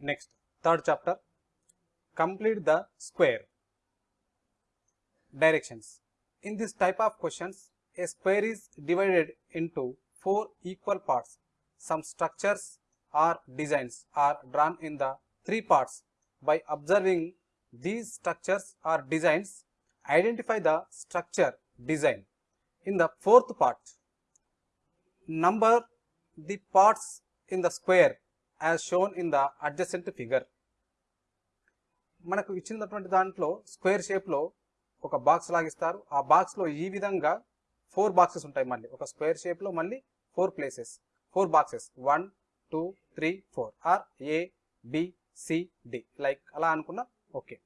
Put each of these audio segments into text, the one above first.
Next, third chapter. Complete the square. Directions. In this type of questions, a square is divided into four equal parts. Some structures or designs are drawn in the three parts. By observing these structures or designs, identify the structure design. In the fourth part, number the parts in the square as shown in the adjacent figure మనకు ఇచ్చినటువంటి దాంట్లో square షేప్లో ఒక box లాగిస్తారు. ఆ బాక్స్లో ఈ విధంగా four boxes ఉంటాయి మళ్ళీ. ఒక స్క్వేర్ షేప్లో మళ్ళీ four places four boxes one two three four or A B C D like అలా అనుకున్నా okay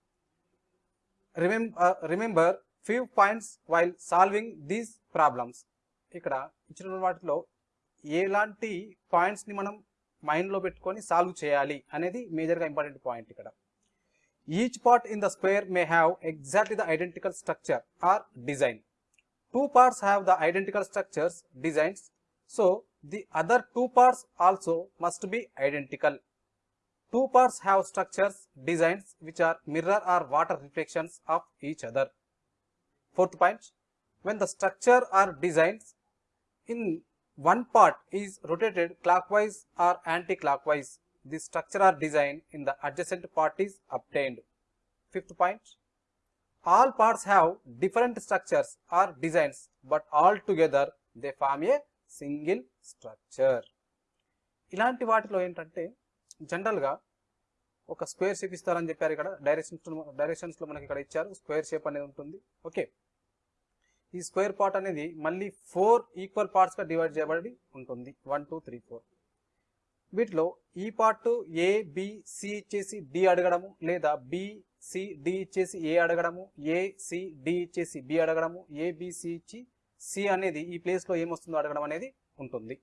remember remember few points while solving these problems ఇక్కడ ఇచ్చిన వాటిలో ఎలాంటి పాయింట్స్ని మనం మైండ్లో పెట్టుకొని సాల్వ్ చేయాలి అనేది మేజర్గా ఇంపార్టెంట్ పాయింట్ ఇక్కడ each part in the square may have exactly the identical structure or design two parts have the identical structures designs so the other two parts also must be identical two parts have structures designs which are mirror or water reflections of each other fourth point when the structure or designs in one part is rotated clockwise or anti-clockwise the structure or design in the adjacent part is obtained fifth point all parts have different structures or designs but all together they form a single structure ఇలాంటి వాటిలో ఏంటంటే జనరల్గా ఒక square shape ఇస్తారని చెప్పారు ఇక్కడ directions డైరెక్షన్స్లో మనకి ఇక్కడ ఇచ్చారు స్క్వేర్ షేప్ అనేది ఉంటుంది ఓకే ఈ స్క్వేర్ పార్ట్ అనేది మళ్ళీ ఫోర్ ఈక్వల్ పార్ట్స్గా డివైడ్ చేయబడి ఉంటుంది. One two three four. వీటిలో ఈ పార్ట్ ఏ బి సి ఇచ్చేసి డి అడగడము లేదా బి సి డి ఇచ్చేసి ఏ అడగడము ఏ సి డి ఇచ్చేసి బి అడగడము ఏ బి సి ఇచ్చి సి అనేది ఈ ప్లేస్లో ఏమొస్తుందో అడగడం అనేది ఉంటుంది.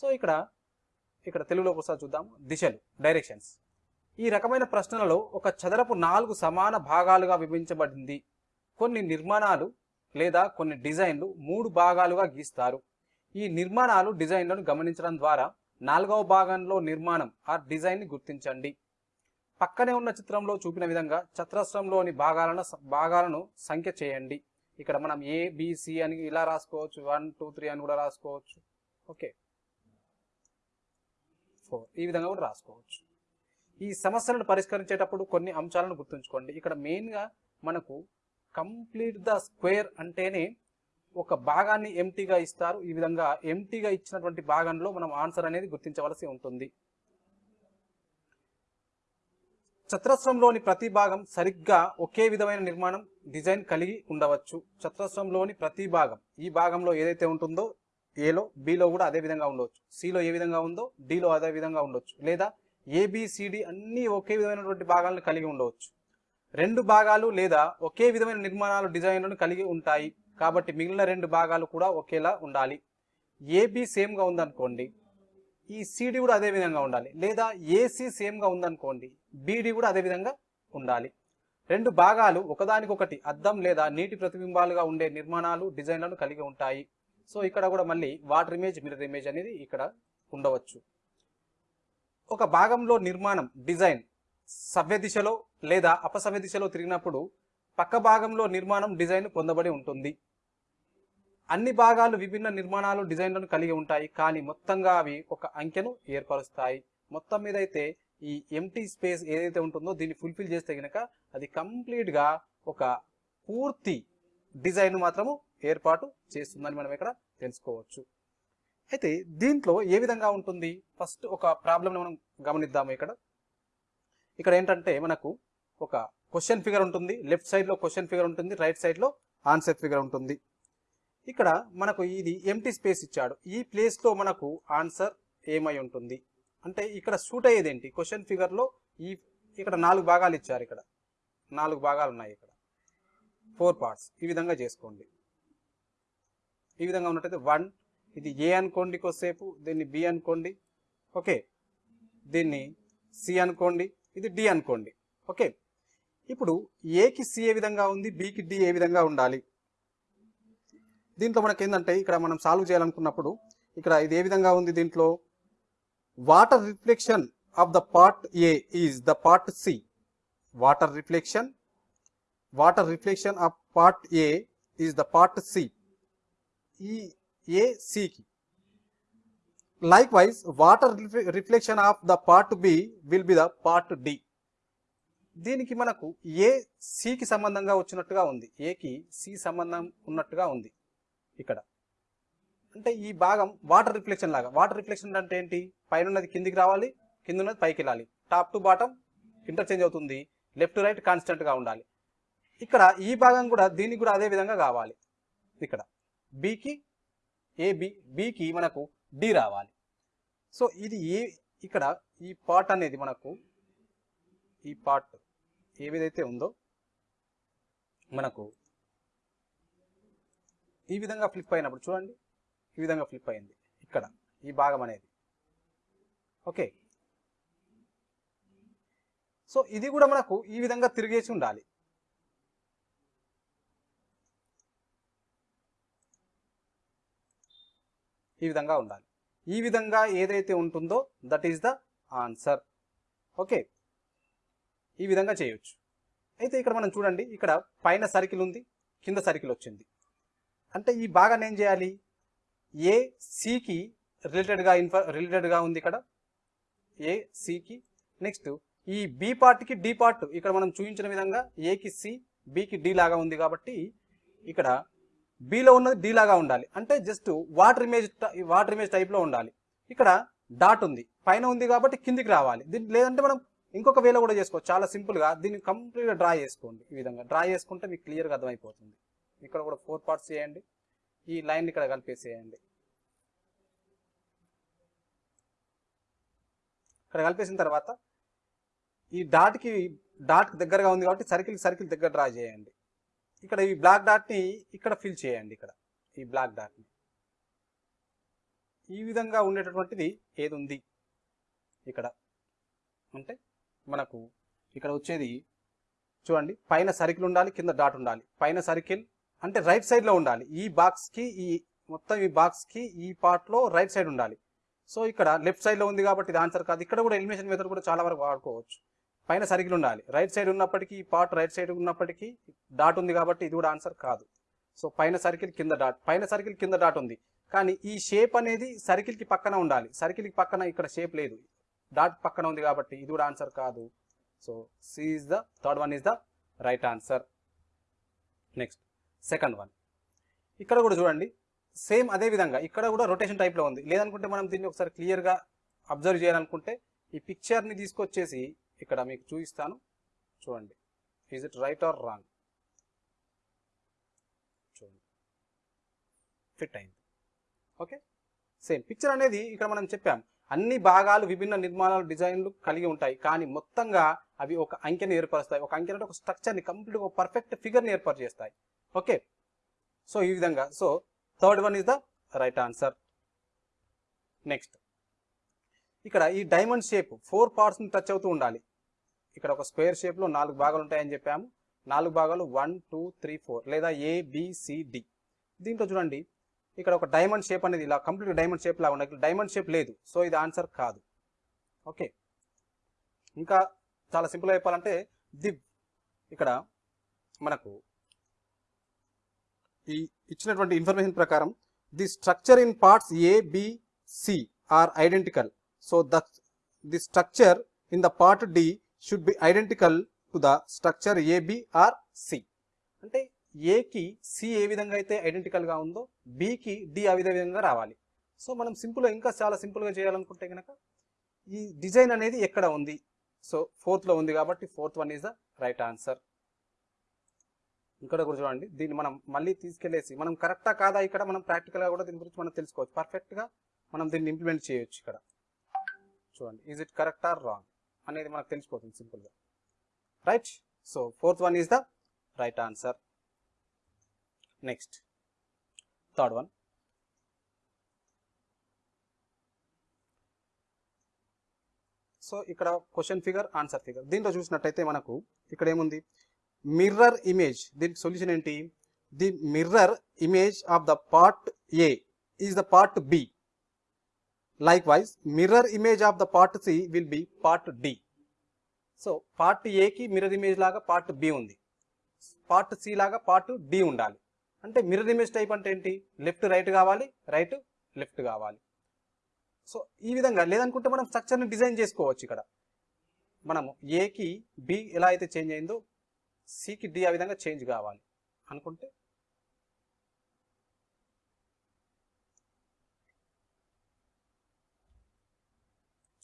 సో ఇక్కడ ఇక్కడ తెలుగులో ఒకసారి చూద్దాము దిశలు డైరెక్షన్స్ ఈ రకమైన ప్రశ్నలలో ఒక చదరపు నాలుగు సమాన భాగాలుగా విభజించబడింది. కొన్ని నిర్మాణాలు లేదా కొన్ని డిజైన్లు మూడు భాగాలుగా గీస్తారు. ఈ నిర్మాణాలు డిజైన్లను గమనించడం ద్వారా నాలుగవ భాగంలో నిర్మాణం ఆ డిజైన్ని గుర్తించండి. పక్కనే ఉన్న చిత్రంలో చూపిన విధంగా చతురస్రంలోని భాగాలను భాగాలను సంఖ్య చేయండి. ఇక్కడ మనం ఏ బిసి అని ఇలా రాసుకోవచ్చు. వన్ టూ త్రీ అని కూడా రాసుకోవచ్చు. ఓకే ఫోర్ ఈ విధంగా కూడా రాసుకోవచ్చు. ఈ సమస్యలను పరిష్కరించేటప్పుడు కొన్ని అంశాలను గుర్తుంచుకోండి. ఇక్కడ మెయిన్గా మనకు కంప్లీట్ ద స్క్వేర్ అంటేనే ఒక భాగాన్ని ఎంటీగా ఇస్తారు. ఈ విధంగా ఎంటీగా ఇచ్చినటువంటి భాగంలో మనం ఆన్సర్ అనేది గుర్తించవలసి ఉంటుంది. చతురస్రంలోని ప్రతి భాగం సరిగ్గా ఒకే విధమైన నిర్మాణం డిజైన్ కలిగి ఉండవచ్చు. చతురస్రంలోని ప్రతి భాగం ఈ భాగంలో ఏదైతే ఉంటుందో ఏలో బిలో కూడా అదే విధంగా ఉండవచ్చు. సిలో ఏ విధంగా ఉందో డిలో అదే విధంగా ఉండొచ్చు లేదా ఏబిసిడి అన్ని ఒకే విధమైనటువంటి భాగాలను కలిగి ఉండవచ్చు. రెండు భాగాలు లేదా ఒకే విధమైన నిర్మాణాలు డిజైన్లను కలిగి ఉంటాయి. కాబట్టి మిగిలిన రెండు భాగాలు కూడా ఒకేలా ఉండాలి. ఏబి సేమ్గా ఉందనుకోండి. ఈ సిడి కూడా అదే విధంగా ఉండాలి. లేదా ఏసీ సేమ్గా ఉందనుకోండి. బీడి కూడా అదే విధంగా ఉండాలి. రెండు భాగాలు ఒకదానికొకటి అద్దం లేదా నీటి ప్రతిబింబాలుగా ఉండే నిర్మాణాలు డిజైన్లను కలిగి ఉంటాయి. సో ఇక్కడ కూడా మళ్ళీ వాటర్ ఇమేజ్ మిర్రర్ ఇమేజ్ అనేది ఇక్కడ ఉండవచ్చు. ఒక భాగంలో నిర్మాణం డిజైన్ సవ్య దిశలో లేదా అపసవ్య దిశలో తిరిగినప్పుడు పక్క భాగంలో నిర్మాణం డిజైన్ పొందబడి ఉంటుంది. అన్ని భాగాలు విభిన్న నిర్మాణాలు డిజైన్లను కలిగి ఉంటాయి కానీ మొత్తంగా అవి ఒక అంకెను ఏర్పరుస్తాయి. మొత్తం మీద అయితే ఈ ఎంటీ స్పేస్ ఏదైతే ఉంటుందో దీన్ని ఫుల్ఫిల్ చేస్తే గనక అది కంప్లీట్గా ఒక పూర్తి డిజైన్ మాత్రము ఏర్పాటు చేస్తుందని మనం ఇక్కడ తెలుసుకోవచ్చు. అయితే దీంట్లో ఏ విధంగా ఉంటుంది? ఫస్ట్ ఒక ప్రాబ్లమ్ని మనం గమనిద్దాము ఇక్కడ. ఇక్కడ ఏంటంటే మనకు ఒక క్వశ్చన్ ఫిగర్ ఉంటుంది. లెఫ్ట్ సైడ్లో క్వశ్చన్ ఫిగర్ ఉంటుంది. రైట్ సైడ్లో ఆన్సర్ ఫిగర్ ఉంటుంది. ఇక్కడ మనకు ఇది ఎంటీ స్పేస్ ఇచ్చాడు. ఈ ప్లేస్లో మనకు ఆన్సర్ ఏమై ఉంటుంది? అంటే ఇక్కడ షూట్ అయ్యేది ఏంటి క్వశ్చన్ ఫిగర్లో ఈ ఇక్కడ నాలుగు భాగాలు ఇచ్చారు ఇక్కడ. నాలుగు భాగాలు ఉన్నాయి ఇక్కడ. ఫోర్ పార్ట్స్ ఈ విధంగా చేసుకోండి. ఈ విధంగా ఉన్నట్టయితే వన్ ఇది ఏ అనుకోండి కొద్దిసేపు దీన్ని బి అనుకోండి. ఓకే దీన్ని సి అనుకోండి. ఇది డి అనుకోండి. ఓకే ఇప్పుడు ఏకి సి ఏ విధంగా ఉంది? బికి డి ఏ విధంగా ఉండాలి? దీంట్లో మనకి ఏంటంటే ఇక్కడ మనం సాల్వ్ చేయాలనుకున్నప్పుడు ఇక్కడ ఇది ఏ విధంగా ఉంది దీంట్లో? Water reflection of the part A is the part C water reflection water reflection of part A is the part C ఈ ఏ సికి likewise water reflection of the part B will be the part D దీనికి మనకు ఏ సికి సంబంధంగా వచ్చినట్టుగా ఉంది? ఏకి C సంబంధం ఉన్నట్టుగా ఉంది? ఇక్కడ. అంటే ఈ భాగం వాటర్ రిఫ్లెక్షన్ లాగా. వాటర్ రిఫ్లెక్షన్ అంటే ఏంటి? పైన ఉన్నది కిందికి రావాలి కింద ఉన్నది పైకి వెళ్ళాలి. టాప్ టు బాటమ్ ఇంటర్చేంజ్ అవుతుంది. లెఫ్ట్ టు రైట్ కాన్స్టెంట్గా ఉండాలి. ఇక్కడ ఈ భాగం కూడా దీనికి కూడా అదే విధంగా కావాలి. ఇక్కడ. బికి ఏబి బికి మనకు డి రావాలి. సో ఇది ఏ ఇక్కడ ఈ పార్ట్ అనేది మనకు ఈ పార్ట్ ఏవిదైతే ఉందో మనకు ఈ విధంగా ఫ్లిప్ అయినప్పుడు చూడండి ఈ విధంగా ఫ్లిప్ అయింది. ఇక్కడ ఈ భాగం అనేది. ఓకే. సో ఇది కూడా మనకు ఈ విధంగా తిరిగేసి ఉండాలి. ఈ విధంగా ఉండాలి. ఈ విధంగా ఏదైతే ఉంటుందో that is the answer okay. ఈ విధంగా చేయొచ్చు. అయితే ఇక్కడ మనం చూడండి ఇక్కడ పైన సర్కిల్ ఉంది కింద సర్కిల్ వచ్చింది. అంటే ఈ భాగాన్ని ఏం చేయాలి? ఏ సికి రిలేటెడ్గా ఇన్ఫ రిలేటెడ్గా ఉంది ఇక్కడ. ఏ సికి నెక్స్ట్ ఈ బి పార్ట్కి డి పార్ట్ ఇక్కడ మనం చూపించిన విధంగా ఏకి సి బికి డి లాగా ఉంది కాబట్టి ఇక్కడ బిలో ఉన్నది డి లాగా ఉండాలి. అంటే just water image water image టైప్లో ఉండాలి. ఇక్కడ డాట్ ఉంది పైన ఉంది కాబట్టి కిందికి రావాలి. దీన్ని లేదంటే మనం ఇంకొక వేలో కూడా చేసుకోవచ్చు. చాలా సింపుల్గా దీన్ని కంప్లీట్గా డ్రా చేసుకోండి ఈ విధంగా. డ్రా చేసుకుంటే మీకు క్లియర్గా అర్థమైపోతుంది. ఇక్కడ కూడా ఫోర్ పార్ట్స్ చేయండి. ఈ లైన్ ఇక్కడ కలిపేసేయండి. ఇక్కడ కలిపేసిన తర్వాత ఈ డాట్కి డాట్కి దగ్గరగా ఉంది కాబట్టి సర్కిల్ సర్కిల్ దగ్గర డ్రా చేయండి. ఇక్కడ ఈ బ్లాక్ డాట్ని ఇక్కడ ఫిల్ చేయండి ఇక్కడ. ఈ బ్లాక్ డాట్ని ఈ విధంగా ఉండేటటువంటిది ఏది ఉంది ఇక్కడ. అంటే మనకు ఇక్కడ వచ్చేది చూడండి పైన సర్కిల్ ఉండాలి కింద డాట్ ఉండాలి. పైన సర్కిల్ అంటే రైట్ సైడ్లో ఉండాలి. ఈ బాక్స్కి ఈ మొత్తం ఈ బాక్స్కి ఈ పార్ట్లో రైట్ సైడ్ ఉండాలి. సో ఇక్కడ లెఫ్ట్ సైడ్లో ఉంది కాబట్టి ఇది ఆన్సర్ కాదు. ఇక్కడ కూడా ఎలిమినేషన్ మెథడ్ కూడా చాలా వరకు వాడుకోవచ్చు. పైన సర్కిల్ ఉండాలి. రైట్ సైడ్ ఉన్నప్పటికీ ఈ పార్ట్ రైట్ సైడ్ ఉన్నప్పటికీ డాట్ ఉంది కాబట్టి ఇది కూడా ఆన్సర్ కాదు. సో పైన సర్కిల్ కింద డాట్. పైన సర్కిల్ కింద డాట్ ఉంది. కానీ ఈ షేప్ అనేది సర్కిల్కి పక్కన ఉండాలి. సర్కిల్కి పక్కన ఇక్కడ షేప్ లేదు. డాట్ పక్కన ఉంది కాబట్టి ఇది కూడా ఆన్సర్ కాదు. So C is the third one is the right answer next second one ఇక్కడ కూడా చూడండి సేమ్ అదే విధంగా ఇక్కడ కూడా రొటేషన్ టైప్లో ఉంది. లేదనుకుంటే మనం దీన్ని ఒకసారి క్లియర్గా అబ్జర్వ్ చేయాలనుకుంటే ఈ పిక్చర్ని తీసుకొచ్చేసి ఇక్కడ మీకు చూపిస్తాను. చూడండి is it right or wrong చూడండి. ఫిట్ అయింది. ఓకే సేమ్ పిక్చర్ అనేది ఇక్కడ మనం చెప్పాం. అన్ని భాగాలు విభిన్న నిర్మాణాలు డిజైన్లు కలిగి ఉంటాయి. కానీ మొత్తంగా అవి ఒక అంకెని ఏర్పరుస్తాయి. ఒక అంకె అంటే ఒక స్ట్రక్చర్ని కంప్లీట్ ఒక పర్ఫెక్ట్ ఫిగర్ని ఏర్పాటు చేస్తాయి. ఓకే? సో ఈ విధంగా. So third one is the right answer. Next. ఇక్కడ ఈ డైమండ్ షేప్ ఫోర్ పార్ట్స్ని టచ్ అవుతూ ఉండాలి. ఇక్కడ ఒక స్క్వేర్ షేప్లో నాలుగు భాగాలు ఉంటాయని చెప్పాము. నాలుగు భాగాలు వన్ టూ త్రీ ఫోర్ లేదా ఏబిసిడి దీంట్లో చూడండి. ఇక్కడ ఒక డైమండ్ షేప్ అనేది ఇలా కంప్లీట్ డైమండ్ షేప్ లాగా ఉండాలి. డైమండ్ షేప్ లేదు. సో ఇది ఆన్సర్ కాదు. ఓకే ఇంకా చాలా సింపుల్గా చెప్పాలంటే ది ఇక్కడ మనకు ఈ ఇచ్చినటువంటి ఇన్ఫర్మేషన్ ప్రకారం the structure in parts A C are identical so the the structure in the part D should be identical to the structure A B or C అంటే ఏకి సి ఏ విధంగా అయితే ఐడెంటికల్గా ఉందో బికి డి ఆ విధంగా రావాలి. సో మనం సింపుల్గా ఇంకా చాలా సింపుల్గా చేయాలనుకుంటే కనుక ఈ డిజైన్ అనేది ఎక్కడ ఉంది? సో ఫోర్త్లో ఉంది కాబట్టి fourth one is the right answer ఇక్కడ కూడా చూడండి దీన్ని మనం మళ్ళీ తీసుకెళ్ళేసి మనం కరెక్టా కాదా ఇక్కడ? మనం ప్రాక్టికల్గా కూడా దీని గురించి మనం తెలుసుకోవచ్చు. పర్ఫెక్ట్గా మనం దీన్ని ఇంప్లిమెంట్ చేయొచ్చు ఇక్కడ. చూడండి is it correct or wrong అనేది మనకు తెలిసిపోతుంది సింపుల్గా right so fourth one is the right answer next third one. So ఇక్కడ క్వశ్చన్ ఫిగర్ ఆన్సర్ ఫిగర్. దీంట్లో చూసినట్టయితే మనకు ఇక్కడ ఏముంది? Mirror image. దీనికి సొల్యూషన్ ఏంటి? The mirror image of the part A is the part B. Likewise mirror image of the part C will be part D. So part ఏకి mirror image లాగా part B ఉంది. Part C లాగా part D ఉండాలి. అంటే mirror image type అంటే ఏంటి? Left right కావాలి right left కావాలి. సో ఈ విధంగా లేదనుకుంటే మనం స్ట్రక్చర్ని డిజైన్ చేసుకోవచ్చు ఇక్కడ. మనము ఏకి బి ఎలా అయితే చేంజ్ అయిందో సికి డి ఆ విధంగా చేంజ్ కావాలి. అనుకుంటే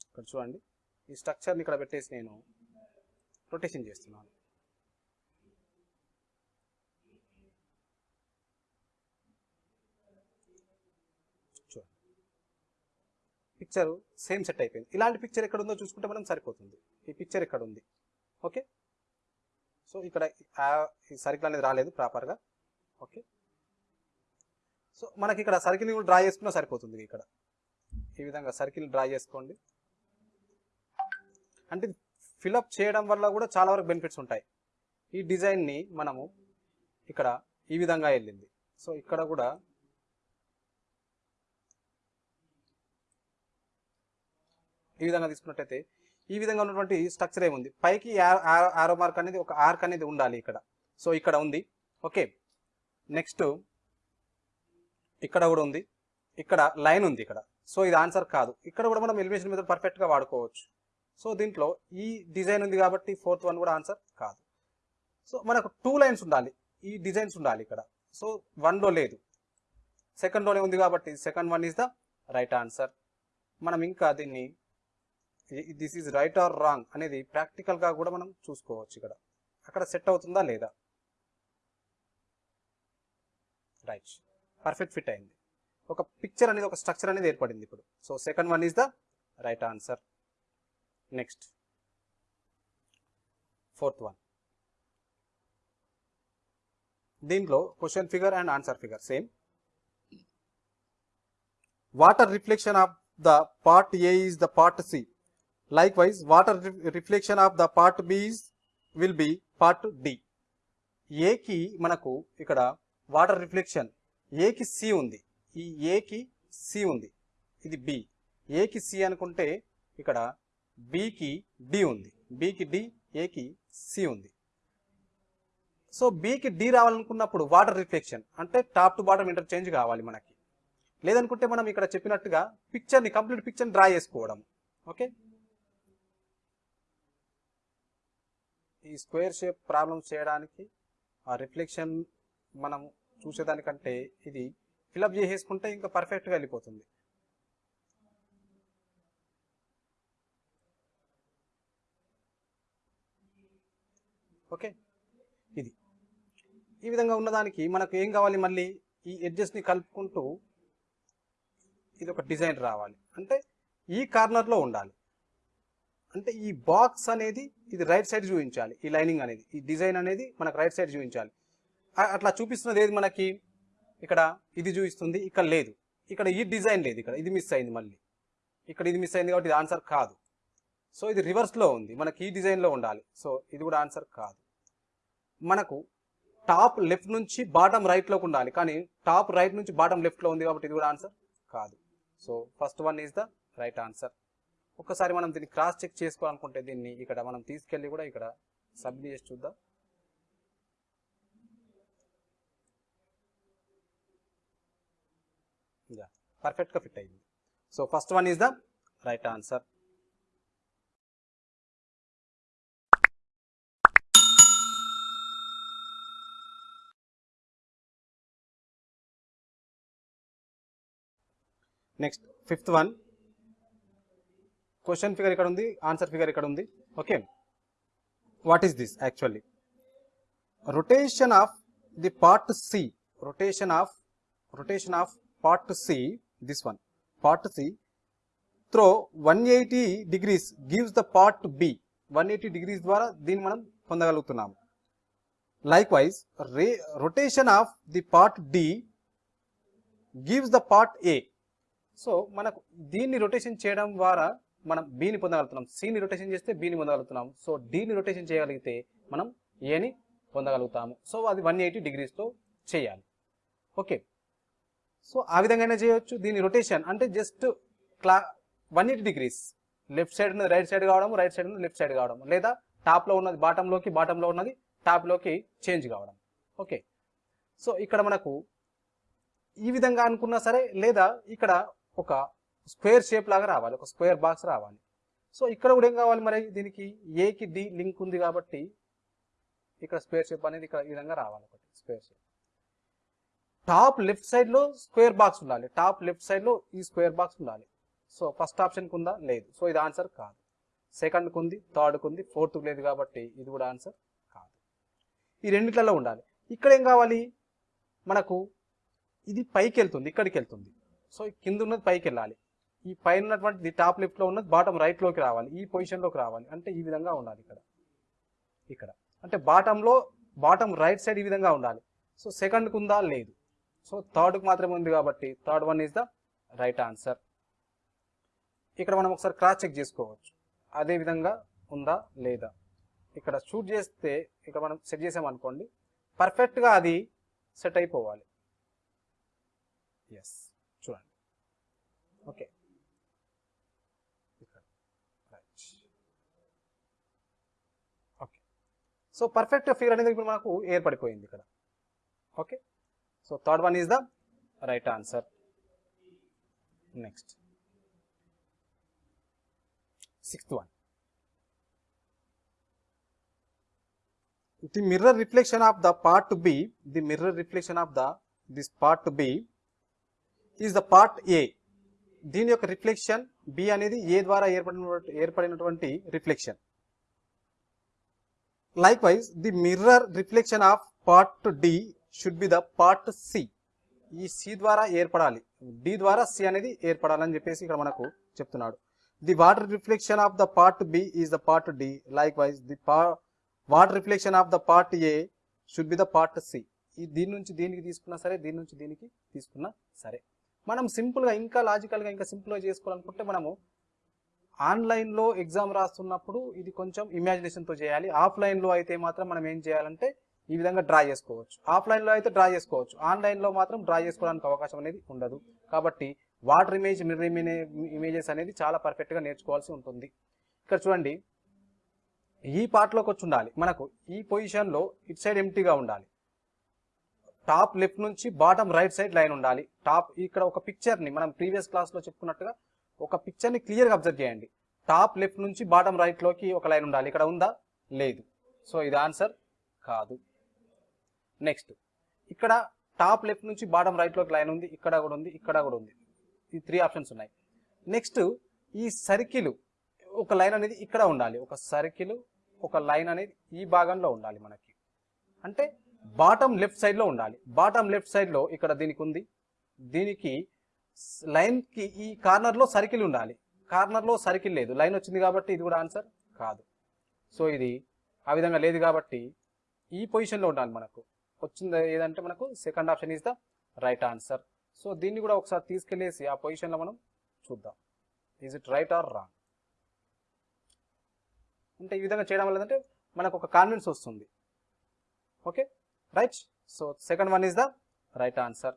ఇక్కడ చూడండి. ఈ స్ట్రక్చర్ని ఇక్కడ పెట్టేసి నేను రొటేషన్ చేస్తున్నాను చూడండి పిక్చర్ సేమ్ సెట్ అయిపోయింది. ఇలాంటి పిక్చర్ ఎక్కడ ఉందో చూసుకుంటే మనం సరిపోతుంది. ఈ పిక్చర్ ఇక్కడ ఉంది ఓకే సో ఇక్కడ ఈ సర్కిల్ అనేది రాలేదు ప్రాపర్గా ఓకే సో మనకి ఇక్కడ సర్కిల్ కూడా డ్రా చేసుకున్నా సరిపోతుంది ఇక్కడ. ఈ విధంగా సర్కిల్ డ్రా చేసుకోండి. అంటే ఫిలప్ చేయడం వల్ల కూడా చాలా వరకు బెనిఫిట్స్ ఉంటాయి. ఈ డిజైన్ని మనము ఇక్కడ ఈ విధంగా వెళ్ళింది. సో ఇక్కడ కూడా ఈ విధంగా తీసుకున్నట్టయితే ఈ విధంగా ఉన్నటువంటి స్ట్రక్చర్ ఏముంది? పైకి ఆరో మార్క్ అనేది ఒక ఆర్క్ అనేది ఉండాలి ఇక్కడ. సో ఇక్కడ ఉంది. ఓకే నెక్స్ట్ ఇక్కడ కూడా ఉంది. ఇక్కడ లైన్ ఉంది ఇక్కడ. సో ఇది ఆన్సర్ కాదు. ఇక్కడ కూడా మనం ఎలిమినేషన్ మెథడ్ పర్ఫెక్ట్గా వాడుకోవచ్చు. సో దీంట్లో ఈ డిజైన్ ఉంది కాబట్టి ఫోర్త్ వన్ కూడా ఆన్సర్ కాదు. సో మనకు టూ లైన్స్ ఉండాలి. ఈ డిజైన్స్ ఉండాలి ఇక్కడ. సో వన్లో లేదు. సెకండ్లోనే ఉంది కాబట్టి second one is the right answer మనం ఇంకా దీన్ని this is right or wrong అనేది ప్రాక్టికల్గా కూడా మనం చూసుకోవచ్చు ఇక్కడ. అక్కడ సెట్ అవుతుందా లేదా? రైట్ పర్ఫెక్ట్ ఫిట్ అయింది. ఒక పిక్చర్ అనేది ఒక స్ట్రక్చర్ అనేది ఏర్పడింది ఇప్పుడు. So second one is the right answer next fourth one దీంట్లో question figure and answer figure same water reflection of the part A is the part C likewise water reflection of the part B's will be part D ఏకి మనకు ఇక్కడ water reflection ఏకి C ఉంది. ఈ ఏకి C ఉంది. ఇది B ఏకి సి అనుకుంటే ఇక్కడ బికి డి ఉంది. బికి డి ఏకి సి ఉంది. సో బికి డి రావాలనుకున్నప్పుడు వాటర్ రిఫ్లెక్షన్ అంటే టాప్ టు బాటమ్ ఇంటర్చేంజ్ కావాలి మనకి. లేదనుకుంటే మనం ఇక్కడ చెప్పినట్టుగా పిక్చర్ని కంప్లీట్ పిక్చర్ని డ్రా చేసుకోవడం. ఓకే ఈ స్క్వేర్ షేప్ ప్రాబ్లమ్స్ చేయడానికి ఆ రిఫ్లెక్షన్ మనం చూసేదానికంటే ఇది ఫిలప్ చేసేసుకుంటే ఇంకా పర్ఫెక్ట్గా వెళ్ళిపోతుంది. ఓకే? ఇది. ఈ విధంగా ఉన్నదానికి మనకు ఏం కావాలి మళ్ళీ? ఈ ఎడ్జెస్ని కలుపుకుంటూ ఇది ఒక డిజైన్ రావాలి. అంటే ఈ కార్నర్లో ఉండాలి. అంటే ఈ బాక్స్ అనేది ఇది రైట్ సైడ్ చూపించాలి. ఈ లైనింగ్ అనేది ఈ డిజైన్ అనేది మనకు రైట్ సైడ్ చూపించాలి. అట్లా చూపిస్తున్నది ఏది మనకి? ఇక్కడ ఇది చూపిస్తుంది ఇక్కడ లేదు. ఇక్కడ ఈ డిజైన్ లేదు ఇక్కడ. ఇది మిస్ అయింది మళ్ళీ. ఇక్కడ ఇది మిస్ అయింది కాబట్టి ఇది ఆన్సర్ కాదు. సో ఇది రివర్స్లో ఉంది. మనకి ఈ డిజైన్లో ఉండాలి. సో ఇది కూడా ఆన్సర్ కాదు. మనకు టాప్ లెఫ్ట్ నుంచి బాటమ్ రైట్లోకి ఉండాలి. కానీ టాప్ రైట్ నుంచి బాటమ్ లెఫ్ట్లో ఉంది కాబట్టి ఇది కూడా ఆన్సర్ కాదు. So first one is the right answer ఒక్కసారి మనం దీన్ని క్రాస్ చెక్ చేసుకోవాలనుకుంటే దీన్ని ఇక్కడ మనం తీసుకెళ్ళి కూడా ఇక్కడ సబ్మిట్ చేసి చూద్దాం. యా పర్ఫెక్ట్గా ఫిట్ అయింది. So first one is the right answer next fifth one question figure ఇక్కడ ఉంది ఆన్సర్ ఫిగర్ ఇక్కడ ఉంది. Okay what is this actually rotation of the part C rotation of rotation of part C this one part C through one eighty degrees gives the part B one eighty degrees ద్వారా దీన్ని మనం పొందగలుగుతున్నాము. Likewise ray rotation of the part D gives the part A so మనకు దీన్ని rotation చేయడం ద్వారా మనం బీని పొందగలుగుతున్నాం. సిని రొటేషన్ చేస్తే బీని పొందగలుగుతున్నాం. సో డీని రొటేషన్ చేయగలిగితే మనం ఏని పొందగలుగుతాము. సో అది వన్ ఎయిటీ డిగ్రీస్తో చేయాలి. ఓకే సో ఆ విధంగానే చేయొచ్చు. దీని రొటేషన్ అంటే జస్ట్ క్లా one eighty degrees left side ఉన్నది రైట్ సైడ్ కావడం రైట్ సైడ్ ఉన్నది లెఫ్ట్ సైడ్ కావడం లేదా టాప్లో ఉన్నది బాటంలోకి బాటంలో ఉన్నది టాప్లోకి చేంజ్ కావడం. ఓకే సో ఇక్కడ మనకు ఈ విధంగా అనుకున్నా సరే లేదా ఇక్కడ ఒక స్క్వేర్ షేప్ లాగా రావాలి ఒక స్క్వేర్ బాక్స్ రావాలి. సో ఇక్కడ కూడా ఏం కావాలి మరి? దీనికి ఏకి డి లింక్ ఉంది కాబట్టి ఇక్కడ స్క్వేర్ షేప్ అనేది ఇక్కడ ఈ విధంగా రావాలి ఒకటి స్క్వేర్ షేప్. టాప్ లెఫ్ట్ సైడ్లో స్క్వేర్ బాక్స్ ఉండాలి. టాప్ లెఫ్ట్ సైడ్లో ఈ స్క్వేర్ బాక్స్ ఉండాలి. సో ఫస్ట్ ఆప్షన్కి ఉందా లేదు. సో ఇది ఆన్సర్ కాదు. సెకండ్కి ఉంది థర్డ్కి ఉంది ఫోర్త్కి లేదు కాబట్టి ఇది కూడా ఆన్సర్ కాదు. ఈ రెండిట్లలో ఉండాలి. ఇక్కడ ఏం కావాలి? మనకు ఇది పైకి వెళ్తుంది ఇక్కడికి వెళ్తుంది సో కింద ఉన్నది పైకి వెళ్ళాలి ఈ పైన ఉన్నటువంటిది టాప్ లెఫ్ట్లో ఉన్నది బాటం రైట్లోకి రావాలి. ఈ పొజిషన్లోకి రావాలి. అంటే ఈ విధంగా ఉండాలి ఇక్కడ. ఇక్కడ. అంటే బాటంలో లో బాటం రైట్ సైడ్ ఈ విధంగా ఉండాలి. సో సెకండ్ ఉందా? లేదు. సో థర్డ్ మాత్రమే ఉంది కాబట్టి third one is the right answer. ఇక్కడ మనం ఒకసారి క్రాస్ చెక్ చేసుకోవచ్చు. అదే విధంగా ఉందా? లేదా? ఇక్కడ షూట్ చేస్తే ఇక్కడ మనం సెట్ చేసామనుకోండి పర్ఫెక్ట్గా అది సెట్ అయిపోవాలి. ఎస్ చూడండి. ఓకే ఇక్కడ right okay so perfect figure అనేది ఇప్పుడు మనకు ఏర్పడిపోయింది ఇక్కడ. Okay so third one is the right answer next sixth one the mirror reflection of the part B the mirror reflection of the this part B is the part A దీని యొక్క reflection B అనేది A ద్వారా ఏర్పడిన ఏర్పడినటువంటి reflection likewise the mirror reflection of part D should be the part C ఈ C ద్వారా ఏర్పడాలి. D ద్వారా సి అనేది ఏర్పడాలని చెప్పేసి ఇక్కడ మనకు చెప్తున్నాడు. The water reflection of the part B is the part D likewise the water reflection of the part A should be the part C ఈ దీని నుంచి దీనికి తీసుకున్నా సరే దీని నుంచి దీనికి తీసుకున్నా సరే. మనం సింపుల్గా ఇంకా లాజికల్గా ఇంకా సింపుల్గా చేసుకోవాలనుకుంటే మనము ఆన్లైన్లో ఎగ్జామ్ రాస్తున్నప్పుడు ఇది కొంచెం ఇమాజినేషన్తో చేయాలి. ఆఫ్లైన్లో అయితే మాత్రం మనం ఏం చేయాలంటే ఈ విధంగా డ్రా చేసుకోవచ్చు. ఆఫ్లైన్లో అయితే డ్రా చేసుకోవచ్చు. ఆన్లైన్లో మాత్రం డ్రా చేసుకోవడానికి అవకాశం అనేది ఉండదు. కాబట్టి వాటర్ ఇమేజ్ మిర్రర్ ఇమేజెస్ అనేది చాలా పర్ఫెక్ట్గా నేర్చుకోవాల్సి ఉంటుంది. ఇక్కడ చూడండి. ఈ పార్ట్లోకి వచ్చి ఉండాలి. మనకు ఈ పొజిషన్లో ఇటు సైడ్ ఎంటీగా ఉండాలి. టాప్ లెఫ్ట్ నుంచి బాటమ్ రైట్ సైడ్ లైన్ ఉండాలి. టాప్ ఇక్కడ ఒక పిక్చర్ని మనం ప్రీవియస్ క్లాస్లో చెప్పుకున్నట్టుగా ఒక పిక్చర్ని క్లియర్గా అబ్జర్వ్ చేయండి. టాప్ లెఫ్ట్ నుంచి బాటమ్ రైట్లోకి ఒక లైన్ ఉండాలి. ఇక్కడ ఉందా? లేదు. సో ఇది ఆన్సర్ కాదు. నెక్స్ట్ ఇక్కడ టాప్ లెఫ్ట్ నుంచి బాటమ్ రైట్లోకి లైన్ ఉంది. ఇక్కడ కూడా ఉంది. ఇక్కడ కూడా ఉంది. ఈ త్రీ ఆప్షన్స్ ఉన్నాయి. నెక్స్ట్ ఈ సర్కిల్ ఒక లైన్ అనేది ఇక్కడ ఉండాలి. ఒక సర్కిల్ ఒక లైన్ అనేది ఈ భాగంలో ఉండాలి మనకి. అంటే బాటమ్ లెఫ్ట్ సైడ్లో ఉండాలి. బాటమ్ లెఫ్ట్ సైడ్లో ఇక్కడ దీనికి ఉంది. దీనికి లైన్కి ఈ కార్నర్లో సర్కిల్ ఉండాలి. కార్నర్లో సర్కిల్ లేదు. లైన్ వచ్చింది కాబట్టి ఇది కూడా ఆన్సర్ కాదు. సో ఇది ఆ విధంగా లేదు కాబట్టి ఈ పొజిషన్లో ఉండాలి మనకు. వచ్చింది ఏదంటే మనకు second option is the right answer so దీన్ని కూడా ఒకసారి తీసుకెళ్ళేసి ఆ పొజిషన్లో మనం చూద్దాం. Is it right or wrong అంటే ఈ విధంగా చేయడం వల్ల ఏంటంటే మనకు ఒక కాన్ఫిడెన్స్ వస్తుంది. Okay right so second one is the right answer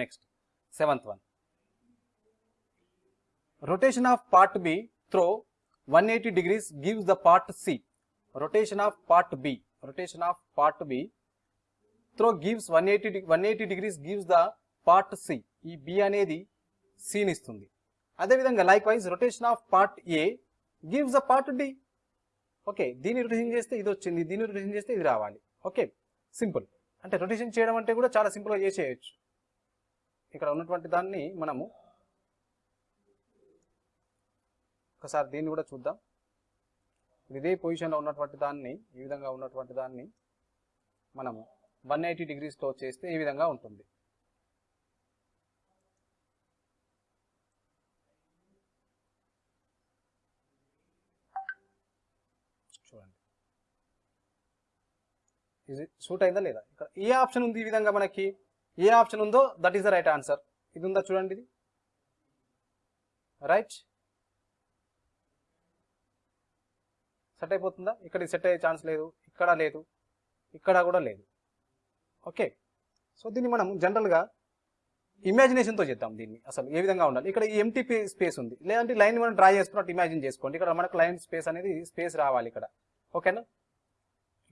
next seventh one. Rotation of part B through one eighty degrees gives the part Rotation rotation of part rotation rotation of part through through gives one eighty one eighty degrees gives the part C ఈ B అనేది సిని ఇస్తుంది. అదేవిధంగా likewise rotation of part A gives the part D okay దీన్ని rotation చేస్తే ఇది వచ్చింది దీన్ని రొటేషన్ చేస్తే ఇది రావాలి. ఓకే సింపుల్ అంటే రొటేషన్ చేయడం అంటే కూడా చాలా సింపుల్గా చేసేయచ్చు ఇక్కడ ఉన్నటువంటి దాన్ని మనము ఒకసారి దీన్ని కూడా చూద్దాం. ఇదే పొజిషన్లో ఉన్నటువంటి దాన్ని ఈ విధంగా ఉన్నటువంటి దాన్ని మనము వన్ ఎయిటీ డిగ్రీస్తో చేస్తే ఈ విధంగా ఉంటుంది. చూడండి. ఇది సూట్ అయిందా లేదా? ఇక్కడ ఏ ఆప్షన్ ఉంది ఈ విధంగా మనకి? ఏ ఆప్షన్ ఉందో that is the right answer. ఇది ఉందా చూడండి ఇది. రైట్. సెట్ అయిపోతుందా? ఇక్కడ సెట్ అయ్యే ఛాన్స్ లేదు. ఇక్కడ లేదు. ఇక్కడ కూడా లేదు. ఓకే. సో దీన్ని మనం జనరల్గా ఇమాజినేషన్తో చేద్దాం దీన్ని. అసలు ఏ విధంగా ఉండాలి? ఇక్కడ ఎంటీ స్పేస్ ఉంది. లేదంటే లైన్ మనం డ్రా చేసుకున్నట్టు ఇమాజిన్ చేసుకోండి. ఇక్కడ మనకు లైన్ స్పేస్ అనేది స్పేస్ రావాలి ఇక్కడ. ఓకేనా?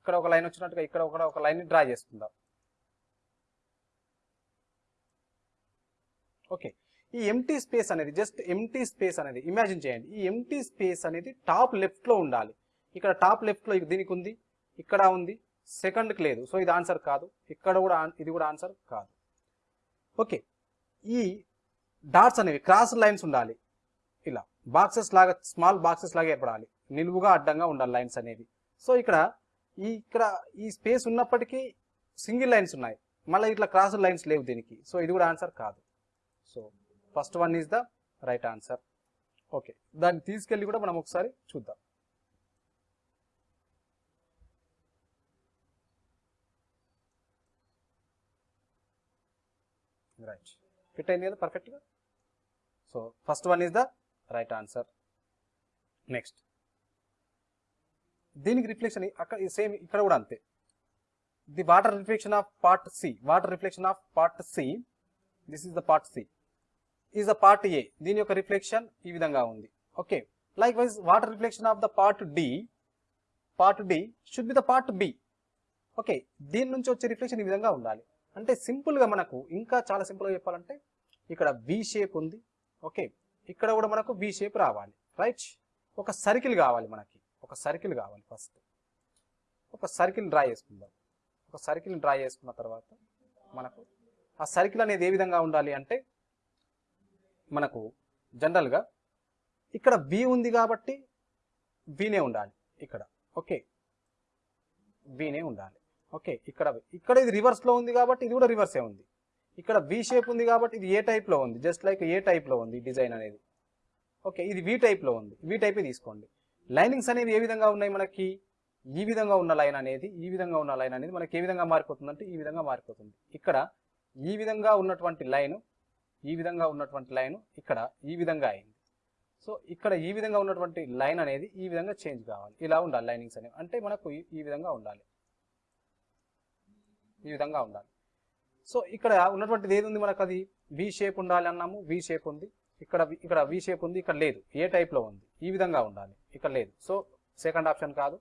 ఇక్కడ ఒక లైన్ వచ్చినట్టుగా ఇక్కడ ఒక ఒక లైన్ డ్రా చేసుకుందాం. ఓకే. ఈ ఎంటీ స్పేస్ అనేది జస్ట్ ఎంటీ స్పేస్ అనేది ఇమాజిన్ చేయండి. ఈ ఎంటీ స్పేస్ అనేది టాప్ లెఫ్ట్లో ఉండాలి. ఇక్కడ టాప్ లెఫ్ట్లో దీనికి ఉంది ఇక్కడ ఉంది సెకండ్కి లేదు. సో ఇది ఆన్సర్ కాదు. ఇక్కడ కూడా ఇది కూడా ఆన్సర్ కాదు. ఓకే. ఈ డాట్స్ అనేవి క్రాస్ లైన్స్ ఉండాలి. ఇలా బాక్సెస్ లాగా స్మాల్ బాక్సెస్ లాగా ఏర్పడాలి. నిలువుగా అడ్డంగా ఉండాలి లైన్స్ అనేవి. సో ఇక్కడ ఈ ఇక్కడ ఈ స్పేస్ ఉన్నప్పటికీ సింగిల్ లైన్స్ ఉన్నాయి. మళ్ళీ ఇట్లా క్రాస్ లైన్స్ లేవు దీనికి. సో ఇది కూడా ఆన్సర్ కాదు. So first one is the right answer okay దాన్ని తీసుకెళ్ళి కూడా మనం ఒకసారి చూద్దాం. రైట్ ఫిట్ అయింది కదా పర్ఫెక్ట్గా so first one is the right answer next దీనికి రిఫ్లెక్షన్ అక్కడ సేమ్ ఇక్కడ కూడా అంతే. The water reflection of part C water reflection of part C this is the part C is the part A దీని యొక్క రిఫ్లెక్షన్ ఈ విధంగా ఉంది. Okay likewise water reflection of the part D part D should be the part B okay దీని నుంచి వచ్చే reflection ఈ విధంగా ఉండాలి. అంటే సింపుల్గా మనకు ఇంకా చాలా సింపుల్గా చెప్పాలంటే ఇక్కడ వి షేప్ ఉంది. ఓకే ఇక్కడ కూడా మనకు వి షేప్ రావాలి. రైట్ ఒక సర్కిల్ కావాలి మనకి. ఒక సర్కిల్ కావాలి ఫస్ట్ ఒక సర్కిల్ డ్రా చేసుకుందాం. ఒక సర్కిల్ డ్రా చేసుకున్న తర్వాత మనకు ఆ సర్కిల్ అనేది ఏ విధంగా ఉండాలి అంటే మనకు జనరల్గా ఇక్కడ బి ఉంది కాబట్టి బీనే ఉండాలి ఇక్కడ. ఓకే? బీనే ఉండాలి. ఓకే? ఇక్కడ ఇక్కడ ఇది రివర్స్లో ఉంది కాబట్టి ఇది కూడా రివర్సే ఉంది. ఇక్కడ వి షేప్ ఉంది కాబట్టి ఇది ఏ టైప్లో ఉంది జస్ట్ లైక్ ఏ టైప్లో ఉంది డిజైన్ అనేది. ఓకే? ఇది వి టైప్లో ఉంది. వి టైపే తీసుకోండి. లైనింగ్స్ అనేవి ఏ విధంగా ఉన్నాయి మనకి? ఈ విధంగా ఉన్న లైన్ అనేది ఈ విధంగా ఉన్న లైన్ అనేది మనకి ఏ విధంగా మారిపోతుంది అంటే ఈ విధంగా మారిపోతుంది. ఇక్కడ ఈ విధంగా ఉన్నటువంటి లైన్ ఈ విధంగా ఉన్నటువంటి లైన్ ఇక్కడ ఈ విధంగా అయింది. సో ఇక్కడ ఈ విధంగా ఉన్నటువంటి లైన్ అనేది ఈ విధంగా చేంజ్ కావాలి. ఇలా ఉండాలి లైనింగ్స్ అనేవి. అంటే మనకు ఈ- ఈ విధంగా ఉండాలి. ఈ విధంగా ఉండాలి. సో ఇక్కడ ఉన్నటువంటిది ఏది ఉంది మనకు అది? వి షేప్ ఉండాలి అన్నాము. వి షేప్ ఉంది. ఇక్కడ వి- ఇక్కడ వి షేప్ ఉంది. ఇక్కడ లేదు. ఏ టైప్లో ఉంది. ఈ విధంగా ఉండాలి. ఇక్కడ లేదు. సో సెకండ్ ఆప్షన్ కాదు.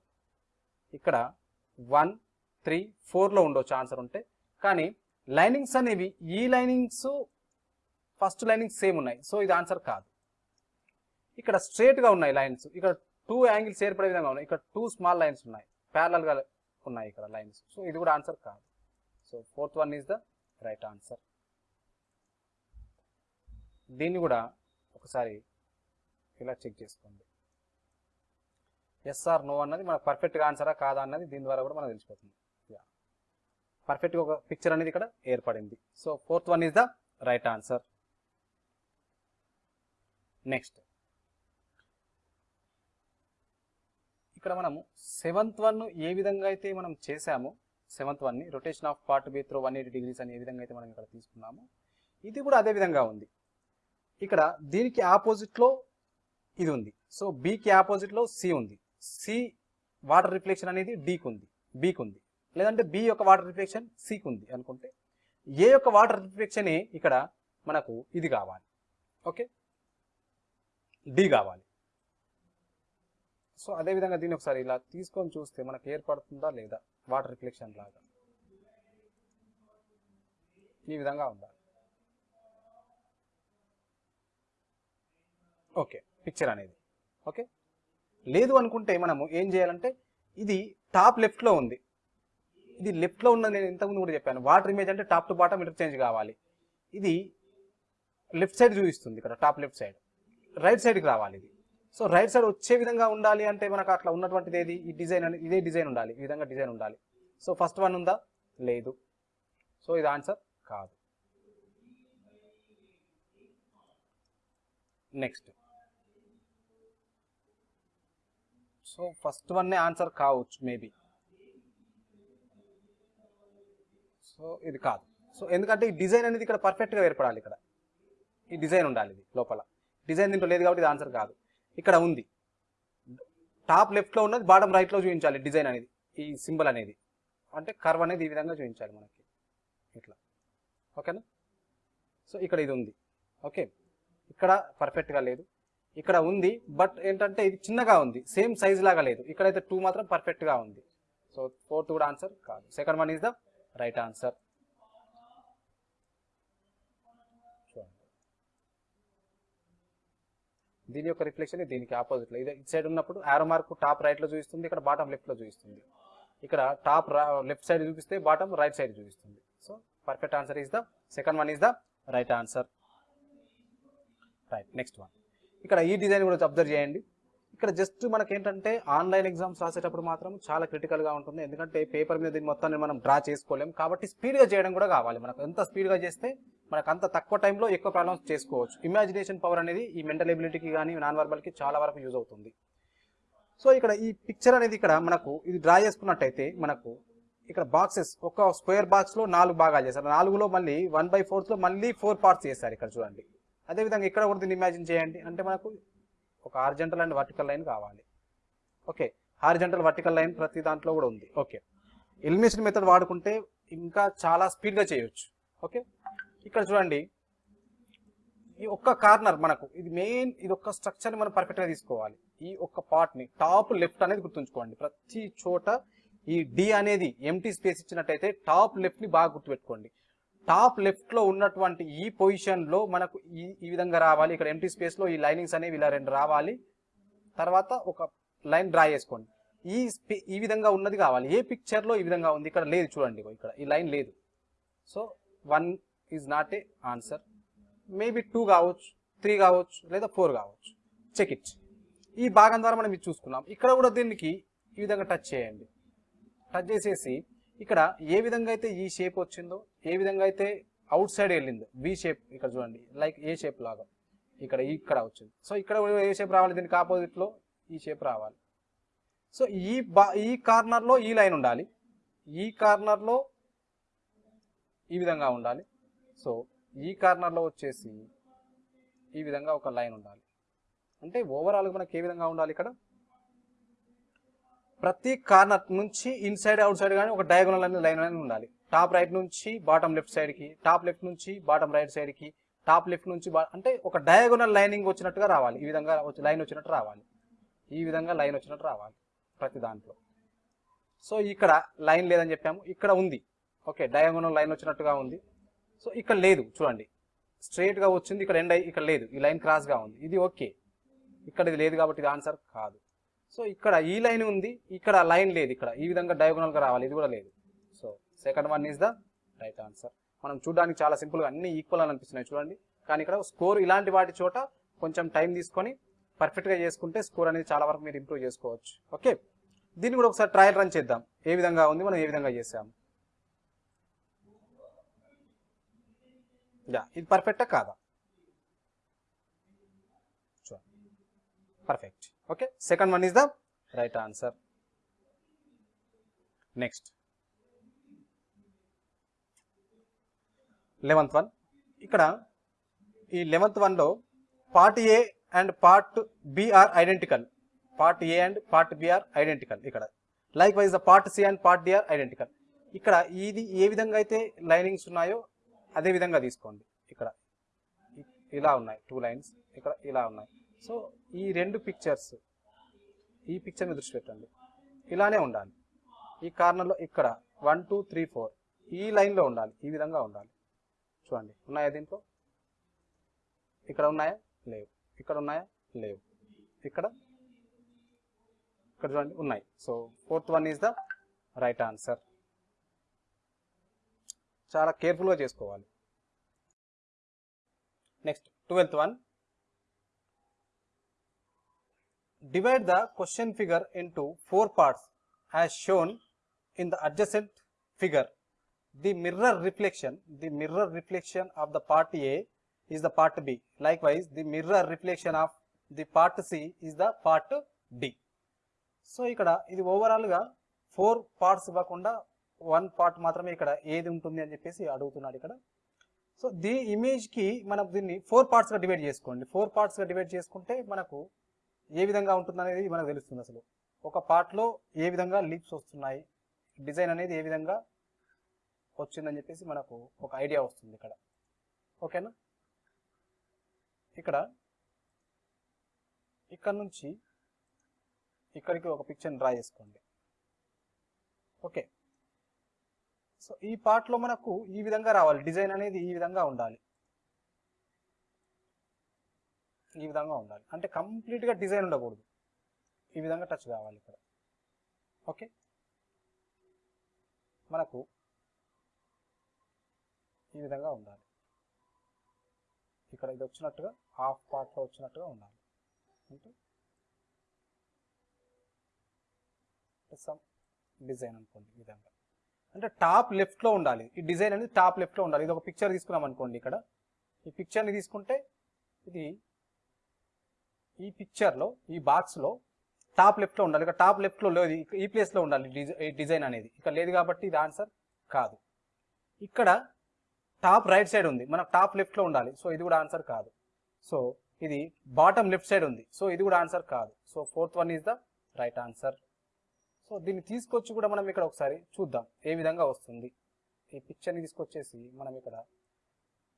ఇక్కడ వన్ త్రీ ఫోర్లో ఉండొచ్చు. ఆన్సర్ ఉంటే. కానీ లైనింగ్స్ అనేవి ఈ లైనింగ్స్ ఫస్ట్ లైనింగ్ సేమ్ ఉన్నాయి. సో ఇది ఆన్సర్ కాదు. ఇక్కడ స్ట్రేట్గా ఉన్నాయి లైన్స్. ఇక్కడ టూ యాంగిల్స్ ఏర్పడే విధంగా ఉన్నాయి. ఇక్కడ టూ స్మాల్ లైన్స్ ఉన్నాయి. ప్యారలల్గా ఉన్నాయి ఇక్కడ లైన్స్. సో ఇది కూడా ఆన్సర్ కాదు. So fourth one is the right answer. దీన్ని కూడా ఒకసారి ఇలా చెక్ చేసుకోండి. ఎస్ ఆర్ నో అన్నది మనకు పర్ఫెక్ట్గా ఆన్సరా కాదా అన్నది దీని ద్వారా కూడా మనకు తెలిసిపోతుంది. పర్ఫెక్ట్గా ఒక పిక్చర్ అనేది ఇక్కడ ఏర్పడింది. So fourth one is the right answer next ఇక్కడ మనము సెవెంత్ వన్ ఏ విధంగా అయితే మనం చేసామో సెవెంత్ వన్ని rotation of part B through one eighty degrees అని ఏ విధంగా అయితే మనం ఇక్కడ తీసుకున్నామో ఇది కూడా అదే విధంగా ఉంది. ఇక్కడ దీనికి ఆపోజిట్లో ఇది ఉంది. సో బీకి ఆపోజిట్లో సి ఉంది. సి వాటర్ రిఫ్లెక్షన్ అనేది డీకి ఉంది. బీకి ఉంది. లేదంటే బి యొక్క వాటర్ రిఫ్లెక్షన్ సికి ఉంది అనుకుంటే ఏ యొక్క వాటర్ రిఫ్లెక్షనే ఇక్కడ మనకు ఇది కావాలి. ఓకే డి కావాలి. సో అదే విధంగా దీన్ని ఒకసారి ఇలా తీసుకొని చూస్తే మనకు ఏర్పడుతుందా లేదా? వాటర్ రిఫ్లెక్షన్ లాగా. ఈ విధంగా ఉండాలి ఓకే పిక్చర్ అనేది. ఓకే? లేదు అనుకుంటే మనము ఏం చేయాలంటే ఇది టాప్ లెఫ్ట్లో ఉంది. ఇది లెఫ్ట్లో ఉన్నది నేను ఇంతకుముందు కూడా చెప్పాను. వాటర్ ఇమేజ్ అంటే టాప్ టు బాటమ్ ఇంటర్చేంజ్ కావాలి. ఇది లెఫ్ట్ సైడ్ చూపిస్తుంది ఇక్కడ టాప్ లెఫ్ట్ సైడ్. రైట్ సైడ్కి రావాలి ఇది. సో రైట్ సైడ్ వచ్చే విధంగా ఉండాలి అంటే మనకు అట్లా ఉన్నటువంటిది ఏది? ఈ డిజైన్ అనేది ఇదే డిజైన్ ఉండాలి. ఈ విధంగా డిజైన్ ఉండాలి. సో ఫస్ట్ వన్ ఉందా? లేదు. సో ఇది ఆన్సర్ కాదు. నెక్స్ట్. సో ఫస్ట్ వన్నే ఆన్సర్ కావచ్చు మేబీ సో ఇది కాదు. సో ఎందుకంటే ఈ డిజైన్ అనేది ఇక్కడ పర్ఫెక్ట్గా ఏర్పడాలి ఇక్కడ. ఈ డిజైన్ ఉండాలి ఇది లోపల. డిజైన్ దీంట్లో లేదు కాబట్టి ఇది ఆన్సర్ కాదు. ఇక్కడ ఉంది. టాప్ లెఫ్ట్లో ఉన్నది బాటం రైట్లో చూపించాలి డిజైన్ అనేది ఈ సింబల్ అనేది. అంటే కర్వ్ అనేది ఈ విధంగా చూపించాలి మనకి. ఇట్లా. ఓకేనా సో ఇక్కడ ఇది ఉంది. ఓకే ఇక్కడ పర్ఫెక్ట్గా లేదు. ఇక్కడ ఉంది బట్ ఏంటంటే ఇది చిన్నగా ఉంది సేమ్ సైజ్ లాగా లేదు. ఇక్కడైతే టూ మాత్రం పర్ఫెక్ట్గా ఉంది. సో ఫోర్త్ కూడా ఆన్సర్ కాదు. Second one is the right answer దీని యొక్క రిఫ్లెక్షన్ దీనికి ఆపోజిట్లో. ఇది ఇటు సైడ్ ఉన్నప్పుడు యారో మార్క్ టాప్ రైట్లో చూపిస్తుంది ఇక్కడ బాటం లెఫ్ట్లో చూపిస్తుంది. ఇక్కడ టాప్ లెఫ్ట్ సైడ్ చూపిస్తే బాటం రైట్ సైడ్ చూపిస్తుంది. So perfect answer is the second one is the right answer right next one ఇక్కడ ఈ డిజైన్ కూడా అబ్జర్వ్ చేయండి. ఇక్కడ జస్ట్ మనకి ఏంటంటే ఆన్లైన్ ఎగ్జామ్స్ రాసేటప్పుడు మాత్రం చాలా క్రిటికల్గా గా ఉంటుంది. ఎందుకంటే పేపర్ మీద దీన్ని మొత్తాన్ని మనం డ్రా చేసుకోలేం. కాబట్టి స్పీడ్గా చేయడం కూడా కావాలి. మనకు ఎంత స్పీడ్గా చేస్తే మనకు అంత తక్కువ టైంలో ఎక్కువ ప్రాబ్లమ్స్ చేసుకోవచ్చు. ఇమాజినేషన్ పవర్ అనేది ఈ మెంటల్ ఎబిలిటీకి కానీ నాన్ వర్బల్కి చాలా వరకు యూజ్ అవుతుంది. సో ఇక్కడ ఈ పిక్చర్ అనేది ఇక్కడ మనకు ఇది డ్రా చేసుకున్నట్టయితే మనకు ఇక్కడ బాక్సెస్ ఒక స్క్వేర్ బాక్స్లో నాలుగు భాగాలు చేశారు. నాలుగులో మళ్ళీ వన్ బై ఫోర్త్లో మళ్ళీ ఫోర్ పార్ట్స్ చేశారు ఇక్కడ చూడండి. అదేవిధంగా ఇక్కడ కూడా దీన్ని ఇమాజిన్ చేయండి. అంటే మనకు ఒక హార్జెంటల్ అండ్ వర్టికల్ లైన్ కావాలి. ఓకే హార్జెంటల్ వర్టికల్ లైన్ ప్రతి దాంట్లో కూడా ఉంది. ఓకే ఎలిమినేషన్ మెథడ్ వాడుకుంటే ఇంకా చాలా స్పీడ్గా చేయొచ్చు. ఓకే ఇక్కడ చూడండి. ఈ ఒక్క కార్నర్ మనకు ఇది మెయిన్ ఇది ఒక్క స్ట్రక్చర్ని మనం పర్ఫెక్ట్గా తీసుకోవాలి. ఈ ఒక్క పార్ట్ని టాప్ లెఫ్ట్ అనేది గుర్తుంచుకోండి. ప్రతి చోట ఈ డి అనేది ఎంటీ స్పేస్ ఇచ్చినట్టయితే టాప్ లెఫ్ట్ని బాగా గుర్తుపెట్టుకోండి. టాప్ లెఫ్ట్లో ఉన్నటువంటి ఈ పొజిషన్లో మనకు ఈ ఈ విధంగా రావాలి. ఇక్కడ ఎంటీ స్పేస్లో ఈ లైనింగ్స్ అనేవి ఇలా రెండు రావాలి. తర్వాత ఒక లైన్ డ్రా చేసుకోండి. ఈ స్పే- ఈ విధంగా ఉన్నది కావాలి. ఏ పిక్చర్లో ఈ విధంగా ఉంది? ఇక్కడ లేదు చూడండి. ఇక్కడ ఈ లైన్ లేదు. So one is not a answer maybe two కావచ్చు త్రీ కావచ్చు లేదా ఫోర్ కావచ్చు. చెక్ ఇట్ ఈ భాగం ద్వారా మనం ఇది చూసుకున్నాం. ఇక్కడ కూడా దీనికి ఈ విధంగా టచ్ చేయండి. టచ్ చేసేసి ఇక్కడ ఏ విధంగా అయితే ఈ షేప్ వచ్చిందో ఏ విధంగా అయితే అవుట్ సైడ్ వెళ్ళిందో వి షేప్ ఇక్కడ చూడండి లైక్ ఏ షేప్ లాగా ఇక్కడ ఇక్కడ వచ్చింది. సో ఇక్కడ ఏ షేప్ రావాలి దీనికి ఆపోజిట్లో ఈ షేప్ రావాలి. సో ఈ బా ఈ కార్నర్లో ఈ లైన్ ఉండాలి. ఈ కార్నర్లో ఈ విధంగా ఉండాలి. సో ఈ కార్నర్లో వచ్చేసి ఈ విధంగా ఒక లైన్ ఉండాలి. అంటే ఓవరాల్ మనకి ఏ విధంగా ఉండాలి ఇక్కడ? ప్రతి కార్నర్ నుంచి ఇన్సైడ్ అవుట్ సైడ్ కానీ ఒక డయాగోనల్ అనే లైన్ అనేది ఉండాలి. టాప్ రైట్ నుంచి బాటమ్ లెఫ్ట్ సైడ్కి టాప్ లెఫ్ట్ నుంచి బాటమ్ రైట్ సైడ్కి టాప్ లెఫ్ట్ నుంచి అంటే ఒక డయాగోనల్ లైనింగ్ వచ్చినట్టుగా రావాలి. ఈ విధంగా లైన్ వచ్చినట్టు రావాలి. ఈ విధంగా లైన్ వచ్చినట్టు రావాలి ప్రతి దాంట్లో. సో ఇక్కడ లైన్ లేదని చెప్పాము. ఇక్కడ ఉంది. ఓకే డయాగోనల్ లైన్ వచ్చినట్టుగా ఉంది. సో ఇక్కడ లేదు చూడండి. స్ట్రేట్గా వచ్చింది ఇక్కడ ఎండ్ అయ్యి ఇక్కడ లేదు. ఈ లైన్ క్రాస్గా ఉంది. ఇది ఓకే ఇక్కడ ఇది లేదు కాబట్టి ఇది ఆన్సర్ కాదు. సో ఇక్కడ ఈ లైన్ ఉంది ఇక్కడ లైన్ లేదు ఇక్కడ. ఈ విధంగా డయాగోనల్గా రావాలి ఇది కూడా లేదు. So second one is the right answer మనం చూడడానికి చాలా సింపుల్గా అన్ని ఈక్వల్ అని అనిపిస్తున్నాయి చూడండి. కానీ ఇక్కడ స్కోర్ ఇలాంటి వాటి చోట కొంచెం టైం తీసుకొని పర్ఫెక్ట్గా చేసుకుంటే స్కోర్ అనేది చాలా వరకు మీరు ఇంప్రూవ్ చేసుకోవచ్చు. ఓకే దీన్ని కూడా ఒకసారి ట్రయల్ రన్ చేద్దాం. ఏ విధంగా ఉంది మనం ఏ విధంగా చేసాము? యా ఇది పర్ఫెక్టా కాదా? Perfect okay second one is the right answer next eleventh one ఇక్కడ ఈ లెవెంత్ వన్లో part A and part B are identical part A and part B are identical ఇక్కడ. Likewise the part C and part D are identical ఇక్కడ ఇది ఏ విధంగా అయితే linings ఉన్నాయో అదే విధంగా తీసుకోండి. ఇక్కడ ఇలా ఉన్నాయి టూ లైన్స్ ఇక్కడ ఇలా ఉన్నాయి. సో ఈ రెండు పిక్చర్స్ ఈ పిక్చర్ని దృష్టి పెట్టండి. ఇలానే ఉండాలి. ఈ కార్నర్లో ఇక్కడ వన్ టూ త్రీ ఫోర్ ఈ లైన్లో ఉండాలి. ఈ విధంగా ఉండాలి. చూడండి. ఉన్నాయా దీంట్లో? ఇక్కడ ఉన్నాయా? లేవు. ఇక్కడ ఉన్నాయా? లేవు. ఇక్కడ? ఇక్కడ చూడండి. ఉన్నాయి. So fourth one is the right answer చాలా కేర్ఫుల్గా చేసుకోవాలి. Next twelfth one divide the question figure into four parts as shown in the adjacent figure the mirror reflection the mirror reflection of the part A is the part B likewise the mirror reflection of the part C is the part D so ఇక్కడ ఇది ఓవరాల్గా four parts ఇవ్వకుండా one part మాత్రమే ఇక్కడ ఏది ఉంటుంది అని చెప్పేసి అడుగుతున్నాడు ఇక్కడ. సో దీ ఇమేజ్కి మనం దీన్ని ఫోర్ పార్ట్స్గా డివైడ్ చేసుకోండి. ఫోర్ పార్ట్స్గా డివైడ్ చేసుకుంటే మనకు ఏ విధంగా ఉంటుంది అనేది మనకు తెలుస్తుంది అసలు. ఒక పార్ట్లో ఏ విధంగా లీప్స్ వస్తున్నాయి డిజైన్ అనేది ఏ విధంగా వచ్చిందని చెప్పేసి మనకు ఒక ఐడియా వస్తుంది ఇక్కడ. ఓకేనా ఇక్కడ ఇక్కడ నుంచి ఇక్కడికి ఒక పిక్చర్ని డ్రా చేసుకోండి. ఓకే సో ఈ పార్ట్లో మనకు ఈ విధంగా రావాలి. డిజైన్ అనేది ఈ విధంగా ఉండాలి. ఈ విధంగా ఉండాలి. అంటే కంప్లీట్గా డిజైన్ ఉండకూడదు. ఈ విధంగా టచ్ కావాలి ఇక్కడ. ఓకే? మనకు ఈ విధంగా ఉండాలి. ఇక్కడ ఇది వచ్చినట్టుగా హాఫ్ పార్ట్లో వచ్చినట్టుగా ఉండాలి. అంటే సమ్ డిజైన్ అనుకోండి ఈ విధంగా. అంటే టాప్ లెఫ్ట్లో ఉండాలి. ఈ డిజైన్ అనేది టాప్ లెఫ్ట్లో ఉండాలి. ఇది ఒక పిక్చర్ తీసుకున్నాం అనుకోండి ఇక్కడ. ఈ పిక్చర్ని తీసుకుంటే ఇది ఈ పిక్చర్లో ఈ బాక్స్లో టాప్ లెఫ్ట్లో ఉండాలి. ఇక టాప్ లెఫ్ట్లో లేదు. ఈ ప్లేస్లో ఉండాలి డిజై- ఈ డిజైన్ అనేది. ఇక్కడ లేదు కాబట్టి ఇది ఆన్సర్ కాదు. ఇక్కడ టాప్ రైట్ సైడ్ ఉంది. మనకు టాప్ లెఫ్ట్లో ఉండాలి. సో ఇది కూడా ఆన్సర్ కాదు. సో ఇది బాటమ్ లెఫ్ట్ సైడ్ ఉంది. సో ఇది కూడా ఆన్సర్ కాదు. So fourth one is the right answer so దీన్ని తీసుకొచ్చి కూడా మనం ఇక్కడ ఒకసారి చూద్దాం. ఏ విధంగా వస్తుంది? ఈ పిక్చర్ని తీసుకొచ్చేసి మనం ఇక్కడ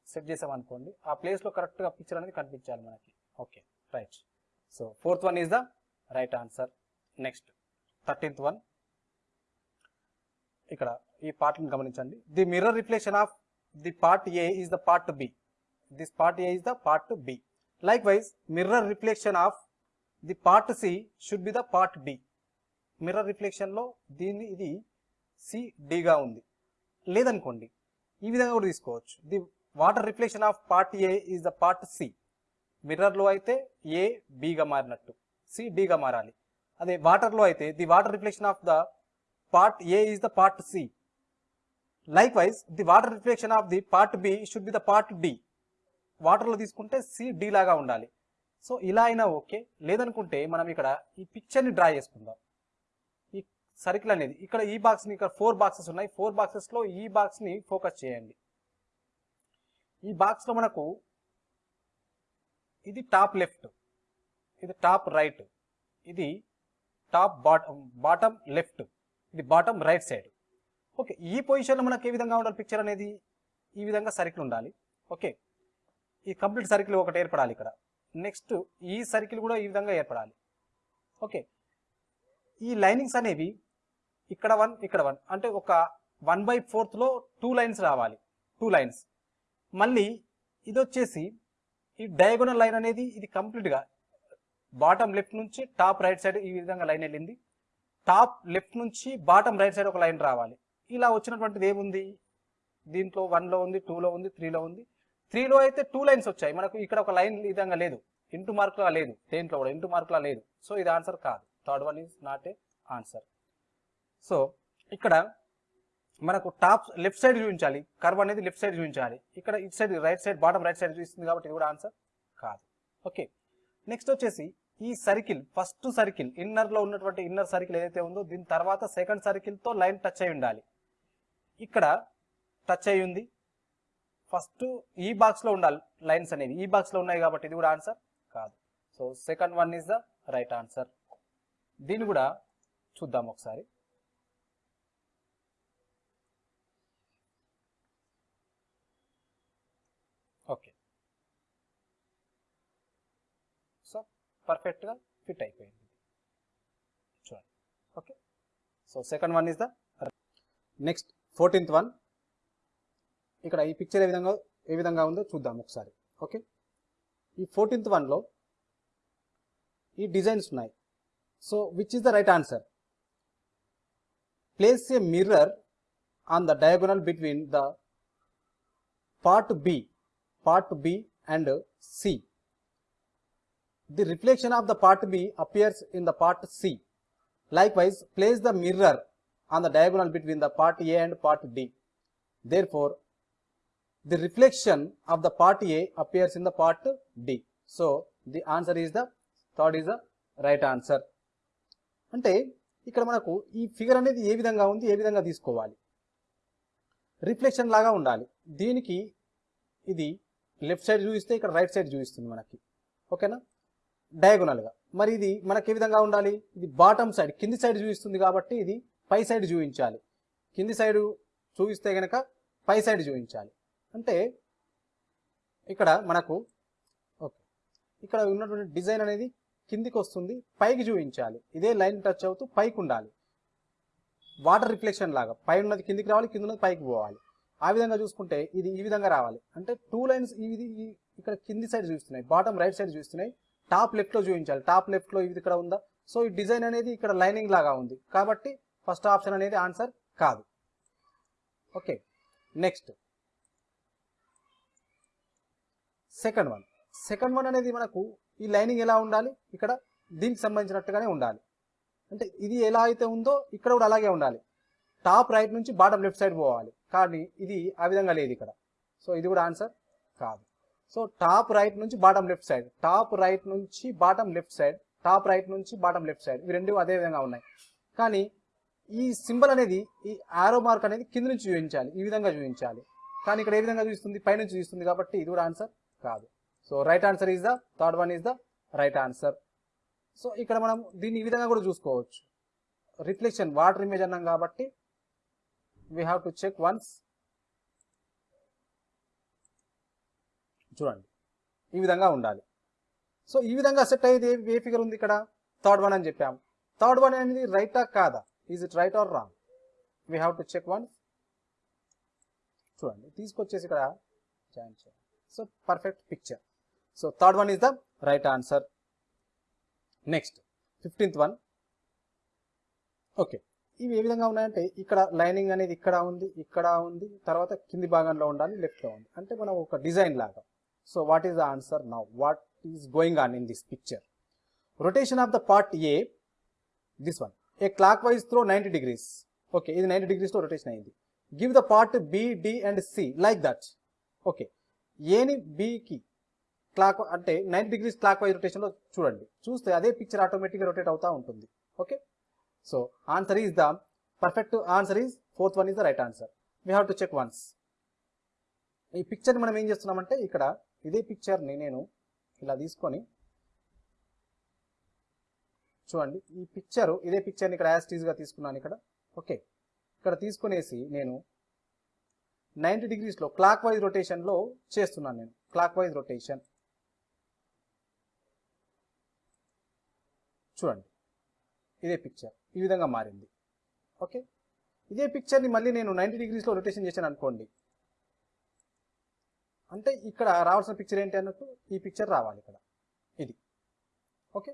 సెట్ చేసామనుకోండి ఆ ప్లేస్లో కరెక్ట్గా పిక్చర్ అనేది కనిపించాలి మనకి. Okay right so fourth one is the right answer next thirteenth one ఇక్కడ ఈ పార్ట్ని గమనించండి. The mirror reflection of the part A is the part B this part A is the part B likewise mirror reflection of the part C should be the part D mirror రిఫ్లెక్షన్లో దీన్ని ఇది సిడిగా ఉంది. లేదనుకోండి ఈ విధంగా కూడా తీసుకోవచ్చు. The water reflection of part A is the part C మిర్రర్లో అయితే ఏ బిగా మారినట్టు. సి డిగా మారాలి. అదే వాటర్లో అయితే the water reflection of the part A is the part C likewise the water reflection of the part B should be the part D వాటర్లో తీసుకుంటే C D లాగా ఉండాలి. సో ఇలా అయినా ఓకే లేదనుకుంటే మనం ఇక్కడ ఈ పిక్చర్ని డ్రా చేసుకుందాం. సర్కిల్ అనేది. ఇక్కడ ఈ బాక్స్ని ఇక్కడ ఫోర్ బాక్సెస్ ఉన్నాయి. ఫోర్ బాక్సెస్లో ఈ బాక్స్ని ఫోకస్ చేయండి. ఈ బాక్స్లో మనకు ఇది టాప్ లెఫ్ట్ ఇది టాప్ రైట్ ఇది టాప్ బాటమ్ బాటమ్ లెఫ్ట్ ఇది బాటమ్ రైట్ సైడ్ ఓకే ఈ పొజిషన్లో మనకు ఏ విధంగా ఉండాలి పిక్చర్ అనేది? ఈ విధంగా సర్కిల్ ఉండాలి. ఓకే ఈ కంప్లీట్ సర్కిల్ ఒకటి ఏర్పడాలి ఇక్కడ. నెక్స్ట్ ఈ సర్కిల్ కూడా ఈ విధంగా ఏర్పడాలి. ఓకే ఈ లైనింగ్స్ అనేవి ఇక్కడ వన్ ఇక్కడ వన్ అంటే ఒక వన్ బై ఫోర్త్లో టూ లైన్స్ రావాలి. టూ లైన్స్ మళ్ళీ ఇది వచ్చేసి ఈ డయాగోనల్ లైన్ అనేది ఇది కంప్లీట్గా బాటమ్ లెఫ్ట్ నుంచి టాప్ రైట్ సైడ్ ఈ విధంగా లైన్ వెళ్ళింది. టాప్ లెఫ్ట్ నుంచి బాటమ్ రైట్ సైడ్ ఒక లైన్ రావాలి. ఇలా వచ్చినటువంటిది ఏముంది? దీంట్లో వన్లో ఉంది టూలో ఉంది త్రీలో ఉంది. త్రీలో అయితే టూ లైన్స్ వచ్చాయి. మనకు ఇక్కడ ఒక లైన్ విధంగా లేదు. ఇంటూ మార్కులా లేదు. దేంట్లో కూడా ఇంటూ మార్కులా లేదు. సో ఇది ఆన్సర్ కాదు. Third one is not a answer so ఇక్కడ మనకు టాప్ లెఫ్ట్ సైడ్ చూపించాలి. కర్వ్ అనేది లెఫ్ట్ సైడ్ చూపించాలి. ఇక్కడ ఇటు side right side bottom right side చూపిస్తుంది కాబట్టి ఇది కూడా ఆన్సర్ కాదు. ఓకే. నెక్స్ట్ వచ్చేసి ఈ సర్కిల్ ఫస్ట్ సర్కిల్ ఇన్నర్లో ఉన్నటువంటి ఇన్నర్ సర్కిల్ ఏదైతే ఉందో దీని తర్వాత సెకండ్ సర్కిల్తో లైన్ టచ్ అయి ఉండాలి. ఇక్కడ టచ్ అయి ఉంది. ఫస్ట్ ఈ బాక్స్లో ఉండాలి లైన్స్ అనేవి ఈ బాక్స్లో ఉన్నాయి కాబట్టి ఇది కూడా ఆన్సర్ కాదు. So second one is the right answer. దీన్ని కూడా చూద్దాం ఒకసారి ఓకే సో పర్ఫెక్ట్గా ఫిట్ అయిపోయింది. చూడండి. Okay so second one is the next fourteenth one ఇక్కడ ఈ పిక్చర్ ఏ విధంగా ఏ విధంగా ఉందో చూద్దాం ఒకసారి. ఓకే ఈ ఫోర్టీన్త్ వన్లో ఈ డిజైన్స్ ఉన్నాయి. So which is the right answer place a mirror on the diagonal between the part B part B and C The reflection of the part B appears in the part C. Likewise, place the mirror on the diagonal between the part A and part D. Therefore, the reflection of the part A appears in the part D. So, the answer is the third is the right answer. అంటే ఇక్కడ మనకు ఈ figure అనేది ఏ విధంగా ఉంది ఏ విధంగా తీసుకోవాలి రిఫ్లెక్షన్ లాగా ఉండాలి దీనికి ఇది లెఫ్ట్ సైడ్ చూపిస్తే ఇక్కడ రైట్ సైడ్ చూపిస్తుంది మనకి ఓకేనా డయాగోనల్గా. మరి ఇది మనకి ఏ విధంగా ఉండాలి? ఇది బాటమ్ సైడ్ కింది సైడ్ చూపిస్తుంది కాబట్టి ఇది పై సైడ్ చూపించాలి. కింది సైడ్ చూపిస్తే కనుక పై సైడ్ చూపించాలి. అంటే ఇక్కడ మనకు ఓకే. ఇక్కడ ఉన్నటువంటి డిజైన్ అనేది కిందికి వస్తుంది పైకి చూపించాలి. ఇదే లైన్ టచ్ అవుతూ పైకి ఉండాలి. వాటర్ రిఫ్లెక్షన్ లాగా పై ఉన్నది కిందికి రావాలి కింద ఉన్నది పైకి పోవాలి. ఆ విధంగా చూసుకుంటే ఇది ఈ విధంగా రావాలి. అంటే టూ లైన్స్ ఇది ఇక్కడ కింది సైడ్ చూస్తున్నాయి బాటమ్ రైట్ సైడ్ చూస్తున్నాయి టాప్ లెఫ్ట్లో చూపించాలి. టాప్ లెఫ్ట్లో ఇది ఇక్కడ ఉందా? సో ఈ డిజైన్ అనేది ఇక్కడ లైనింగ్ లాగా ఉంది. కాబట్టి ఫస్ట్ ఆప్షన్ అనేది ఆన్సర్ కాదు. Okay next. Second one. Second one అనేది మనకు ఈ లైనింగ్ ఎలా ఉండాలి? ఇక్కడ దీనికి సంబంధించినట్టుగానే ఉండాలి. అంటే ఇది ఎలా అయితే ఉందో ఇక్కడ కూడా అలాగే ఉండాలి. టాప్ రైట్ నుంచి బాటమ్ లెఫ్ట్ సైడ్ పోవాలి. కానీ ఇది ఆ విధంగా లేదు ఇక్కడ. సో ఇది కూడా ఆన్సర్ కాదు. సో టాప్ రైట్ నుంచి bottom left side top right నుంచి bottom left side top right నుంచి బాటమ్ లెఫ్ట్ సైడ్ ఇవి రెండు అదే విధంగా ఉన్నాయి. కానీ ఈ సింబల్ అనేది ఈ ఆరో మార్క్ అనేది కింద నుంచి చూపించాలి. ఈ విధంగా చూపించాలి. కానీ ఇక్కడ ఏ విధంగా చూపిస్తుంది? పైనుంచి చూపిస్తుంది కాబట్టి ఇది కూడా ఆన్సర్ కాదు. So right answer is the third one is the right answer so ఇక్కడ మనం దీన్ని ఈ విధంగా కూడా చూసుకోవచ్చు. రిఫ్లెక్షన్ వాటర్ ఇమేజ్ అన్నాం కాబట్టి we have to check once చూడండి. ఈ విధంగా ఉండాలి. సో ఈ విధంగా సెట్ అయ్యేది ఏ- ఫిగర్ ఉంది ఇక్కడ? థర్డ్ వన్ అని చెప్పాము. థర్డ్ వన్ అనేది రైటా కాదా? Is it right or wrong we have to check one చూడండి. తీసుకొచ్చేసి ఇక్కడ జాయిన్ చేయాలి so perfect picture so third one is the right answer next fifteenth one okay ఇవి ఏ విధంగా ఉన్నాయంటే ఇక్కడ లైనింగ్ అనేది ఇక్కడ ఉంది ఇక్కడ ఉంది తర్వాత కింది భాగంలో ఉండాలి లెఫ్ట్లో ఉంది. అంటే మనం ఒక డిజైన్ లాగా. So what is the answer now what is going on in this picture rotation of the part A this one a clock throw throw degrees. Degrees okay ఇది నైంటీ డిగ్రీస్లో రొటేషన్ అయింది. Give the part B D and C like that okay ఏని బికి clock అంటే ninety degrees clockwise రొటేషన్లో చూడండి. చూస్తే అదే పిక్చర్ ఆటోమేటిక్గా రొటేట్ అవుతా ఉంటుంది. Okay so answer is the perfect answer is fourth one is the right answer we have to check once ఈ పిక్చర్ని మనం ఏం చేస్తున్నామంటే ఇక్కడ ఇదే పిక్చర్ని నేను ఇలా తీసుకొని చూడండి ఈ పిక్చర్ ఇదే పిక్చర్ని ఇక్కడ యాస్టీజ్గా తీసుకున్నాను ఇక్కడ. ఓకే ఇక్కడ తీసుకునేసి నేను నైంటీ డిగ్రీస్లో క్లాక్ వైజ్ రొటేషన్లో చేస్తున్నాను నేను. క్లాక్ వైజ్ రొటేషన్ చూడండి. ఇదే పిక్చర్ ఈ విధంగా మారింది. ఓకే ఇదే పిక్చర్ని మళ్ళీ నేను నైంటీ డిగ్రీస్లో రొటేషన్ చేశాను అనుకోండి. అంటే ఇక్కడ రావాల్సిన పిక్చర్ ఏంటి అన్నట్టు ఈ పిక్చర్ రావాలి ఇక్కడ. ఇది. ఓకే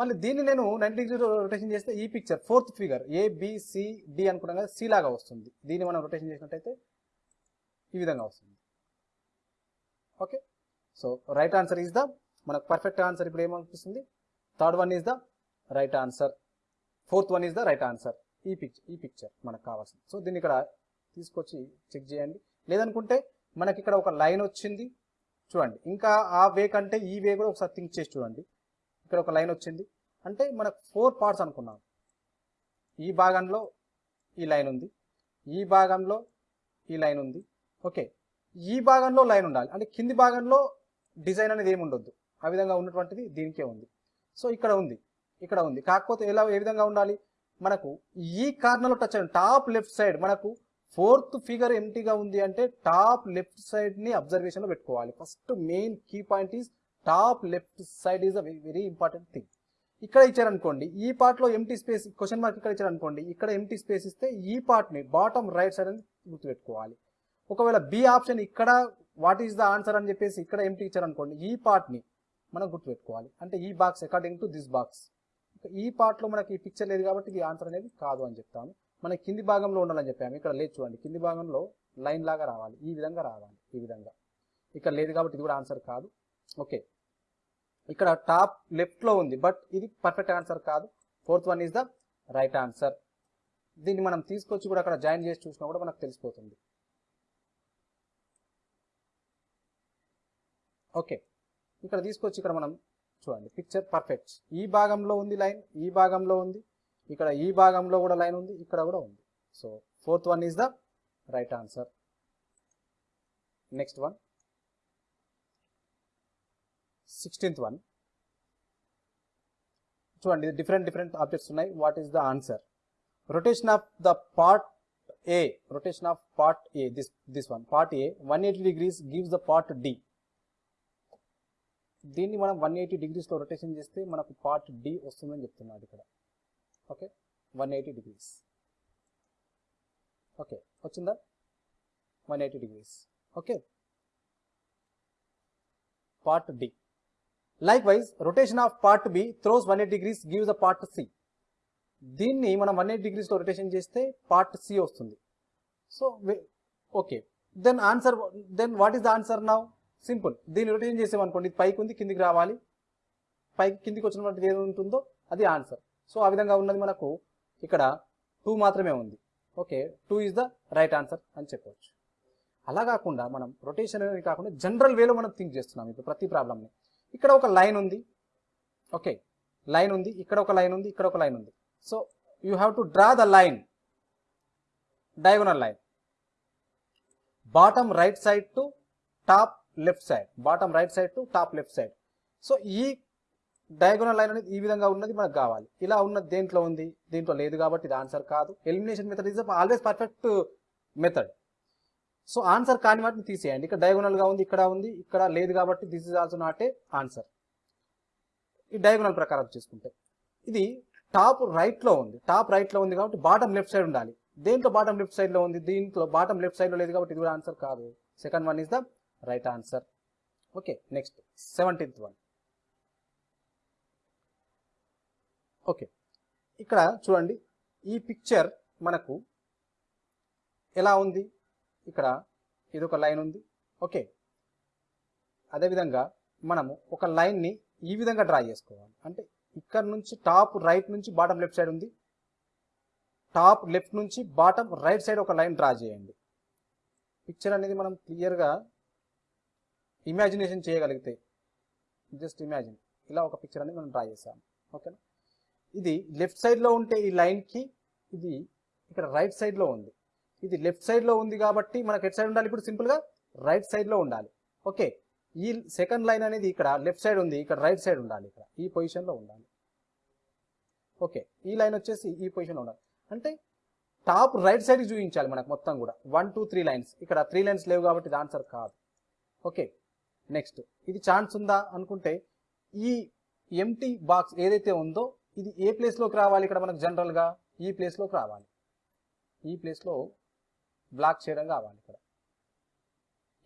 మళ్ళీ దీన్ని నేను నైన్టీ డిగ్రీ రొటేషన్ చేస్తే ఈ పిక్చర్ ఫోర్త్ ఫిగర్ ఏబిసిడి అనుకున్నాం కదా సి లాగా వస్తుంది. దీన్ని మనం రొటేషన్ చేసినట్టయితే ఈ విధంగా వస్తుంది. Okay so right answer is the మనకు పర్ఫెక్ట్ ఆన్సర్ ఇప్పుడు ఏమనిపిస్తుంది? Third one is the right answer fourth one is the right answer ఈ పిక్చర్ ఈ పిక్చర్ మనకు కావాల్సింది. సో దీన్ని ఇక్కడ తీసుకొచ్చి చెక్ చేయండి. లేదనుకుంటే మనకి ఇక్కడ ఒక లైన్ వచ్చింది. చూడండి. ఇంకా ఆ వే కంటే ఈ వే కూడా ఒకసారి థింక్ చేసి చూడండి. ఇక్కడ ఒక లైన్ వచ్చింది. అంటే మనకు ఫోర్ పార్ట్స్ అనుకున్నాం. ఈ భాగంలో ఈ లైన్ ఉంది. ఈ భాగంలో ఈ లైన్ ఉంది. ఓకే. ఈ భాగంలో లైన్ ఉండాలి. అంటే కింది భాగంలో డిజైన్ అనేది ఏమి ఉండొద్దు. ఆ విధంగా ఉన్నటువంటిది దీనికే ఉంది. సో ఇక్కడ ఉంది. ఇక్కడ ఉంది. కాకపోతే ఎలా ఏ విధంగా ఉండాలి? మనకు ఈ కార్నర్లో టచ్ అయ్యింది టాప్ లెఫ్ట్ సైడ్ మనకు ఫోర్త్ ఫిగర్ ఎంటీగా ఉంది అంటే టాప్ లెఫ్ట్ సైడ్ని అబ్జర్వేషన్లో పెట్టుకోవాలి. First main key point is top left side is a very important thing. ఇక్కడ ఇచ్చారనుకోండి ఈ పార్ట్లో ఎంటీ స్పేస్ క్వశ్చన్ మార్క్ ఇక్కడ ఇచ్చారనుకోండి ఇక్కడ ఎంటీ స్పేస్ ఇస్తే ఈ పార్ట్ని బాటమ్ రైట్ సైడ్ అని గుర్తుపెట్టుకోవాలి. ఒకవేళ బి ఆప్షన్ ఇక్కడ వాట్ ఈస్ ద ఆన్సర్ అని చెప్పేసి ఇక్కడ ఎంటీ ఇచ్చారనుకోండి ఈ పార్ట్ని మనం గుర్తుపెట్టుకోవాలి. అంటే ఈ box according to this box ఈ పార్ట్లో లో మనకి ఈ పిక్చర్ లేదు కాబట్టి ఇది ఆన్సర్ అనేది కాదు అని చెప్తాము మనకి కింది భాగంలో ఉండాలని చెప్పాము. ఇక్కడ లేదు చూడండి. కింది భాగంలో లైన్ లాగా రావాలి. ఈ విధంగా రావాలి. ఈ విధంగా. ఇక్కడ లేదు కాబట్టి ఇది కూడా ఆన్సర్ కాదు. ఓకే. ఇక్కడ టాప్ లెఫ్ట్లో ఉంది బట్ ఇది పర్ఫెక్ట్ ఆన్సర్ కాదు. Fourth one is the right answer. దీన్ని మనం తీసుకొచ్చి కూడా అక్కడ జాయిన్ చేసి చూసినా కూడా మనకు తెలిసిపోతుంది. ఓకే. ఇక్కడ తీసుకొచ్చి ఇక్కడ మనం చూడండి. Picture perfect. ఈ భాగంలో ఉంది లైన్ ఈ భాగంలో ఉంది. ఇక్కడ ఈ భాగంలో కూడా లైన్ ఉంది ఇక్కడ కూడా ఉంది. So fourth one is the right answer next one sixteenth one చూడండి డిఫరెంట్ డిఫరెంట్ ఆబ్జెక్ట్స్ ఉన్నాయి. What is the answer rotation of the part A rotation of part A this this one part A one eighty degrees gives the part D దీన్ని మనం one eighty డిగ్రీస్లో rotation చేస్తే మనకు part D వస్తుందని చెప్తున్నాడు ఇక్కడ. Okay one eighty degrees okay వచ్చిందా? One eighty degrees okay part D likewise rotation of part B throws one eight degrees gives the part C దీన్ని మనం వన్ ఎయిట్ డిగ్రీస్లో rotation చేస్తే పార్ట్ సి వస్తుంది. So okay then answer then what is the answer now simple దీన్ని rotation చేసామనుకోండి ఇది పైకి ఉంది కిందికి రావాలి. పైకి కిందికి వచ్చినటువంటి ఏది ఉంటుందో అది ఆన్సర్ సో ఆ విధంగా ఉన్నది మనకు ఇక్కడ టూ మాత్రమే ఉంది. Okay two is the right answer అని చెప్పవచ్చు అలా కాకుండా మనం రొటేషన్ అనేది కాకుండా జనరల్ వేలో మనం థింక్ చేస్తున్నాం ఇప్పుడు ప్రతి ప్రాబ్లమ్ని ఇక్కడ ఒక లైన్ ఉంది. ఓకే లైన్ ఉంది. ఇక్కడ ఒక లైన్ ఉంది. ఇక్కడ ఒక లైన్ ఉంది. So you have to draw the line diagonal line bottom right side to top left side bottom right side to top left side so ఈ డయాగోనల్ లైన్ అనేది ఈ విధంగా ఉన్నది మనకు కావాలి. ఇలా ఉన్న దేంట్లో ఉంది? దీంట్లో లేదు కాబట్టి ఇది ఆన్సర్ కాదు. Elimination method is always perfect method so answer కాని వాటిని తీసేయండి. ఇక్కడ diagonal గా ఉంది ఇక్కడ ఉంది ఇక్కడ లేదు కాబట్టి this is also not a answer ఈ డయాగోనల్ ప్రకారం చూసుకుంటే ఇది టాప్ రైట్లో ఉంది. టాప్ రైట్లో ఉంది కాబట్టి బాటమ్ లెఫ్ట్ సైడ్ ఉండాలి. దేంట్లో బాటమ్ లెఫ్ట్ సైడ్లో ఉంది? దీంట్లో బాటమ్ లెఫ్ట్ సైడ్లో లేదు కాబట్టి ఇది కూడా ఆన్సర్ కాదు. Second one is the right answer okay next seventeenth one okay. ఇక్కడ చూడండి ఈ పిక్చర్ మనకు ఎలా ఉంది? ఇక్కడ ఇది ఒక లైన్ ఉంది. ఓకే. అదేవిధంగా మనము ఒక లైన్ని ఈ విధంగా డ్రా చేసుకోవాలి. అంటే ఇక్కడ నుంచి టాప్ రైట్ నుంచి బాటమ్ లెఫ్ట్ సైడ్ ఉంది. టాప్ లెఫ్ట్ నుంచి బాటమ్ రైట్ సైడ్ ఒక లైన్ డ్రా చేయండి. పిక్చర్ అనేది మనం క్లియర్గా ఇమాజినేషన్ చేయగలిగితే జస్ట్ ఇమాజిన్ ఇలా ఒక పిక్చర్ అనేది మనం డ్రా చేసాం ఓకేనా? ఇది లెఫ్ట్ సైడ్లో ఉంటే ఈ లైన్కి ఇది ఇక్కడ రైట్ సైడ్లో ఉంది. ఇది లెఫ్ట్ సైడ్లో ఉంది కాబట్టి మనకు ఎట్ సైడ్ ఉండాలి? ఇప్పుడు సింపుల్గా రైట్ సైడ్లో ఉండాలి. ఓకే ఈ సెకండ్ లైన్ అనేది ఇక్కడ లెఫ్ట్ సైడ్ ఉంది. ఇక్కడ రైట్ సైడ్ ఉండాలి ఇక్కడ. ఈ పొజిషన్లో ఉండాలి. ఓకే ఈ లైన్ వచ్చేసి ఈ పొజిషన్లో ఉండాలి. అంటే టాప్ రైట్ సైడ్ చూపించాలి మనకు మొత్తం కూడా. వన్ టూ త్రీ లైన్స్ ఇక్కడ త్రీ లైన్స్ లేవు కాబట్టి ఇది ఆన్సర్ కాదు. ఓకే నెక్స్ట్ ఇది ఛాన్స్ ఉందా? అనుకుంటే ఈ ఎంటీ బాక్స్ ఏదైతే ఉందో ఇది ఏ ప్లేస్లోకి రావాలి ఇక్కడ మనకు జనరల్గా ఈ ప్లేస్లోకి రావాలి. ఈ ప్లేస్లో బ్లాక్ చేయడం కావాలి ఇక్కడ.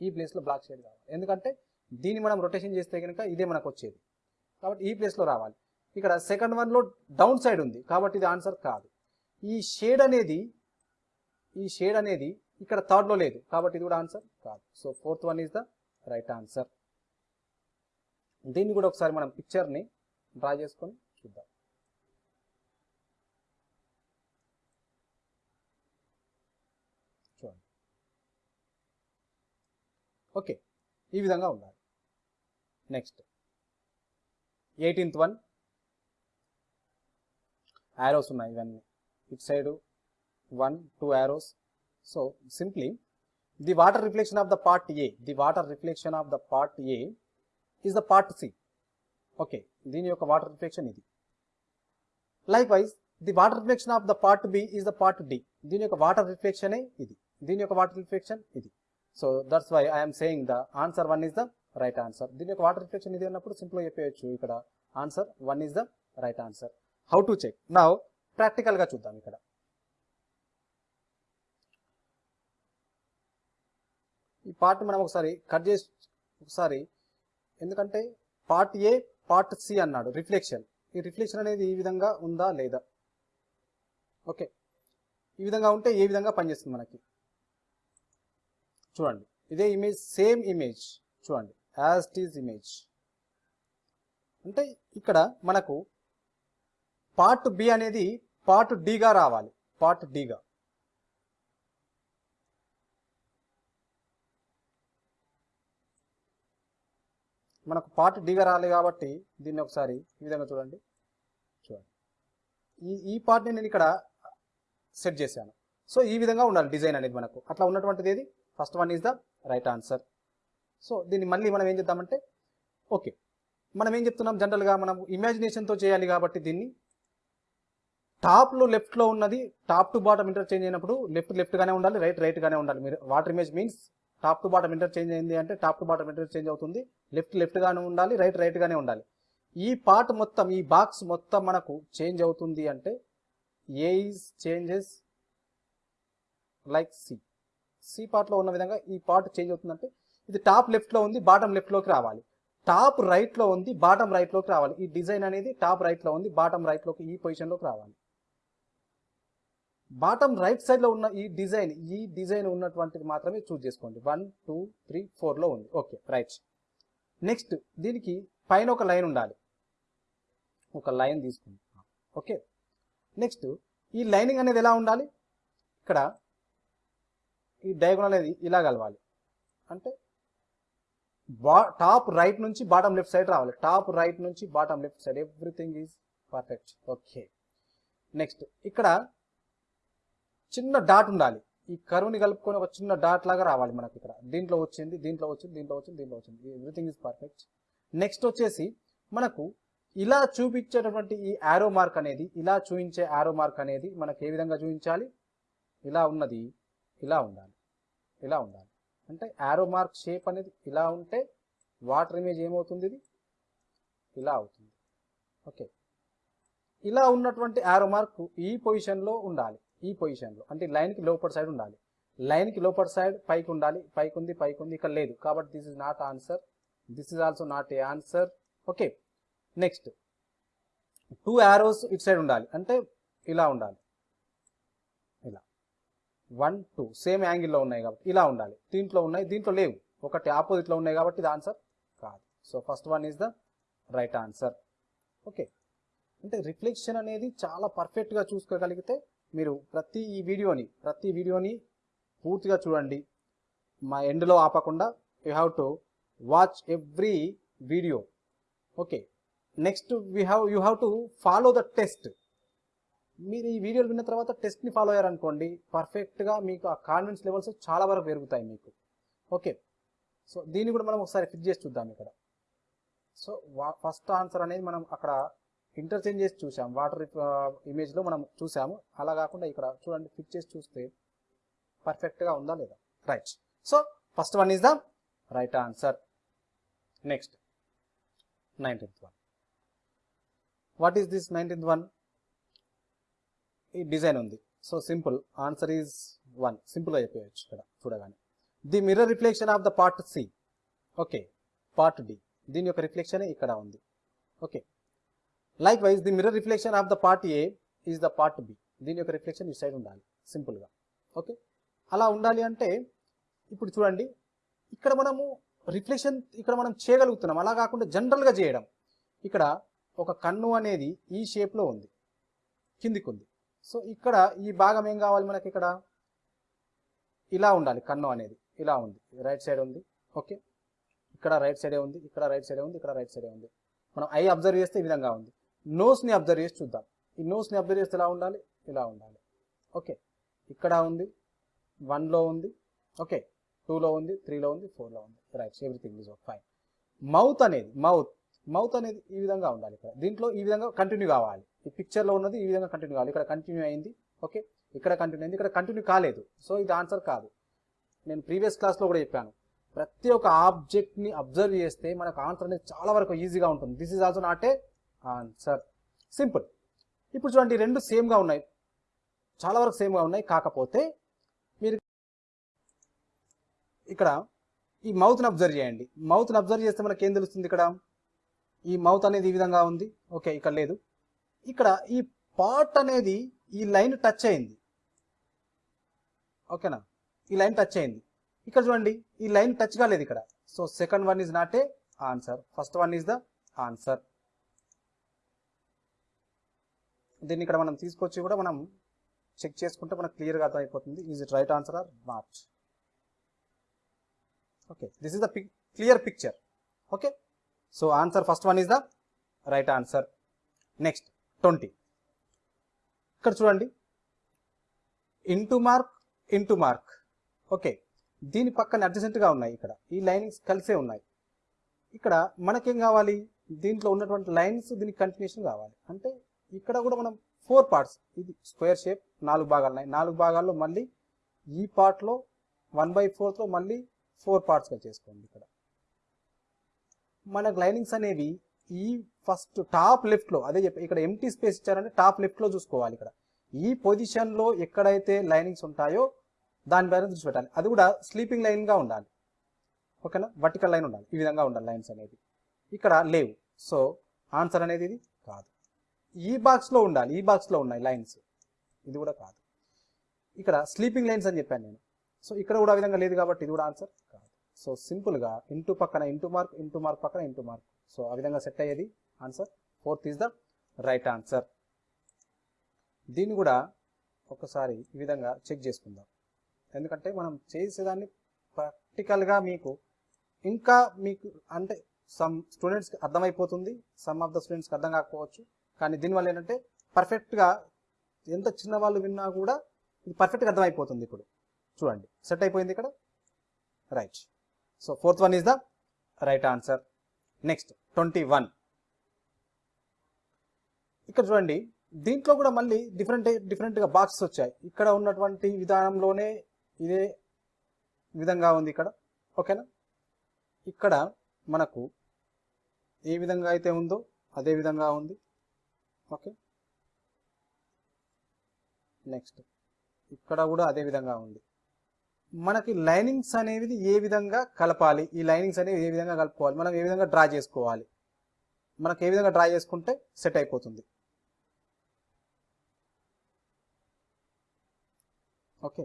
ఈ ప్లేస్లో బ్లాక్ చేయడం కావాలి. ఎందుకంటే దీన్ని మనం రొటేషన్ చేస్తే కనుక ఇదే మనకు వచ్చేది. కాబట్టి ఈ ప్లేస్లో రావాలి. ఇక్కడ సెకండ్ వన్లో డౌన్ సైడ్ ఉంది. కాబట్టి ఇది ఆన్సర్ కాదు. ఈ షేడ్ అనేది ఈ షేడ్ అనేది ఇక్కడ థర్డ్లో లేదు. కాబట్టి ఇది కూడా ఆన్సర్ కాదు. So fourth one is the right answer దీన్ని కూడా ఒకసారి మనం పిక్చర్ని డ్రా చేసుకొని చూద్దాం చూడండి ఓకే. ఈ విధంగా ఉండాలి. నెక్స్ట్ ఎయిటీన్త్ వన్ యారోస్ ఉన్నాయి ఇవన్నీ. It side one two arrows so simply the water reflection of the part A the water reflection of the part A is the part C okay దీని యొక్క water reflection ఇది. Likewise the water reflection of the part B is the part D దీని యొక్క water రిఫ్లెక్షనే ఇది. దీని యొక్క water reflection ఇది. So that's why I'm saying the answer one is the right answer దీని యొక్క వాటర్ రిఫ్లెక్షన్ ఇది అన్నప్పుడు సింపుల్గా చెప్పేయచ్చు. ఇక్కడ answer one is the right answer how to check నా ప్రాక్టికల్గా చూద్దాం ఇక్కడ. ఈ పార్ట్ మనం ఒకసారి కట్ చేసి ఒకసారి ఎందుకంటే పార్ట్ ఏ పార్ట్ సి అన్నాడు. రిఫ్లెక్షన్ ఈ రిఫ్లెక్షన్ అనేది ఈ విధంగా ఉందా లేదా? ఓకే ఈ విధంగా ఉంటే ఏ విధంగా పనిచేస్తుంది మనకి? చూడండి. ఇదే ఇమేజ్ సేమ్ ఇమేజ్ చూడండి. యాజ్ టీజ్ ఇమేజ్ అంటే ఇక్కడ మనకు పార్ట్ బి అనేది పార్ట్ డిగా రావాలి. పార్ట్ డిగా మనకు పార్ట్ డిగా రాలి కాబట్టి దీన్ని ఒకసారి ఈ విధంగా చూడండి. చూడండి. ఈ ఈ పార్ట్ని నేను ఇక్కడ సెట్ చేశాను. సో ఈ విధంగా ఉండాలి డిజైన్ అనేది మనకు. అట్లా ఉన్నటువంటిది ఏది? First one is the right answer so దీన్ని మళ్ళీ మనం ఏం చేద్దామంటే ఓకే మనం ఏం చెప్తున్నాం? జనరల్గా మనం ఇమాజినేషన్తో చేయాలి కాబట్టి దీన్ని టాప్లో లెఫ్ట్లో ఉన్నది టాప్ టు బాటమ్ ఇంటర్చేంజ్ అయినప్పుడు లెఫ్ట్ లెఫ్ట్గానే ఉండాలి రైట్ రైట్గానే ఉండాలి. మీరు water image means top to bottom interchange అయింది అంటే టాప్ టు బాటమ్ ఇంటర్చేంజ్ అవుతుంది లెఫ్ట్ లెఫ్ట్గానే ఉండాలి రైట్ రైట్గానే ఉండాలి. ఈ పార్ట్ మొత్తం ఈ బాక్స్ మొత్తం మనకు చేంజ్ అవుతుంది అంటే A is changes like C C పార్ట్లో ఉన్న విధంగా ఈ పార్ట్ చేంజ్ అవుతుందంటే ఇది టాప్ లెఫ్ట్లో ఉంది బాటమ్ లెఫ్ట్లోకి రావాలి. టాప్ రైట్లో ఉంది బాటమ్ రైట్లోకి రావాలి. ఈ డిజైన్ అనేది టాప్ రైట్లో ఉంది బాటమ్ రైట్లోకి ఈ పొజిషన్లోకి రావాలి. బాటమ్ రైట్ సైడ్లో ఉన్న ఈ డిజైన్ ఈ డిజైన్ ఉన్నటువంటిది మాత్రమే చూజ్ చేసుకోండి. వన్ టూ త్రీ ఫోర్లో ఉంది. ఓకే రైట్ నెక్స్ట్ దీనికి పైన ఒక లైన్ ఉండాలి. ఒక లైన్ తీసుకుంది ఓకే నెక్స్ట్ ఈ లైనింగ్ అనేది ఎలా ఉండాలి? ఇక్కడ ఈ డయాగోనల్ అనేది ఇలా కలవాలి. అంటే బా టాప్ రైట్ నుంచి బాటమ్ లెఫ్ట్ సైడ్ రావాలి. టాప్ రైట్ నుంచి bottom left side. Everything is perfect. Okay. Next ఇక్కడ చిన్న డాట్ ఉండాలి. ఈ కరువుని కలుపుకొని ఒక చిన్న డాట్ లాగా రావాలి మనకి ఇక్కడ. దీంట్లో వచ్చింది దీంట్లో వచ్చింది దీంట్లో వచ్చింది దీంట్లో వచ్చింది. Everything is perfect. నెక్స్ట్ వచ్చేసి మనకు ఇలా చూపించేటటువంటి ఈ యారో మార్క్ అనేది ఇలా చూపించే యారో మార్క్ అనేది మనకి ఏ విధంగా చూపించాలి? ఇలా ఉన్నది. ఇలా ఉండాలి. ఇలా ఉండాలి. అంటే యారో మార్క్ షేప్ అనేది ఇలా ఉంటే వాటర్ ఇమేజ్ ఏమవుతుంది ఇది? ఇలా అవుతుంది. ఓకే ఇలా ఉన్నటువంటి యారో మార్క్ ఈ పొజిషన్లో ఉండాలి. ఈ పొజిషన్లో అంటే లైన్కి లోపర్ సైడ్ ఉండాలి. లైన్కి లోపర్ సైడ్ పైకి ఉండాలి. పైకి ఉంది పైకి ఉంది. ఇక్కడ లేదు. కాబట్టి this is not answer this is also not a answer okay next two arrows it side ఉండాలి. అంటే ఇలా ఉండాలి. వన్ టూ సేమ్ యాంగిల్లో ఉన్నాయి కాబట్టి ఇలా ఉండాలి. దీంట్లో ఉన్నాయి దీంట్లో లేవు. ఒకటి ఆపోజిట్లో ఉన్నాయి కాబట్టి ఇది ఆన్సర్ కాదు. So first one is the right answer okay అంటే రిఫ్లెక్షన్ అనేది చాలా పర్ఫెక్ట్గా చూసుకోగలిగితే మీరు ప్రతి ఈ వీడియోని ప్రతి వీడియోని పూర్తిగా చూడండి. మా ఎండ్లో ఆపకుండా you have to watch every video okay next we have you have to follow the test మీరు ఈ వీడియోలు విన్న తర్వాత టెస్ట్ని ఫాలో అయ్యారనుకోండి పర్ఫెక్ట్గా మీకు ఆ కాన్ఫిడెన్స్ లెవెల్స్ చాలా వరకు పెరుగుతాయి మీకు. ఓకే సో దీన్ని కూడా మనం ఒకసారి ఫిట్ చేసి చూద్దాం ఇక్కడ. సో ఫస్ట్ ఆన్సర్ అనేది మనం అక్కడ ఇంటర్చేంజ్ చేసి చూసాం. వాటర్ ఇమేజ్లో uh, మనం చూసాము. అలా కాకుండా ఇక్కడ చూడండి ఫిట్ చేసి చూస్తే పర్ఫెక్ట్గా ఉందా లేదా? Right so first one is the right answer next nineteenth one what is this nineteenth one ఈ డిజైన్ ఉంది. So simple. Answer is one సింపుల్గా చెప్పేయచ్చు ఇక్కడ చూడగానే. The mirror reflection of the part C okay part D దీని యొక్క reflection ఇక్కడ ఉంది. Okay likewise the mirror reflection of the part A is the part B దీని యొక్క రిఫ్లెక్షన్ ఈ సైడ్ ఉండాలి. సింపుల్గా ఓకే అలా ఉండాలి అంటే ఇప్పుడు చూడండి. ఇక్కడ మనము రిఫ్లెక్షన్ ఇక్కడ మనం చేయగలుగుతున్నాం. అలా కాకుండా జనరల్గా చేయడం. ఇక్కడ ఒక కన్ను అనేది ఈ షేప్లో ఉంది. కిందికి ఉంది సో ఇక్కడ ఈ భాగం ఏం కావాలి మనకి ఇక్కడ? ఇలా ఉండాలి కన్ను అనేది. ఇలా ఉంది. రైట్ సైడ్ ఉంది. ఓకే. ఇక్కడ రైట్ సైడే ఉంది ఇక్కడ రైట్ సైడే ఉంది ఇక్కడ రైట్ సైడే ఉంది. మనం ఐ అబ్జర్వ్ చేస్తే ఈ విధంగా ఉంది. నోస్ని అబ్జర్వ్ చేసి చూద్దాం. ఈ నోస్ని అబ్జర్వ్ చేస్తే ఎలా ఉండాలి? ఇలా ఉండాలి. ఓకే. ఇక్కడ ఉంది వన్లో ఉంది. ఓకే. టూలో ఉంది త్రీలో ఉంది ఫోర్లో ఉంది. Right everything is fine mouth అనేది మౌత్ మౌత్ అనేది ఈ విధంగా ఉండాలి ఇక్కడ. దీంట్లో ఈ విధంగా కంటిన్యూ కావాలి. ఈ పిక్చర్లో ఉన్నది ఈ విధంగా కంటిన్యూ కావాలి. ఇక్కడ కంటిన్యూ అయింది. ఓకే ఇక్కడ కంటిన్యూ అయింది. ఇక్కడ కంటిన్యూ కాలేదు. సో ఇది ఆన్సర్ కాదు. నేను ప్రీవియస్ క్లాస్లో కూడా చెప్పాను. ప్రతి ఒక్క ఆబ్జెక్ట్ని అబ్జర్వ్ చేస్తే మనకు ఆన్సర్ అనేది చాలా వరకు ఈజీగా ఉంటుంది. This is also not a answer simple ఇప్పుడు చూడండి రెండు సేమ్గా ఉన్నాయి. చాలా వరకు సేమ్గా ఉన్నాయి. కాకపోతే మీరు ఇక్కడ ఈ మౌత్ని అబ్జర్వ్ చేయండి. మౌత్ని అబ్జర్వ్ చేస్తే మనకి ఏం తెలుస్తుంది ఇక్కడ? ఈ మౌత్ అనేది ఈ విధంగా ఉంది. ఓకే ఇక్కడ లేదు. ఇక్కడ ఈ పార్ట్ అనేది ఈ లైన్ టచ్ అయింది. ఓకేనా? ఈ లైన్ టచ్ అయింది. ఇక్కడ చూడండి ఈ లైన్ టచ్ కాలేదు ఇక్కడ. So second one is not a answer first one is the answer దీన్ని ఇక్కడ మనం తీసుకొచ్చి కూడా మనం చెక్ చేసుకుంటే మనకు క్లియర్గా అర్థమైపోతుంది. Is it right answer or not okay this is the clear picture okay so answer first one is the right answer next twenty. ఇక్కడ చూడండి. Into mark into mark okay దీని పక్కన అడ్జసెంట్గా ఉన్నాయి ఇక్కడ. ఈ లైనింగ్స్ కలిసే ఉన్నాయి. ఇక్కడ మనకేం కావాలి? దీంట్లో ఉన్నటువంటి లైన్స్ దీనికి కంటిన్యూషన్ కావాలి. అంటే ఇక్కడ కూడా మనం ఫోర్ పార్ట్స్ ఇది స్క్వేర్ షేప్ నాలుగు భాగాలు ఉన్నాయి. నాలుగు భాగాల్లో మళ్ళీ ఈ పార్ట్లో వన్ బై ఫోర్త్లో మళ్ళీ ఫోర్ పార్ట్స్గా చేసుకోండి ఇక్కడ. మనకు లైనింగ్స్ అనేవి ఈ ఫస్ట్ టాప్ లెఫ్ట్లో అదే చెప్పి ఇక్కడ ఎంటీ స్పేస్ ఇచ్చారంటే టాప్ లెఫ్ట్లో చూసుకోవాలి ఇక్కడ. ఈ పొజిషన్లో ఎక్కడైతే లైనింగ్స్ ఉంటాయో దాని పైన దృష్టి పెట్టాలి. అది కూడా స్లీపింగ్ లైన్గా ఉండాలి. ఓకేనా వర్టికల్ లైన్ ఉండాలి. ఈ విధంగా ఉండాలి లైన్స్ అనేది. ఇక్కడ లేవు. సో ఆన్సర్ అనేది ఇది? కాదు. ఈ బాక్స్లో ఉండాలి. ఈ బాక్స్లో ఉన్నాయి లైన్స్ ఇది కూడా కాదు. ఇక్కడ స్లీపింగ్ లైన్స్ అని చెప్పాను నేను. సో ఇక్కడ కూడా ఆ విధంగా లేదు కాబట్టి ఇది కూడా ఆన్సర్ కాదు. సో సింపుల్గా ఇంటూ పక్కన ఇంటూ మార్క్ ఇంటూ మార్క్ పక్కన ఇంటూ మార్క్ సో ఆ విధంగా సెట్ అయ్యేది answer. Fourth is the right answer. దీన్ని కూడా ఒకసారి ఈ విధంగా చెక్ చేసుకుందాం. ఎందుకంటే మనం చేసేదాన్ని ప్రాక్టికల్గా మీకు ఇంకా మీకు అంటే సమ్ స్టూడెంట్స్కి అర్థమైపోతుంది సమ్ ఆఫ్ ద స్టూడెంట్స్కి అర్థం కాకపోవచ్చు. కానీ దీనివల్ల ఏంటంటే పర్ఫెక్ట్గా ఎంత చిన్న వాళ్ళు విన్నా కూడా ఇది పర్ఫెక్ట్గా అర్థమైపోతుంది ఇప్పుడు. చూడండి. సెట్ అయిపోయింది ఇక్కడ. Right. So fourth one is the right answer. Next twenty one. ఇక్కడ చూడండి దీంట్లో కూడా మళ్ళీ డిఫరెంట్ డిఫరెంట్గా బాక్సెస్ వచ్చాయి. ఇక్కడ ఉన్నటువంటి విధానంలోనే ఇదే విధంగా ఉంది ఇక్కడ. ఓకేనా ఇక్కడ మనకు ఏ విధంగా అయితే ఉందో అదే విధంగా ఉంది. ఓకే నెక్స్ట్ ఇక్కడ కూడా అదే విధంగా ఉంది. మనకి లైనింగ్స్ అనేది ఏ విధంగా కలపాలి? ఈ లైనింగ్స్ అనేవి ఏ విధంగా కలుపుకోవాలి? మనం ఏ విధంగా డ్రా చేసుకోవాలి? మనకు ఏ విధంగా డ్రా చేసుకుంటే సెట్ అయిపోతుంది? ఓకే.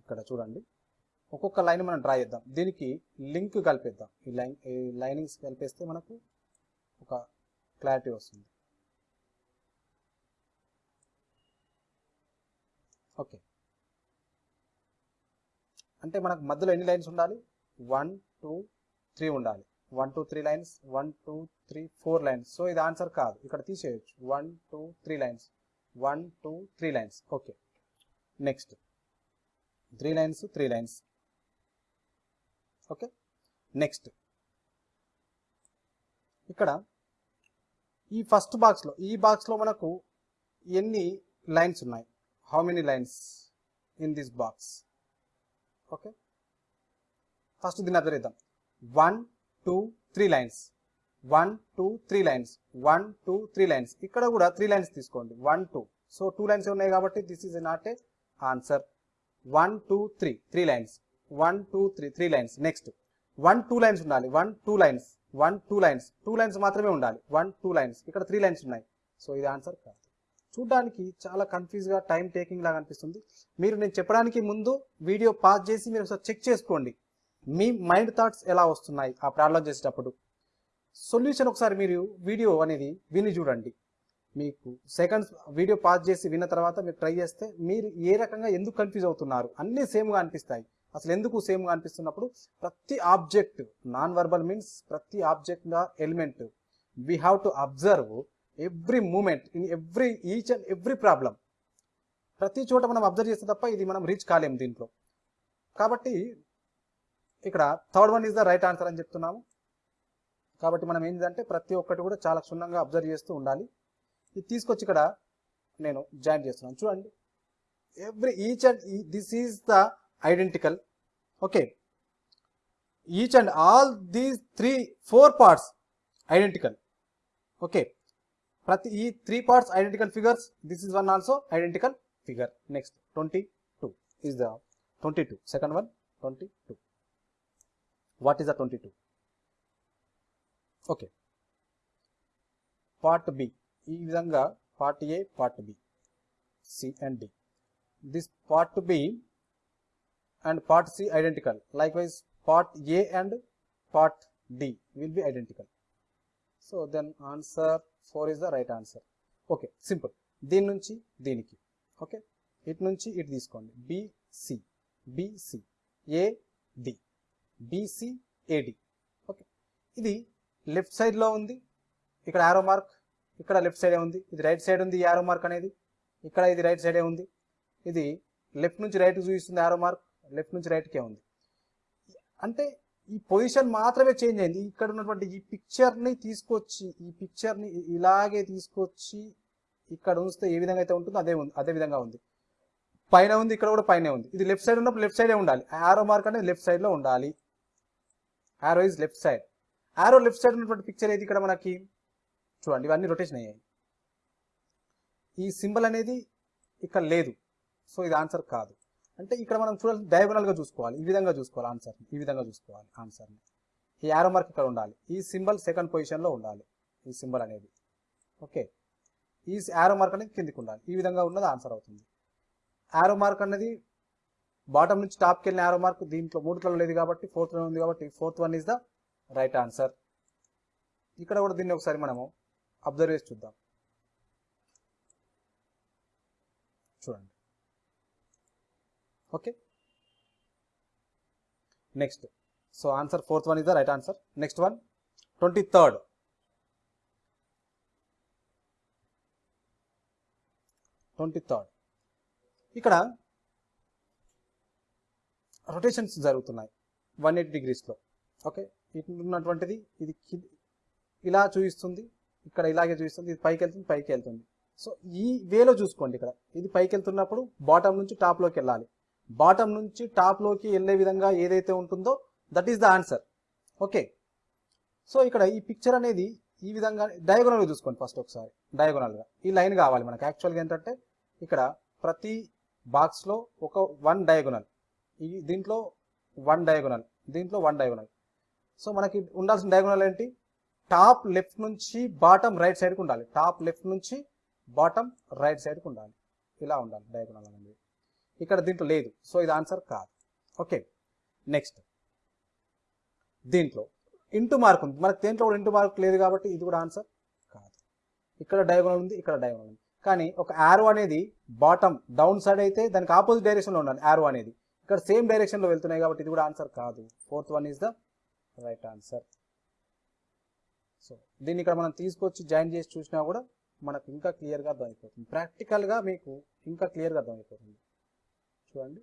ఇక్కడ చూడండి. ఒక్కొక్క లైన్ మనం డ్రా చేద్దాం. దీనికి లింక్ కలిపేద్దాం. ఈ లైన్ ఈ లైనింగ్స్ కలిపేస్తే మనకు ఒక క్లారిటీ వస్తుంది. ఓకే. అంటే మనకు మధ్యలో ఎన్ని లైన్స్ ఉండాలి? వన్ టూ త్రీ ఉండాలి. One two three lines one two three four lines so ఇది ఆన్సర్ కాదు. ఇక్కడ తీసేయచ్చు. One two three lines one two three lines okay next three lines three lines okay next ఇక్కడ ఈ first బాక్స్లో ఈ బాక్స్లో మనకు ఎన్ని లైన్స్ ఉన్నాయి? How many lines in this box okay? First దీన్ని అబ్జర్వ్ చేద్దాం one two three lines one two three lines one two three lines ఇక్కడ కూడా త్రీ లైన్స్ తీసుకోండి. One two so two lines ఉన్నాయి కాబట్టి this is not a answer one two three three lines one two three three lines next one two lines ఉండాలి. One two lines one two lines two lines మాత్రమే ఉండాలి. One two lines ఇక్కడ three lines ఉన్నాయి. So ఇది answer కాదు. చూడడానికి చాలా కన్ఫ్యూజ్గా time taking లాగా అనిపిస్తుంది. మీరు నేను చెప్పడానికి ముందు వీడియో పాజ్ చేసి మీరు ఒకసారి చెక్ చేసుకోండి. మీ మైండ్ థాట్స్ ఎలా వస్తున్నాయి ఆ ప్రాబ్లం చేసేటప్పుడు? సొల్యూషన్ ఒకసారి మీరు వీడియో అనేది విని చూడండి. మీకు సెకండ్స్ వీడియో పాజ్ చేసి విన్న తర్వాత మీరు ట్రై చేస్తే మీరు ఏ రకంగా ఎందుకు కన్ఫ్యూజ్ అవుతున్నారు? అన్నీ సేమ్గా అనిపిస్తాయి. అసలు ఎందుకు సేమ్గా అనిపిస్తున్నప్పుడు ప్రతి ఆబ్జెక్ట్ నాన్ వర్బల్ మీన్స్ ప్రతి object element we have to observe every moment in every each and every problem. ప్రతి చోట మనం అబ్జర్వ్ చేస్తే తప్ప ఇది మనం రీచ్ కాలేము దీంట్లో. కాబట్టి ఇక్కడ third one is the right answer అని చెప్తున్నాము. కాబట్టి మనం ఏంటంటే ప్రతి ఒక్కటి కూడా చాలా క్షుణ్ణంగా అబ్జర్వ్ చేస్తూ ఉండాలి. ఇది తీసుకొచ్చి ఇక్కడ నేను జాయిన్ చేస్తున్నాను. చూడండి. Every each and this is the identical. Okay. Each and all these three four parts identical. Okay. ప్రతి ఈ three parts identical figures this is one also identical figure next twenty two is the twenty two second one twenty two what is the twenty two okay part B ఈ విధంగా part A part B C and D this part B and part C identical likewise part A and part D will be identical so then answer four is the right answer. Okay simple. దీని నుంచి దీనికి. Okay ఇటు నుంచి ఇటు తీసుకోండి. BC BC AD BC AD okay ఇది left సైడ్లో ఉంది. ఇక్కడ యారో మార్క్ ఇక్కడ లెఫ్ట్ సైడే ఉంది. ఇది రైట్ సైడ్ ఉంది యారో మార్క్ అనేది. ఇక్కడ ఇది రైట్ సైడే ఉంది. ఇది లెఫ్ట్ నుంచి రైట్ చూపిస్తుంది యారో మార్క్ లెఫ్ట్ నుంచి రైట్కే ఉంది. అంటే ఈ పొజిషన్ మాత్రమే చేంజ్ అయింది. ఇక్కడ ఉన్నటువంటి ఈ పిక్చర్ని తీసుకొచ్చి ఈ పిక్చర్ని ఇలాగే తీసుకొచ్చి ఇక్కడ ఉంచితే ఏ విధంగా అయితే ఉంటుందో అదే ఉంది అదే విధంగా ఉంది. పైన ఉంది ఇక్కడ కూడా పైన ఉంది. ఇది లెఫ్ట్ సైడ్ ఉన్నప్పుడు లెఫ్ట్ సైడే ఉండాలి. ఆరో మార్క్ అనేది లెఫ్ట్ సైడ్లో ఉండాలి. Arrow is left side arrow left side ఉన్నటువంటి పిక్చర్ ఏది ఇక్కడ మనకి? చూడండి ఇవన్నీ రొటేషన్ అయ్యాయి. ఈ సింబల్ అనేది ఇక్కడ లేదు. సో ఇది ఆన్సర్ కాదు. అంటే ఇక్కడ మనం చూడాలి డయాగోనల్గా చూసుకోవాలి. ఈ విధంగా చూసుకోవాలి ఆన్సర్ ఈ విధంగా చూసుకోవాలి ఆన్సర్ని ఈ యారో మార్క్ ఇక్కడ ఉండాలి. ఈ సింబల్ సెకండ్ పొజిషన్లో ఉండాలి. ఈ సింబల్ అనేది. ఓకే ఈ యారో మార్క్ అనేది కిందికి ఉండాలి. ఈ విధంగా ఉన్నది ఆన్సర్ అవుతుంది. యారో మార్క్ అనేది బాటమ్ నుంచి టాప్కి వెళ్ళిన యారో మార్క్ దీంట్లో మూడులో లేదు కాబట్టి ఫోర్త్ ఉంది కాబట్టి fourth one is the right answer ఇక్కడ కూడా దీన్ని ఒకసారి మనము అబ్జర్వ్ చేసి చూద్దాం. చూడండి. Okay. Next so answer fourth one is the right answer next one twenty third twenty third ఇక్కడ రొటేషన్స్ జరుగుతున్నాయి. వన్ ఎయిటీ డిగ్రీస్లో ఓకే ఇటు ఉన్నటువంటిది ఇది ఇలా చూపిస్తుంది. ఇక్కడ ఇలాగే చూపిస్తుంది. ఇది పైకి వెళ్తుంది పైకి వెళ్తుంది. సో ఈ వేలో చూసుకోండి ఇక్కడ. ఇది పైకి వెళ్తున్నప్పుడు బాటమ్ నుంచి టాప్లోకి వెళ్ళాలి. బాటమ్ నుంచి టాప్లోకి వెళ్ళే విధంగా ఏదైతే ఉంటుందో that is the answer okay so ఇక్కడ ఈ పిక్చర్ అనేది ఈ విధంగా డయాగోనల్గా చూసుకోండి ఫస్ట్ ఒకసారి. డయాగోనల్గా ఈ లైన్ కావాలి మనకు. యాక్చువల్గా ఏంటంటే ఇక్కడ ప్రతి బాక్స్లో ఒక వన్ డయాగోనల్ ఈ దీంట్లో వన్ డయాగోనల్ దీంట్లో వన్ డయాగోనల్ సో మనకి ఉండాల్సిన డయాగోనల్ ఏంటి? టాప్ లెఫ్ట్ నుంచి బాటమ్ రైట్ సైడ్కి ఉండాలి. టాప్ లెఫ్ట్ నుంచి బాటమ్ రైట్ సైడ్కి ఉండాలి. ఇలా ఉండాలి డయాగోనల్ అనేది. ఇక్కడ దీంట్లో లేదు. సో ఇది ఆన్సర్ కాదు. ఓకే నెక్స్ట్ దీంట్లో. ఇంటూ మార్క్ ఉంది. మనకు దేంట్లో కూడా ఇంటూ మార్క్ లేదు కాబట్టి ఇది కూడా ఆన్సర్ కాదు. ఇక్కడ డయాగోనల్ ఉంది ఇక్కడ డయాగోనల్ ఉంది. కానీ ఒక యారో అనేది బాటమ్ డౌన్ సైడ్ అయితే దానికి ఆపోజిట్ డైరెక్షన్లో ఉండాలి యారో అనేది. ఇక్కడ సేమ్ డైరెక్షన్లో వెళ్తున్నాయి కాబట్టి ఇది కూడా ఆన్సర్ కాదు. Fourth one is the right answer so దీన్ని ఇక్కడ మనం తీసుకొచ్చి జాయిన్ చేసి చూసినా కూడా మనకు ఇంకా క్లియర్గా అర్థమైపోతుంది. ప్రాక్టికల్గా మీకు ఇంకా క్లియర్గా అర్థమైపోతుంది. చూడండి.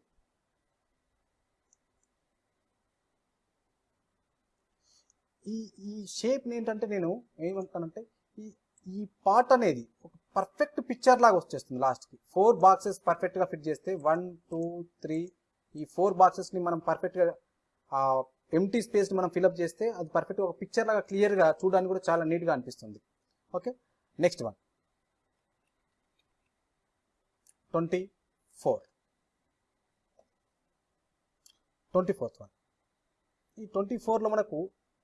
ఈ ఈ షేప్ని ఏంటంటే నేను ఏమంటానంటే ఈ ఈ పార్ట్ అనేది ఒక పర్ఫెక్ట్ పిక్చర్ లాగా వచ్చేస్తుంది లాస్ట్కి ఫోర్ బాక్సెస్ పర్ఫెక్ట్గా ఫిట్ చేస్తే వన్ టూ త్రీ ఈ ఫోర్ బాక్సెస్ని మనం పర్ఫెక్ట్గా ఎంటీ స్పేస్ని మనం ఫిల్అప్ చేస్తే అది పర్ఫెక్ట్గా ఒక పిక్చర్ లాగా క్లియర్గా చూడడానికి కూడా చాలా నీట్గా అనిపిస్తుంది. Okay next one twenty four twenty fourth one. ఈ ట్వంటీ ఫోర్లో మనకు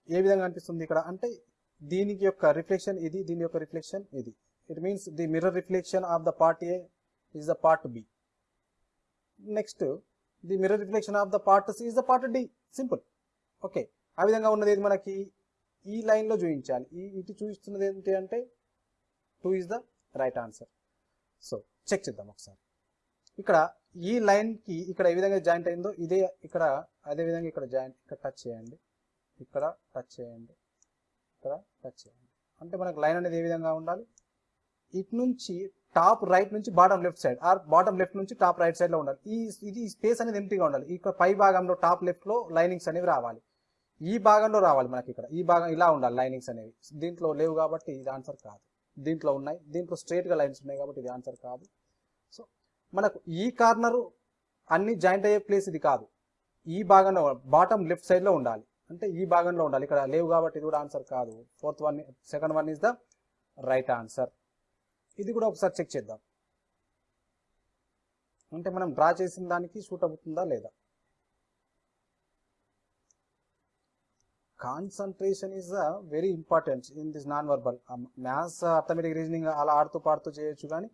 ఏ విధంగా అనిపిస్తుంది ఇక్కడ? అంటే దీనికి యొక్క రిఫ్లెక్షన్ ఇది దీని యొక్క రిఫ్లెక్షన్ ఇది. It means the mirror reflection of the part A is the part B next the mirror reflection of the part C is the part D simple okay ఆ విధంగా ఉన్నది ఏది మనకి? ఈ లైన్లో చూపించాలి. ఈ ఇటు చూపిస్తున్నది ఏంటి అంటే two is the right answer so check చేద్దాం ఒకసారి. ఇక్కడ ఈ లైన్కి ఇక్కడ ఏ విధంగా జాయింట్ అయిందో ఇదే ఇక్కడ అదే విధంగా ఇక్కడ జాయింట్ ఇక్కడ టచ్ చేయండి. ఇక్కడ టచ్ చేయండి. ఇక్కడ టచ్ చేయండి. అంటే మనకు లైన్ అనేది ఏ విధంగా ఉండాలి? ఇటు నుంచి టాప్ రైట్ నుంచి bottom left side or bottom left నుంచి టాప్ రైట్ సైడ్లో ఉండాలి. ఈ ఇది స్పేస్ అనేది ఎంటీగా ఉండాలి. ఇక్కడ పై భాగంలో టాప్ లెఫ్ట్లో లైనింగ్స్ అనేవి రావాలి. ఈ భాగంలో రావాలి మనకి ఇక్కడ. ఈ భాగం ఇలా ఉండాలి లైనింగ్స్ అనేవి. దీంట్లో లేవు కాబట్టి ఇది ఆన్సర్ కాదు. దీంట్లో ఉన్నాయి. దీంట్లో స్ట్రేట్గా లైన్స్ ఉన్నాయి కాబట్టి ఇది ఆన్సర్ కాదు. మనకు ఈ కార్నరు అన్ని జాయింట్ అయ్యే ప్లేస్ ఇది కాదు. ఈ భాగంలో బాటమ్ లెఫ్ట్ సైడ్లో ఉండాలి. అంటే ఈ భాగంలో ఉండాలి. ఇక్కడ లేవు కాబట్టి ఇది కూడా ఆన్సర్ కాదు. Fourth one second one is the right answer. ఇది కూడా ఒకసారి చెక్ చేద్దాం. అంటే మనం డ్రా చేసిన దానికి సూట్ అవుతుందా లేదా? Concentration is a very important in this non verbal. Maths arithmetic reasoning అలా ఆడుతూ పాడుతూ చేయొచ్చు కానీ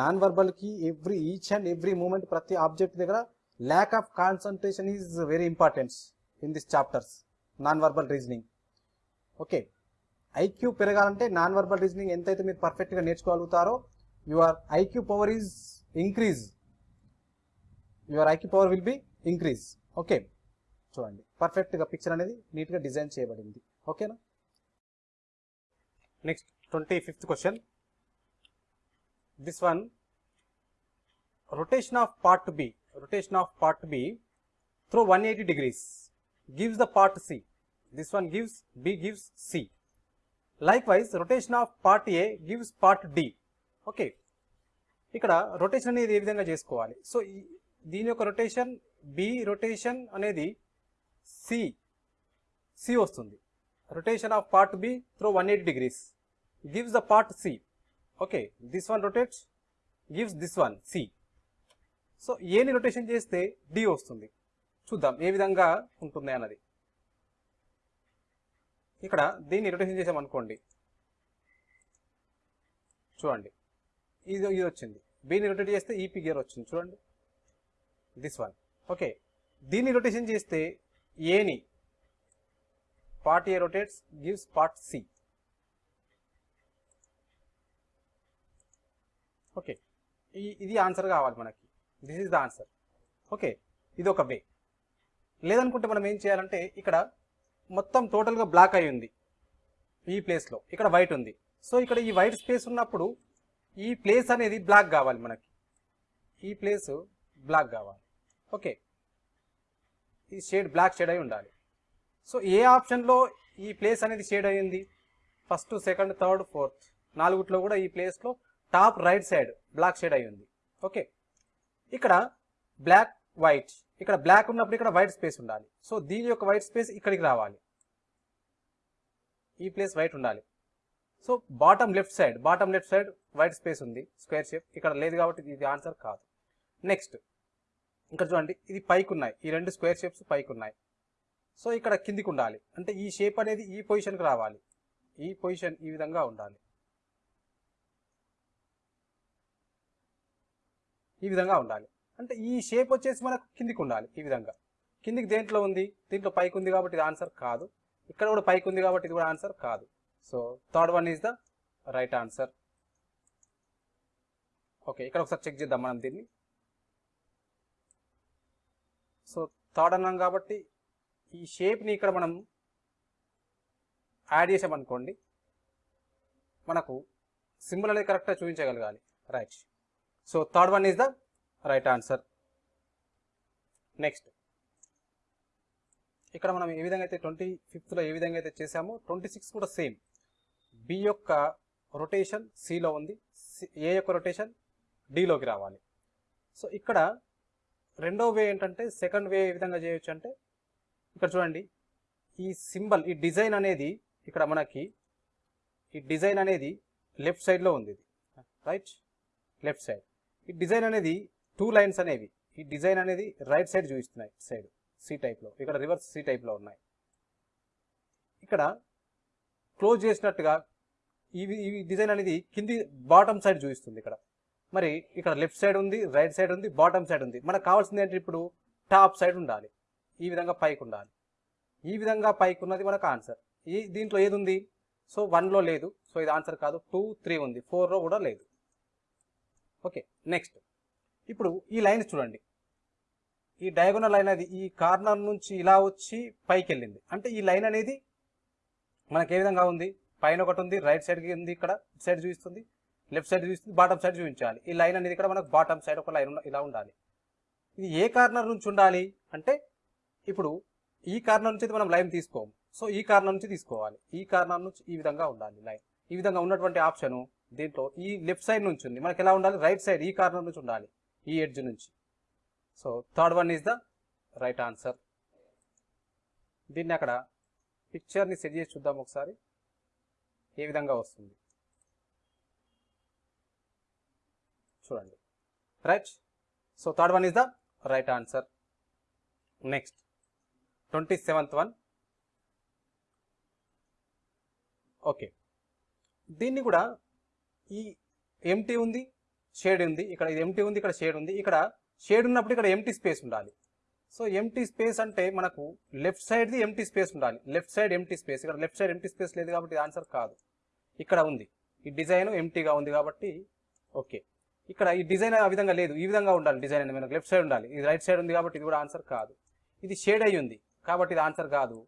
non వర్బల్కి every each and every moment ప్రతి ఆబ్జెక్ట్ దగ్గర lack of concentration is very important in this chapters non verbal reasoning okay IQ పెరగాలంటే non verbal reasoning ఎంతైతే మీరు పర్ఫెక్ట్గా నేర్చుకోగలుగుతారో your IQ power is increase your IQ power will be increase okay చూడండి. పర్ఫెక్ట్గా picture అనేది నీట్గా design చేయబడింది. ఓకేనా next twenty fifth question this one rotation of part B, rotation of part B through 180 degrees gives the part C. This one gives, B gives C. Likewise, rotation of part A gives part D. Okay. ఇక్కడ rotation అనేది ఏ విధంగా చేసుకోవాలి so దీని యొక్క rotation B rotation అనేది C C వస్తుంది rotation of part B through one eighty degrees gives the part C okay this one rotates gives this one C so ఏని రొటేషన్ చేస్తే డి వస్తుంది. చూద్దాం ఏ విధంగా ఉంటుంది అన్నది. ఇక్కడ దీన్ని రొటేషన్ చేసామనుకోండి చూడండి ఇది ఇది వచ్చింది. బీని రొటేట్ చేస్తే ఈపీ గేర్ వచ్చింది చూడండి. దిస్ వన్ ఓకే దీన్ని రొటేషన్ చేస్తే ఏని part A rotates gives part C okay. ఈ ఇది ఆన్సర్ కావాలి మనకి. This is the answer okay. ఇది ఒక వే. లేదనుకుంటే మనం ఏం చేయాలంటే ఇక్కడ మొత్తం టోటల్గా బ్లాక్ అయి ఉంది. ఈ ప్లేస్లో. ఇక్కడ వైట్ ఉంది. సో ఇక్కడ ఈ వైట్ స్పేస్ ఉన్నప్పుడు ఈ ప్లేస్ అనేది బ్లాక్ కావాలి మనకి. ఈ ప్లేస్ బ్లాక్ కావాలి. ఓకే. ఈ షేడ్ బ్లాక్ షేడ్ అయి ఉండాలి. సో ఏ ఆప్షన్లో ఈ ప్లేస్ అనేది షేడ్ అయ్యింది? First second third fourth. నాలుగుట్లో కూడా ఈ ప్లేస్లో top right side block shade అయి ఉంది ఓకే. ఇక్కడ బ్లాక్ వైట్. ఇక్కడ బ్లాక్ ఉన్నప్పుడు ఇక్కడ వైట్ స్పేస్ ఉండాలి. సో దీని యొక్క వైట్ స్పేస్ ఇక్కడికి రావాలి. ఈ ప్లేస్ వైట్ ఉండాలి. So bottom left side bottom left side white space ఉంది. Square shape. ఇక్కడ లేదు కాబట్టి ఇది ఆన్సర్ కాదు. నెక్స్ట్ ఇక్కడ చూడండి ఇది పైకి ఉన్నాయి. ఈ రెండు స్క్వేర్ షేప్స్ పైకి ఉన్నాయి. సో ఇక్కడ కిందికి ఉండాలి. అంటే ఈ షేప్ అనేది ఈ పొజిషన్కి రావాలి. ఈ పొజిషన్ ఈ విధంగా ఉండాలి. ఈ విధంగా ఉండాలి. అంటే ఈ షేప్ వచ్చేసి మనకు కిందికి ఉండాలి ఈ విధంగా. కిందికి దేంట్లో ఉంది? దీంట్లో పైకి ఉంది కాబట్టి ఇది ఆన్సర్ కాదు. ఇక్కడ కూడా పైకి ఉంది కాబట్టి ఇది కూడా ఆన్సర్ కాదు. So third one is the right answer okay ఇక్కడ ఒకసారి చెక్ చేద్దాం మనం దీన్ని. సో థర్డ్ అన్నాం కాబట్టి ఈ షేప్ని ఇక్కడ మనం యాడ్ చేసామనుకోండి మనకు సింబల్ అనేది కరెక్ట్గా చూపించగలగాలి. Right so third one is the right answer next ఇక్కడ మనం ఏ విధంగా అయితే ట్వంటీ ఫిఫ్త్లో ఏ విధంగా అయితే చేసామో ట్వంటీ సిక్స్ కూడా సేమ్ బి యొక్క రొటేషన్ సిలో ఉంది. ఏ యొక్క రొటేషన్ డిలోకి రావాలి. సో ఇక్కడ రెండో వే ఏంటంటే సెకండ్ వే ఏ విధంగా చేయొచ్చు అంటే ఇక్కడ చూడండి. ఈ సింబల్ ఈ డిజైన్ అనేది ఇక్కడ మనకి ఈ డిజైన్ అనేది లెఫ్ట్ సైడ్లో ఉంది ఇది. Right left side. ఈ డిజైన్ అనేది టూ లైన్స్ అనేవి. ఈ డిజైన్ అనేది రైట్ సైడ్ చూపిస్తున్నాయి సైడ్ సి టైప్లో ఇక్కడ రివర్స్ సి టైప్లో ఉన్నాయి. ఇక్కడ క్లోజ్ చేసినట్టుగా ఇవి ఈ డిజైన్ అనేది కింది బాటమ్ సైడ్ చూపిస్తుంది ఇక్కడ. మరి ఇక్కడ లెఫ్ట్ సైడ్ ఉంది రైట్ సైడ్ ఉంది బాటమ్ సైడ్ ఉంది. మనకు కావాల్సింది ఏంటి ఇప్పుడు? టాప్ సైడ్ ఉండాలి. ఈ విధంగా పైకి ఉండాలి. ఈ విధంగా పైకి ఉన్నది మనకు ఆన్సర్. ఈ దీంట్లో ఏది ఉంది? సో వన్లో లేదు. సో ఇది ఆన్సర్ కాదు. టూ త్రీ ఉంది. ఫోర్లో కూడా లేదు. ఓకే నెక్స్ట్ ఇప్పుడు ఈ లైన్ చూడండి. ఈ డయాగోనల్ లైన్ అది ఈ కార్నర్ నుంచి ఇలా వచ్చి పైకి వెళ్ళింది అంటే ఈ లైన్ అనేది మనకి ఏ విధంగా ఉంది? పైన ఒకటి ఉంది రైట్ సైడ్కి ఉంది ఇక్కడ సైడ్ చూపిస్తుంది లెఫ్ట్ సైడ్ చూపిస్తుంది బాటమ్ సైడ్ చూపించాలి. ఈ లైన్ అనేది ఇక్కడ మనకు బాటమ్ సైడ్ ఒక లైన్ ఇలా ఉండాలి. ఇది ఏ కార్నర్ నుంచి ఉండాలి? అంటే ఇప్పుడు ఈ కార్నర్ నుంచి అయితే మనం లైన్ తీసుకోము. సో ఈ కార్నర్ నుంచి తీసుకోవాలి. ఈ కార్నర్ నుంచి ఈ విధంగా ఉండాలి లైన్. ఈ విధంగా ఉన్నటువంటి ఆప్షను దీంట్లో ఈ లెఫ్ట్ సైడ్ నుంచి ఉంది. మనకి ఎలా ఉండాలి? రైట్ సైడ్ ఈ కార్నర్ నుంచి ఉండాలి. ఈ ఎడ్జ్ నుంచి. So third one is the right answer. దీన్ని అక్కడ పిక్చర్ని సెట్ చేసి చూద్దాం ఒకసారి. ఏ విధంగా వస్తుంది? చూడండి. Right? So third one is the right answer. Next. Twenty seventh one. Okay. దీన్ని కూడా ఈ ఎంటీ ఉంది షేడ్ ఉంది ఇక్కడ ఇది ఎంటీ ఉంది ఇక్కడ షేడ్ ఉంది. ఇక్కడ షేడ్ ఉన్నప్పుడు ఇక్కడ ఎంటీ స్పేస్ ఉండాలి. సో ఎంటీ స్పేస్ అంటే మనకు లెఫ్ట్ సైడ్ది ఎంటీ స్పేస్ ఉండాలి. లెఫ్ట్ సైడ్ ఎంటీ స్పేస్ ఇక్కడ లెఫ్ట్ సైడ్ ఎంటీ స్పేస్ లేదు కాబట్టి ఆన్సర్ కాదు. ఇక్కడ ఉంది. ఈ డిజైన్ ఎంటీగా ఉంది కాబట్టి ఓకే ఇక్కడ ఈ డిజైన్ ఆ విధంగా లేదు. ఈ విధంగా ఉండాలి డిజైన్ అనేది. మనకు లెఫ్ట్ సైడ్ ఉండాలి. ఇది రైట్ సైడ్ ఉంది కాబట్టి ఇది కూడా ఆన్సర్ కాదు. ఇది షేడ్ అయ్యి ఉంది కాబట్టి ఇది ఆన్సర్ కాదు.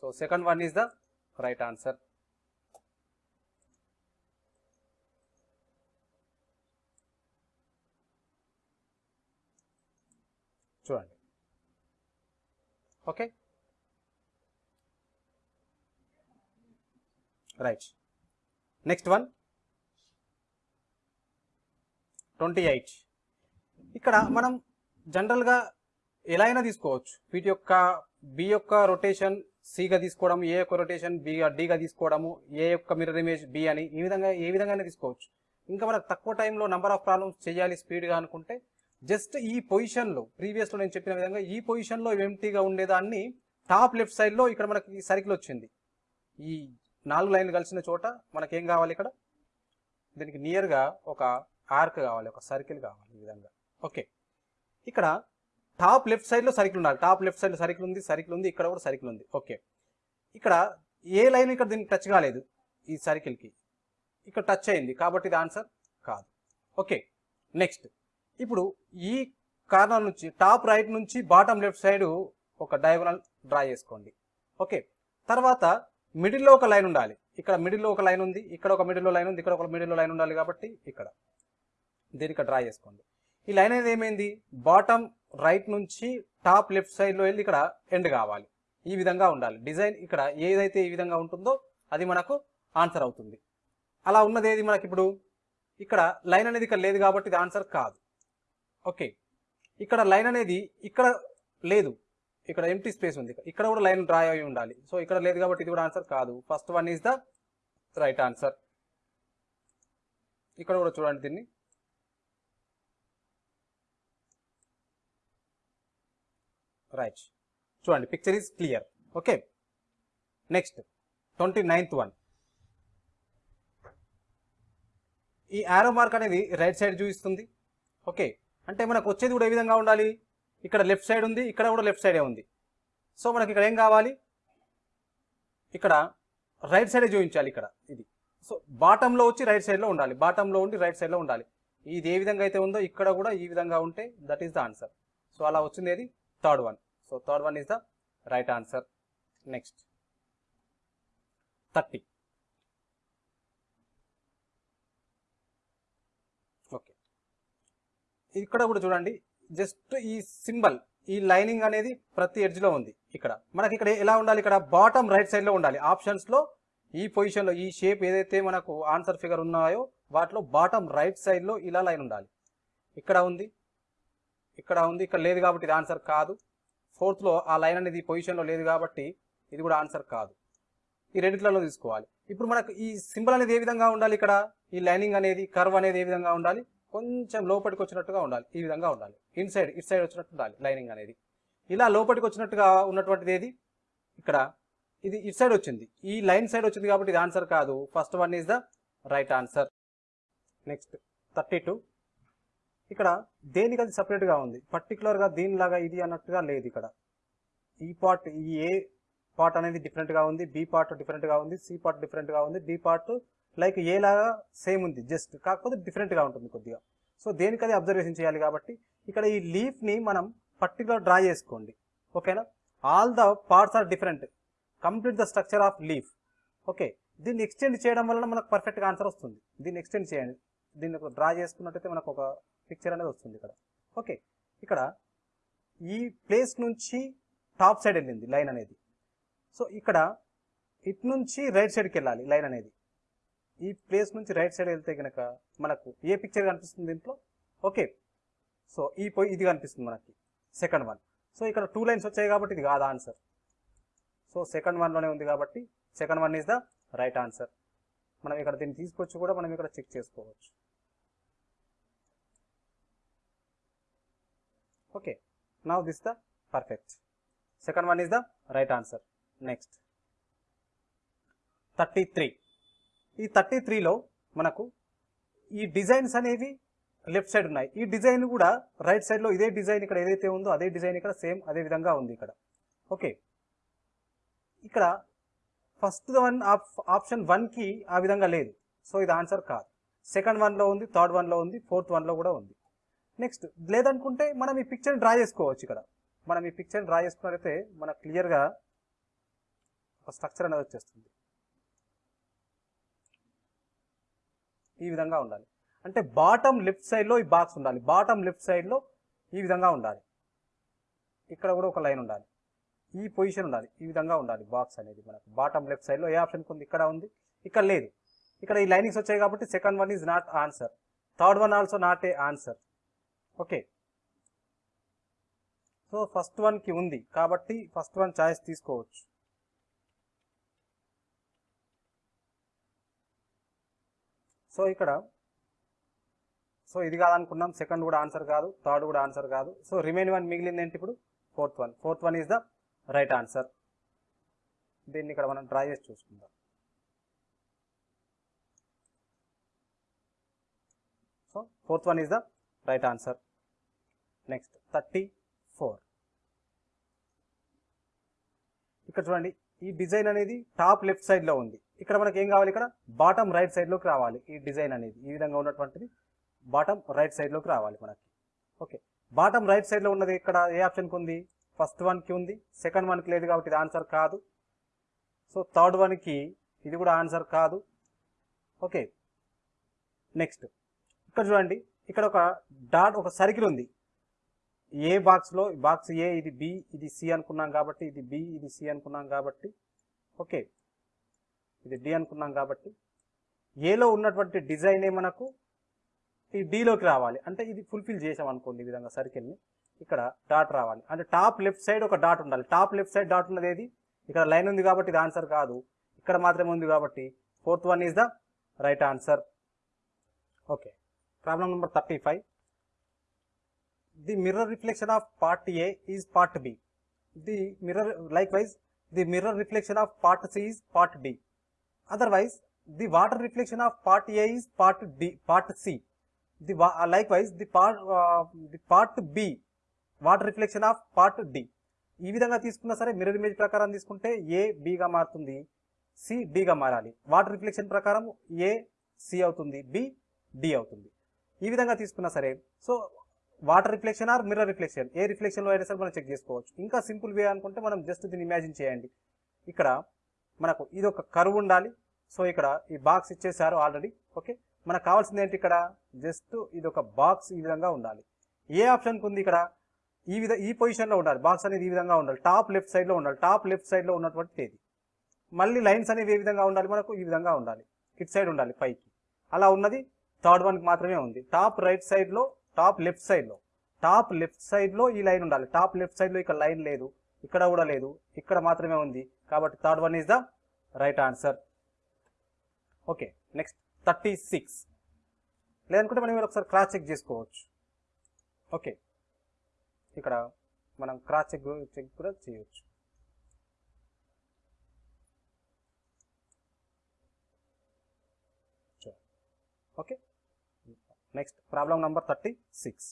So second one is the right answer చూడండి okay? Right. Next one. Twenty eight. ఇక్కడ మనం జనరల్గా ఎలా అయినా తీసుకోవచ్చు. వీటి యొక్క బి యొక్క రొటేషన్ సిగా తీసుకోవడం ఏ యొక్క రొటేషన్ బి డిగా తీసుకోవడము ఏ యొక్క మిర్రర్ ఇమేజ్ బి అని ఈ విధంగా ఏ విధంగా అయినా తీసుకోవచ్చు. ఇంకా మనకు తక్కువ టైంలో నెంబర్ ఆఫ్ ప్రాబ్లమ్స్ చేయాలి స్పీడ్గా అనుకుంటే జస్ట్ ఈ పొజిషన్లో ప్రీవియస్లో నేను చెప్పిన విధంగా ఈ పొజిషన్లో ఎంటీగా ఉండేదాన్ని టాప్ లెఫ్ట్ సైడ్లో ఇక్కడ మనకి సర్కిల్ వచ్చింది. ఈ నాలుగు లైన్లు కలిసిన చోట మనకి ఏం కావాలి ఇక్కడ? దీనికి నియర్గా ఒక ఆర్క్ కావాలి ఒక సర్కిల్ కావాలి ఈ విధంగా. ఓకే ఇక్కడ టాప్ లెఫ్ట్ సైడ్లో సర్కిల్ ఉండాలి. టాప్ లెఫ్ట్ సైడ్లో సర్కిల్ ఉంది సర్కిల్ ఉంది ఇక్కడ కూడా సర్కిల్ ఉంది. ఓకే ఇక్కడ ఏ లైన్ ఇక్కడ దీనికి టచ్ కాలేదు ఈ సర్కిల్కి. ఇక్కడ టచ్ అయింది కాబట్టి ఇది ఆన్సర్ కాదు. ఓకే నెక్స్ట్ ఇప్పుడు ఈ కార్నర్ నుంచి టాప్ రైట్ నుంచి బాటమ్ లెఫ్ట్ సైడ్ ఒక డయాగోనల్ డ్రా చేసుకోండి. ఓకే. తర్వాత మిడిల్లో ఒక లైన్ ఉండాలి. ఇక్కడ మిడిల్లో ఒక లైన్ ఉంది ఇక్కడ ఒక మిడిల్లో లైన్ ఉంది ఇక్కడ ఒక మిడిల్లో లైన్ ఉండాలి కాబట్టి ఇక్కడ. దీనికి డ్రా చేసుకోండి. ఈ లైన్ అనేది ఏమైంది? బాటమ్ రైట్ నుంచి టాప్ లెఫ్ట్ సైడ్లో వెళ్ళి ఇక్కడ ఎండ్ కావాలి. ఈ విధంగా ఉండాలి. డిజైన్ ఇక్కడ ఏదైతే ఈ విధంగా ఉంటుందో అది మనకు ఆన్సర్ అవుతుంది. అలా ఉన్నది ఏది మనకి ఇప్పుడు ఇక్కడ లైన్ అనేది ఇక్కడ లేదు కాబట్టి ఇది ఆన్సర్ కాదు. ఓకే. ఇక్కడ లైన్ అనేది ఇక్కడ లేదు. ఇక్కడ ఎంటీ స్పేస్ ఉంది. ఇక్కడ కూడా లైన్ డ్రా అయి ఉండాలి. సో ఇక్కడ లేదు కాబట్టి ఇది కూడా ఆన్సర్ కాదు. First one is the right answer ఇక్కడ కూడా చూడండి దీన్ని. రైట్ చూడండి picture is clear okay. Next twenty ninth one ఈ ఆరో మార్క్ అనేది రైట్ సైడ్ చూపిస్తుంది. ఓకే. అంటే మనకు వచ్చేది కూడా ఏ విధంగా ఉండాలి? ఇక్కడ లెఫ్ట్ సైడ్ ఉంది ఇక్కడ కూడా లెఫ్ట్ సైడే ఉంది. సో మనకి ఇక్కడ ఏం కావాలి? ఇక్కడ రైట్ సైడే చూపించాలి ఇక్కడ ఇది. సో బాటంలో వచ్చి రైట్ సైడ్లో ఉండాలి. బాటంలో ఉండి రైట్ సైడ్లో ఉండాలి. ఇది ఏ విధంగా అయితే ఉందో ఇక్కడ కూడా ఈ విధంగా ఉంటే that is the answer so అలా వచ్చింది ఏది? Third one so third one is the right answer next thirty okay ఇక్కడ కూడా చూడండి జస్ట్ ఈ సింబల్ ఈ లైనింగ్ అనేది ప్రతి ఎడ్జ్లో ఉంది ఇక్కడ. మనకి ఇక్కడ ఎలా ఉండాలి? ఇక్కడ బాటమ్ రైట్ సైడ్లో ఉండాలి. ఆప్షన్స్లో ఈ పొజిషన్లో ఈ షేప్ ఏదైతే మనకు ఆన్సర్ ఫిగర్ ఉన్నాయో వాటిలో బాటమ్ రైట్ సైడ్లో ఇలా లైన్ ఉండాలి. ఇక్కడ ఉంది ఇక్కడ ఉంది ఇక్కడ లేదు కాబట్టి ఇది ఆన్సర్ కాదు. ఫోర్త్లో ఆ లైన్ అనేది ఈ పొజిషన్లో లేదు కాబట్టి ఇది కూడా ఆన్సర్ కాదు. ఈ రెండిట్లలో తీసుకోవాలి. ఇప్పుడు మనకు ఈ సింబల్ అనేది ఏ విధంగా ఉండాలి ఇక్కడ? ఈ లైనింగ్ అనేది కర్వ్ అనేది ఏ విధంగా ఉండాలి? కొంచెం లోపలికి వచ్చినట్టుగా ఉండాలి. ఈ విధంగా ఉండాలి. ఇన్ సైడ్ ఇట్ సైడ్ వచ్చినట్టు ఉండాలి లైనింగ్ అనేది. ఇలా లోపలికి వచ్చినట్టుగా ఉన్నటువంటిది ఏది? ఇక్కడ ఇది ఇట్ సైడ్ వచ్చింది. ఈ లైన్ సైడ్ వచ్చింది కాబట్టి ఇది ఆన్సర్ కాదు. First one is the right answer. Next thirty two. ఇక్కడ దేనికి అది సపరేట్గా ఉంది? పర్టికులర్గా దీనిలాగా ఇది అన్నట్టుగా లేదు ఇక్కడ. ఈ పార్ట్ ఈ ఏ పార్ట్ అనేది డిఫరెంట్గా ఉంది. బి పార్ట్ డిఫరెంట్గా ఉంది. సి పార్ట్ డిఫరెంట్గా ఉంది. డి పార్ట్ లైక్ ఏలాగా సేమ్ ఉంది జస్ట్ కాకపోతే డిఫరెంట్గా ఉంటుంది కొద్దిగా. సో దేనికది అబ్జర్వేషన్ చేయాలి కాబట్టి ఇక్కడ ఈ లీఫ్ని మనం పర్టికులర్ డ్రా చేసుకోండి. ఓకేనా? All the parts are different complete the structure of leaf okay దీన్ని ఎక్స్టెండ్ చేయడం వలన మనకు పర్ఫెక్ట్గా ఆన్సర్ వస్తుంది. దీన్ని ఎక్స్టెండ్ చేయండి. దీన్ని డ్రా చేసుకున్నట్టయితే మనకు ఒక పిక్చర్ అనేది వస్తుంది ఇక్కడ. ఓకే ఇక్కడ ఈ ప్లేస్ నుంచి టాప్ సైడ్ వెళ్ళింది లైన్ అనేది. సో ఇక్కడ ఇటు నుంచి రైట్ సైడ్కి వెళ్ళాలి లైన్ అనేది. ఈ ప్లేస్ నుంచి రైట్ సైడ్ వెళ్తే కనుక మనకు ఏ పిక్చర్ కనిపిస్తుంది దీంట్లో? ఓకే. సో ఈ పోయి ఇది కనిపిస్తుంది మనకి. Second one. సో ఇక్కడ టూ లైన్స్ వచ్చాయి కాబట్టి ఇది కాదు ఆన్సర్? సో సెకండ్ వన్లోనే ఉంది కాబట్టి second one is the right answer. మనం ఇక్కడ దీన్ని తీసుకొచ్చి కూడా మనం ఇక్కడ చెక్ చేసుకోవచ్చు. Okay. Now this the perfect second one is the right answer. Next. Thirty three. ఈ థర్టీ త్రీలో మనకు ఈ డిజైన్స్ అనేవి లెఫ్ట్ సైడ్ ఉన్నాయి. ఈ డిజైన్ కూడా రైట్ సైడ్లో ఇదే డిజైన్ ఇక్కడ ఏదైతే ఉందో అదే డిజైన్ ఇక్కడ సేమ్ అదే విధంగా ఉంది ఇక్కడ. ఓకే. ఇక్కడ ఫస్ట్ వన్ ఆప్షన్ వన్కి ఆ విధంగా లేదు. సో ఇది ఆన్సర్ కాదు. సెకండ్ వన్లో ఉంది థర్డ్ వన్లో ఉంది ఫోర్త్ వన్లో కూడా ఉంది. నెక్స్ట్ లేదనుకుంటే మనం ఈ పిక్చర్ని డ్రా చేసుకోవచ్చు ఇక్కడ. మనం ఈ పిక్చర్ని డ్రా చేసుకున్నట్లయితే మనకు క్లియర్గా ఒక స్ట్రక్చర్ అనేది వచ్చేస్తుంది. ఈ విధంగా ఉండాలి. అంటే బాటమ్ లెఫ్ట్ సైడ్లో ఈ బాక్స్ ఉండాలి. బాటమ్ లెఫ్ట్ సైడ్లో ఈ విధంగా ఉండాలి. ఇక్కడ కూడా ఒక లైన్ ఉండాలి. ఈ పొజిషన్ ఉండాలి. ఈ విధంగా ఉండాలి బాక్స్ అనేది మనకు. బాటమ్ లెఫ్ట్ సైడ్లో ఏ ఆప్షన్ ఉంది ఇక్కడ ఉంది. ఇక్కడ లేదు. ఇక్కడ ఈ లైనింగ్స్ వచ్చాయి కాబట్టి second one is not answer third one also not a answer okay so first వన్కి ఉంది. కాబట్టి ఫస్ట్ వన్ చాయిస్ తీసుకోవచ్చు. సో ఇక్కడ సో ఇది కాదనుకున్నాం సెకండ్ కూడా ఆన్సర్ కాదు థర్డ్ కూడా ఆన్సర్ కాదు. సో రిమైన్ వన్ మిగిలింది ఏంటి ఇప్పుడు? Fourth one fourth one is the right answer దీన్ని ఇక్కడ మనం డ్రా చేసి చూసుకుందాం. So fourth one is the right answer next thirty four ఇక్కడ చూడండి ఈ డిజైన్ అనేది టాప్ లెఫ్ట్ సైడ్లో ఉంది. ఇక్కడ మనకి ఏం కావాలి ఇక్కడ? బాటమ్ రైట్ సైడ్లోకి రావాలి ఈ డిజైన్ అనేది. ఈ విధంగా ఉన్నటువంటిది బాటమ్ రైట్ సైడ్లోకి రావాలి మనకి. ఓకే బాటమ్ రైట్ సైడ్లో ఉన్నది ఇక్కడ ఏ ఆప్షన్కి ఉంది? ఫస్ట్ వన్కి ఉంది. సెకండ్ వన్కి లేదు కాబట్టి ఇది ఆన్సర్ కాదు. సో థర్డ్ వన్కి ఇది కూడా ఆన్సర్ కాదు. ఓకే నెక్స్ట్ ఇక్కడ చూడండి. ఇక్కడ ఒక డాట్ ఒక సర్కిల్ ఉంది. ఏ బాక్స్లో బాక్స్ ఏ ఇది బి ఇది సి అనుకున్నాం కాబట్టి ఇది బి ఇది సి అనుకున్నాం కాబట్టి. ఓకే ఇది డి అనుకున్నాం కాబట్టి. ఏలో ఉన్నటువంటి డిజైనే మనకు ఈ డీలోకి రావాలి. అంటే ఇది ఫుల్ఫిల్ చేసాం అనుకోండి ఈ విధంగా సర్కిల్ని ఇక్కడ డాట్ రావాలి. అంటే టాప్ లెఫ్ట్ సైడ్ ఒక డాట్ ఉండాలి. టాప్ లెఫ్ట్ సైడ్ డాట్ ఉన్నది ఏది? ఇక్కడ లైన్ ఉంది కాబట్టి ఇది ఆన్సర్ కాదు. ఇక్కడ మాత్రమే ఉంది కాబట్టి fourth one is the right answer okay problem number thirty five the mirror reflection of part A is part B the mirror likewise the mirror reflection of part C is part D otherwise the water reflection of part is part part D part The the uh, likewise, the the part the part B, water reflection of part D ఈ విధంగా తీసుకున్నా సరే mirror image ప్రకారం తీసుకుంటే ఏ బిగా మారుతుంది. C డిగా మారాలి. Water reflection ప్రకారం A C అవుతుంది. బి డి అవుతుంది. ఈ విధంగా తీసుకున్నా సరే so water reflection or mirror reflection ఏ రిఫ్లెక్షన్లో అయినా సరే మనం చెక్ చేసుకోవచ్చు. ఇంకా సింపుల్ వే అనుకుంటే మనం జస్ట్ దీన్ని ఇమాజిన్ చేయండి. ఇక్కడ మనకు ఇది ఒక కరువు ఉండాలి. సో ఇక్కడ ఈ బాక్స్ ఇచ్చేసారు ఆల్రెడీ ఓకే మనకు కావాల్సింది ఏంటి ఇక్కడ? జస్ట్ ఇది ఒక బాక్స్ ఈ విధంగా ఉండాలి. ఏ ఆప్షన్కి ఉంది ఇక్కడ? ఈ విధ ఈ పొజిషన్లో ఉండాలి. బాక్స్ అనేది ఈ విధంగా ఉండాలి. టాప్ లెఫ్ట్ సైడ్లో ఉండాలి. టాప్ లెఫ్ట్ సైడ్లో ఉన్నటువంటి తేదీ. మళ్ళీ లైన్స్ అనేవి ఏ విధంగా ఉండాలి మనకు? ఈ విధంగా ఉండాలి. ఇట్ సైడ్ ఉండాలి పైకి. అలా ఉన్నది థర్డ్ వన్కి మాత్రమే ఉంది. టాప్ రైట్ సైడ్లో టాప్ లెఫ్ట్ సైడ్లో టాప్ లెఫ్ట్ సైడ్లో ఈ లైన్ ఉండాలి. టాప్ లెఫ్ట్ సైడ్లో ఇక్కడ లైన్ లేదు. ఇక్కడ కూడా లేదు. ఇక్కడ మాత్రమే ఉంది. కాబట్టి third one is the right answer okay next thirty six లేదనుకుంటే మనం ఒకసారి క్రాస్ చెక్ చేసుకోవచ్చు. ఓకే ఇక్కడ మనం క్రాస్ చెక్ చెక్ కూడా చేయొచ్చు. Okay next problem number thirty six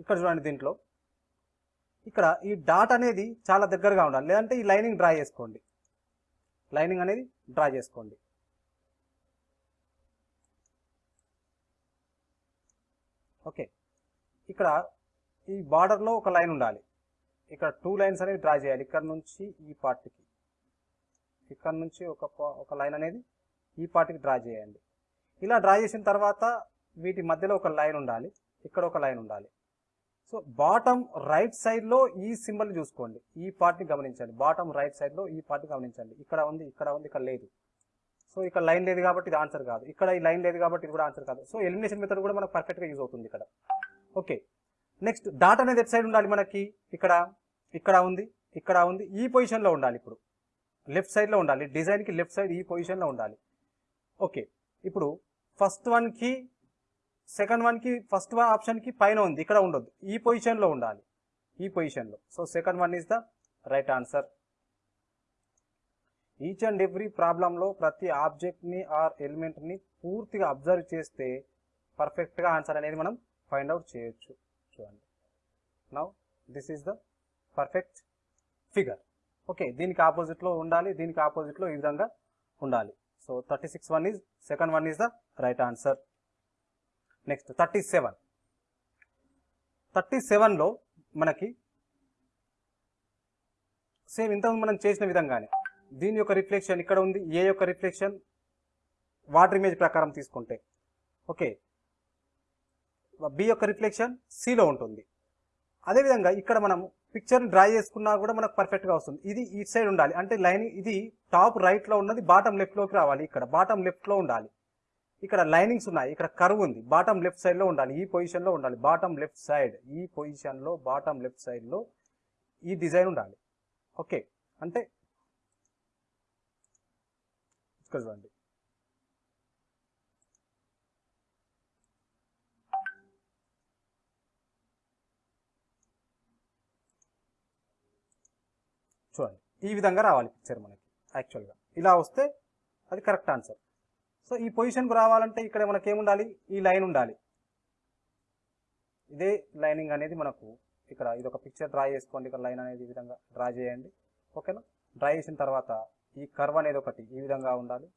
ఇక్కడ చూడండి దీంట్లో. ఇక్కడ ఈ డాట్ అనేది చాలా దగ్గరగా ఉండాలి. లేదంటే ఈ లైనింగ్ డ్రా చేసుకోండి. లైనింగ్ అనేది డ్రా చేసుకోండి. ఓకే. ఇక్కడ ఈ బార్డర్లో ఒక లైన్ ఉండాలి. ఇక్కడ టూ లైన్స్ అనేవి డ్రా చేయాలి. ఇక్కడ నుంచి ఈ పార్ట్కి ఇక్కడ నుంచి ఒక ఒక లైన్ అనేది ఈ పార్ట్కి డ్రా చేయండి. ఇలా డ్రా చేసిన తర్వాత వీటి మధ్యలో ఒక లైన్ ఉండాలి. ఇక్కడ ఒక లైన్ ఉండాలి. సో బాటమ్ రైట్ సైడ్లో ఈ సింబల్ చూసుకోండి. ఈ పార్ట్ని గమనించండి. బాటమ్ రైట్ సైడ్లో ఈ పార్ట్ని గమనించండి. ఇక్కడ ఉంది ఇక్కడ ఉంది ఇక్కడ లేదు. సో ఇక్కడ లైన్ లేదు కాబట్టి ఇది ఆన్సర్ కాదు. ఇక్కడ ఈ లైన్ లేదు కాబట్టి ఇది కూడా ఆన్సర్ కాదు. సో ఎలిమినేషన్ మెథడ్ కూడా మనకు పర్ఫెక్ట్గా యూజ్ అవుతుంది ఇక్కడ. ఓకే. నెక్స్ట్ డాట్ అనేది ఎట్ సైడ్ ఉండాలి మనకి. ఇక్కడ ఇక్కడ ఉంది ఇక్కడ ఉంది. ఈ పొజిషన్లో ఉండాలి ఇప్పుడు. లెఫ్ట్ సైడ్లో ఉండాలి. డిజైన్కి లెఫ్ట్ సైడ్ ఈ పొజిషన్లో ఉండాలి. ఓకే. ఇప్పుడు ఫస్ట్ వన్కి సెకండ్ వన్కి ఫస్ట్ ఆప్షన్కి పైన ఉంది ఇక్కడ ఉండొద్దు. ఈ పొజిషన్లో ఉండాలి. ఈ పొజిషన్లో so second one is the right answer each and every ప్రాబ్లంలో ప్రతి ఆబ్జెక్ట్ని ఆర్ ఎలిమెంట్ని పూర్తిగా అబ్జర్వ్ చేస్తే పర్ఫెక్ట్గా ఆన్సర్ అనేది మనం ఫైండ్ అవుట్ చేయొచ్చు. చూడండి. Now this is the perfect figure okay దీనికి ఆపోజిట్లో ఉండాలి దీనికి ఆపోజిట్లో ఈ విధంగా ఉండాలి. So thirty six one is second one is the right answer next thirty seven thirty సెవెన్లో మనకి సేమ్ ఇంతకుముందు మనం చేసిన విధంగానే దీని యొక్క రిఫ్లెక్షన్ ఇక్కడ ఉంది ఏ యొక్క రిఫ్లెక్షన్ వాటర్ ఇమేజ్ ప్రకారం తీసుకుంటే. ఓకే బి యొక్క రిఫ్లెక్షన్ సిలో ఉంటుంది. అదేవిధంగా ఇక్కడ మనం పిక్చర్ని డ్రా చేసుకున్నా కూడా మనకు పర్ఫెక్ట్గా వస్తుంది. ఇది ఈ సైడ్ ఉండాలి. అంటే లైన్ ఇది టాప్ రైట్లో ఉన్నది బాటమ్ లెఫ్ట్లోకి రావాలి ఇక్కడ. బాటమ్ లెఫ్ట్లో ఉండాలి. ఇక్కడ లైనింగ్స్ ఉన్నాయి. ఇక్కడ కర్వ్ ఉంది. బాటమ్ లెఫ్ట్ సైడ్లో ఉండాలి. ఈ పొజిషన్లో ఉండాలి. Bottom left side. ఈ పొజిషన్లో బాటమ్ లెఫ్ట్ సైడ్లో ఈ డిజైన్ ఉండాలి. ఓకే. అంటే ఇక్కడ చూడండి. చూడండి. ఈ విధంగా రావాలి పిక్చర్ మనకి యాక్చువల్గా ఇలా వస్తే అది కరెక్ట్ ఆన్సర్ సో ఈ పొజిషన్కు రావాలంటే ఇక్కడ మనకి ఏముండాలి ఈ లైన్ ఉండాలి. ఇదే లైనింగ్ అనేది మనకు ఇక్కడ ఇది ఒక పిక్చర్ డ్రా చేసుకోండి. ఇక్కడ లైన్ అనేది ఈ విధంగా డ్రా చేయండి. ఓకేనా డ్రా చేసిన తర్వాత ఈ కర్వ్ అనేది ఒకటి ఈ విధంగా ఉండాలి.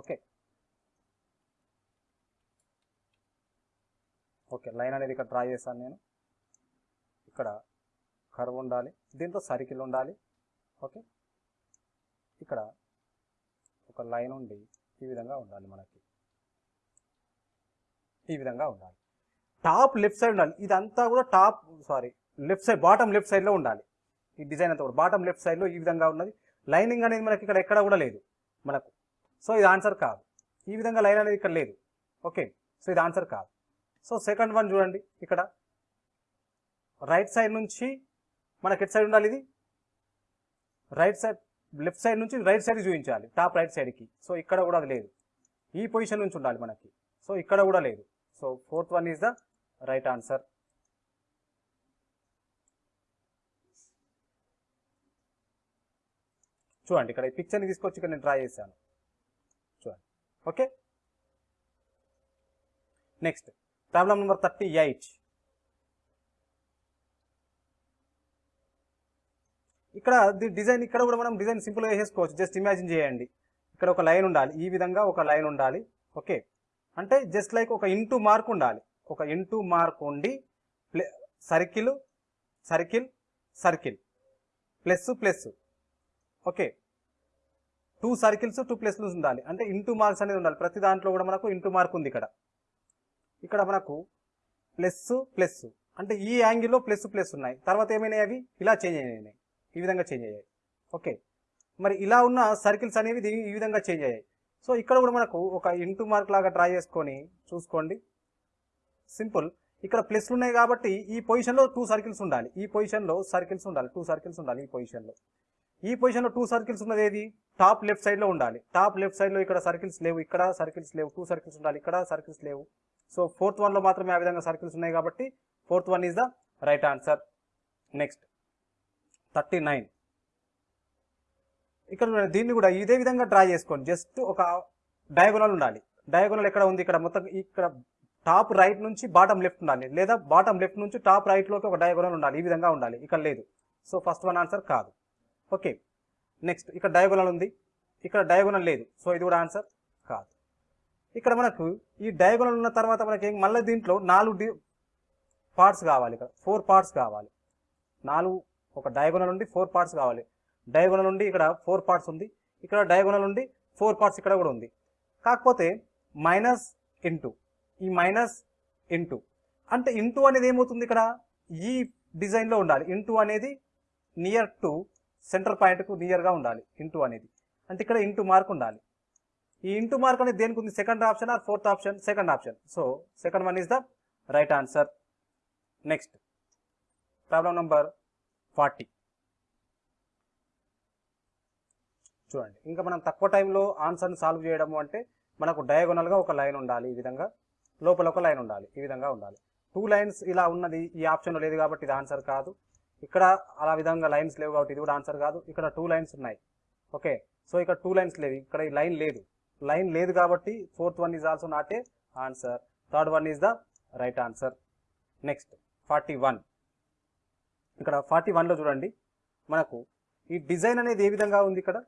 ఓకే ఓకే లైన్ అనేది ఇక్కడ డ్రా చేశాను నేను. ఇక్కడ కర్వ్ ఉండాలి. దీంతో సర్కిల్ ఉండాలి. ఓకే ఇక్కడ ఒక లైన్ ఉండి ఈ విధంగా ఉండాలి మనకి. ఈ విధంగా ఉండాలి. టాప్ లెఫ్ట్ సైడ్ ఉండాలి. ఇదంతా కూడా top sorry left side bottom left సైడ్లో ఉండాలి. ఈ డిజైన్ అంతా కూడా బాటమ్ లెఫ్ట్ సైడ్లో ఈ విధంగా ఉన్నది. లైనింగ్ అనేది మనకి ఇక్కడ ఎక్కడ కూడా లేదు మనకు. సో ఇది ఆన్సర్ కాదు. ఈ విధంగా లైన్ అనేది ఇక్కడ లేదు. ఓకే సో ఇది ఆన్సర్ కాదు. సో సెకండ్ వన్ చూడండి. ఇక్కడ రైట్ సైడ్ నుంచి మనకి ఎట్ సైడ్ ఉండాలి ఇది? రైట్ సైడ్ లెఫ్ట్ సైడ్ నుంచి రైట్ సైడ్ చూపించాలి టాప్ రైట్ సైడ్కి. సో ఇక్కడ కూడా అది లేదు. ఈ పొజిషన్ నుంచి ఉండాలి మనకి. సో ఇక్కడ కూడా లేదు. So fourth one is the right answer. చూడండి ఇక్కడ ఈ పిక్చర్ని తీసుకొచ్చి ఇక్కడ నేను డ్రా చేశాను. చూడండి. Okay? Next problem number thirty eight. ఇక్కడ ది డిజైన్ ఇక్కడ కూడా మనం డిజైన్ సింపుల్గా వేసేసుకోవచ్చు జస్ట్ ఇమాజిన్ చేయండి. ఇక్కడ ఒక లైన్ ఉండాలి. ఈ విధంగా ఒక లైన్ ఉండాలి. ఓకే. అంటే జస్ట్ లైక్ ఒక ఇంటూ మార్క్ ఉండాలి. ఒక ఇంటూ మార్క్ ఉండి play circle circle circle. Plus plus. Okay. Two circles two ప్లస్లు ఉండాలి. అంటే ఇంటూ మార్క్స్ అనేది ఉండాలి. ప్రతి దాంట్లో కూడా మనకు ఇంటూ మార్క్ ఉంది ఇక్కడ. ఇక్కడ మనకు ప్లస్ ప్లస్. అంటే ఈ యాంగిల్లో ప్లస్ ప్లస్ ఉన్నాయి. తర్వాత ఏమైనాయి అవి? ఇలా చేంజ్ అయినాయి. ఈ విధంగా చేంజ్ అయ్యాయి. ఓకే మరి ఇలా ఉన్న సర్కిల్స్ అనేవి ఈ విధంగా చేంజ్ అయ్యాయి. సో ఇక్కడ కూడా మనకు ఒక ఇంటూ మార్క్ లాగా డ్రా చేసుకొని చూసుకోండి. సింపుల్ ఇక్కడ ప్లస్లు ఉన్నాయి కాబట్టి ఈ పొజిషన్లో టూ సర్కిల్స్ ఉండాలి. ఈ పొజిషన్లో సర్కిల్స్ ఉండాలి. టూ సర్కిల్స్ ఉండాలి ఈ పొజిషన్లో ఈ పొజిషన్లో టూ సర్కిల్స్ ఉన్నది ఏది? టాప్ లెఫ్ట్ సైడ్లో ఉండాలి. టాప్ లెఫ్ట్ సైడ్లో ఇక్కడ సర్కిల్స్ లేవు. ఇక్కడ సర్కిల్స్ లేవు. టూ సర్కిల్స్ ఉండాలి. ఇక్కడ సర్కిల్స్ లేవు. సో ఫోర్త్ వన్లో మాత్రమే ఆ విధంగా సర్కిల్స్ ఉన్నాయి కాబట్టి fourth one is the right answer next thirty nine. ఇక్కడ దీన్ని కూడా ఇదే విధంగా డ్రా చేసుకోండి. జస్ట్ ఒక డయాగోనల్ ఉండాలి. డయాగోనల్ ఎక్కడ ఉంది? ఇక్కడ మొత్తం ఇక్కడ టాప్ రైట్ నుంచి బాటమ్ లెఫ్ట్ ఉండాలి. లేదా బాటమ్ లెఫ్ట్ నుంచి టాప్ రైట్లోకి ఒక డయాగోనల్ ఉండాలి. ఈ విధంగా ఉండాలి. ఇక్కడ లేదు. సో ఫస్ట్ వన్ ఆన్సర్ కాదు. ఓకే. నెక్స్ట్ ఇక్కడ డయాగోనల్ ఉంది. ఇక్కడ డయాగోనల్ లేదు. సో ఇది కూడా ఆన్సర్ కాదు. ఇక్కడ మనకు ఈ డయాగోనల్ ఉన్న తర్వాత మనకి మళ్ళీ దీంట్లో నాలుగు పార్ట్స్ కావాలి ఇక్కడ. ఫోర్ పార్ట్స్ కావాలి. నాలుగు ఒక డయాగోనల్ నుండి ఫోర్ పార్ట్స్ కావాలి. డయాగోనల్ నుండి ఇక్కడ ఫోర్ పార్ట్స్ ఉంది. ఇక్కడ డయాగోనల్ నుండి ఫోర్ పార్ట్స్ ఇక్కడ కూడా ఉంది. కాకపోతే మైనస్ ఇంటూ ఈ మైనస్ ఇంటూ. అంటే ఇంటూ అనేది ఏమవుతుంది ఇక్కడ? ఈ డిజైన్లో ఉండాలి. ఇంటూ అనేది నియర్ టు సెంటర్ పాయింట్కు నియర్గా ఉండాలి. ఇంటూ అనేది. అంటే ఇక్కడ ఇంటూ మార్క్ ఉండాలి. ఈ ఇంటూ మార్క్ అనేది దేనికి ఉంది? Second option or fourth option? Second option. So second one is the right answer. Next. Problem number forty. చూడండి ఇంకా మనం తక్కువ టైంలో ఆన్సర్ని సాల్వ్ చేయడము అంటే మనకు డయాగోనల్గా ఒక లైన్ ఉండాలి ఈ విధంగా లోపల ఒక లైన్ ఉండాలి ఈ విధంగా ఉండాలి. టూ లైన్స్ ఇలా ఉన్నది ఈ ఆప్షన్లో లేదు కాబట్టి ఇది ఆన్సర్ కాదు. ఇక్కడ అలా విధంగా లైన్స్ లేవు కాబట్టి ఇది కూడా ఆన్సర్ కాదు. ఇక్కడ టూ లైన్స్ ఉన్నాయి. ఓకే సో ఇక్కడ టూ లైన్స్ లేవు. ఇక్కడ ఈ లైన్ లేదు. లైన్ లేదు కాబట్టి fourth one is also not a answer. Third one is the right answer. Next forty one. ఇక్కడ ఫార్టీ వన్లో చూడండి. మనకు ఈ డిజైన్ అనేది ఏ విధంగా ఉంది ఇక్కడ?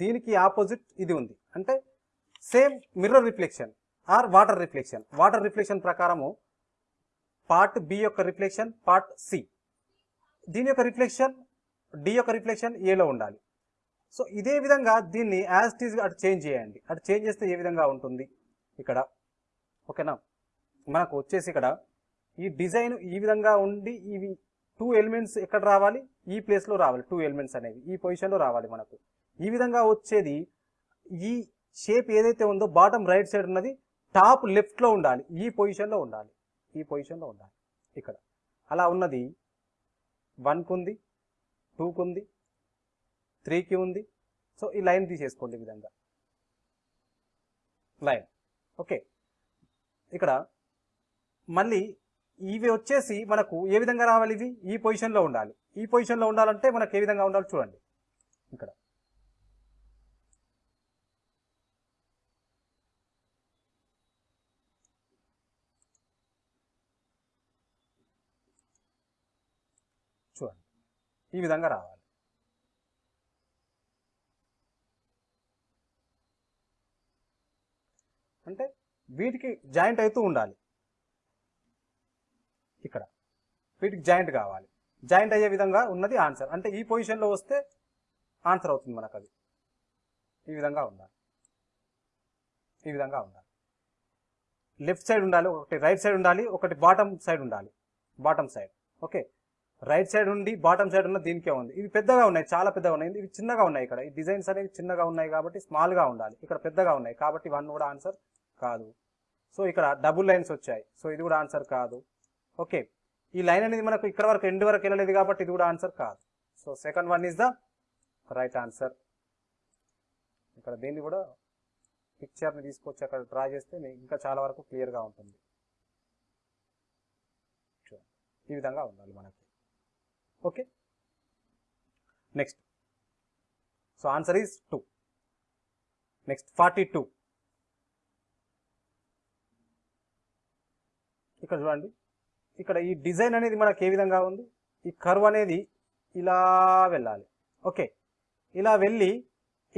దీనికి ఆపోజిట్ ఇది ఉంది. అంటే same mirror reflection or water reflection. Water reflection ప్రకారము పార్ట్ బి యొక్క రిఫ్లెక్షన్ పార్ట్ సి. దీని యొక్క రిఫ్లెక్షన్ డి యొక్క రిఫ్లెక్షన్ ఏలో ఉండాలి. సో ఇదే విధంగా దీన్ని యాజ్ టీజ్ అటు చేంజ్ చేయండి. అటు చేంజ్ చేస్తే ఏ విధంగా ఉంటుంది ఇక్కడ? ఓకేనా? మనకు వచ్చేసి ఇక్కడ ఈ డిజైన్ ఈ విధంగా ఉండి ఇవి టూ ఎలిమెంట్స్ ఎక్కడ రావాలి? ఈ ప్లేస్లో రావాలి. టూ ఎలిమెంట్స్ అనేవి. ఈ పొజిషన్లో రావాలి మనకు. ఈ విధంగా వచ్చేది ఈ షేప్ ఏదైతే ఉందో బాటమ్ రైట్ సైడ్ ఉన్నది టాప్ లెఫ్ట్లో ఉండాలి. ఈ పొజిషన్లో ఉండాలి. ఈ పొజిషన్లో ఉండాలి. ఇక్కడ. అలా ఉన్నది. వన్కి ఉంది టూకి ఉంది త్రీకి ఉంది. సో ఈ లైన్ తీసేసుకోండి ఈ విధంగా. లైన్ ఓకే ఇక్కడ మళ్ళీ ఇవి వచ్చేసి మనకు ఏ విధంగా రావాలి ఇవి? ఈ పొజిషన్లో ఉండాలి. ఈ పొజిషన్లో ఉండాలంటే మనకు ఏ విధంగా ఉండాలి చూడండి. ఇక్కడ. చూడండి. ఈ విధంగా రావాలి. అంటే వీటికి జాయింట్ అవుతూ ఉండాలి ఇక్కడ వీటికి జాయింట్ కావాలి. జాయింట్ అయ్యే విధంగా ఉన్నది ఆన్సర్. అంటే ఈ పొజిషన్లో వస్తే ఆన్సర్ అవుతుంది మనకు అది ఈ విధంగా ఉండాలి. ఈ విధంగా ఉండాలి. లెఫ్ట్ సైడ్ ఉండాలి ఒకటి రైట్ సైడ్ ఉండాలి ఒకటి బాటమ్ సైడ్ ఉండాలి. Bottom side. Okay? Right side ఉండి బాటమ్ సైడ్ ఉన్న దీనికే ఉంది. ఇవి పెద్దగా ఉన్నాయి చాలా పెద్దగా ఉన్నాయి. ఇవి చిన్నగా ఉన్నాయి ఇక్కడ. ఈ డిజైన్స్ అనేవి చిన్నగా ఉన్నాయి కాబట్టి స్మాల్గా ఉండాలి. ఇక్కడ పెద్దగా ఉన్నాయి కాబట్టి వన్ కూడా ఆన్సర్ కాదు. సో ఇక్కడ డబుల్ లైన్స్ వచ్చాయి. సో ఇది కూడా ఆన్సర్ కాదు. ఓకే? ఈ లైన్ అనేది మనకు ఇక్కడ వరకు ఎండ్ వరకు వెళ్ళలేదు కాబట్టి ఇది కూడా ఆన్సర్ కాదు. So second one is the right answer ఇక్కడ దీన్ని కూడా పిక్చర్ని తీసుకొచ్చి అక్కడ డ్రా చేస్తే ఇంకా చాలా వరకు క్లియర్గా ఉంటుంది. ఈ విధంగా ఉండాలి మనకి. Okay? Next so answer is two next forty two ఇక్కడ చూడండి. ఇక్కడ ఈ డిజైన్ అనేది మనకు ఏ విధంగా ఉంది? ఈ కర్వ్ అనేది ఇలా వెళ్ళాలి. ఓకే. ఇలా వెళ్ళి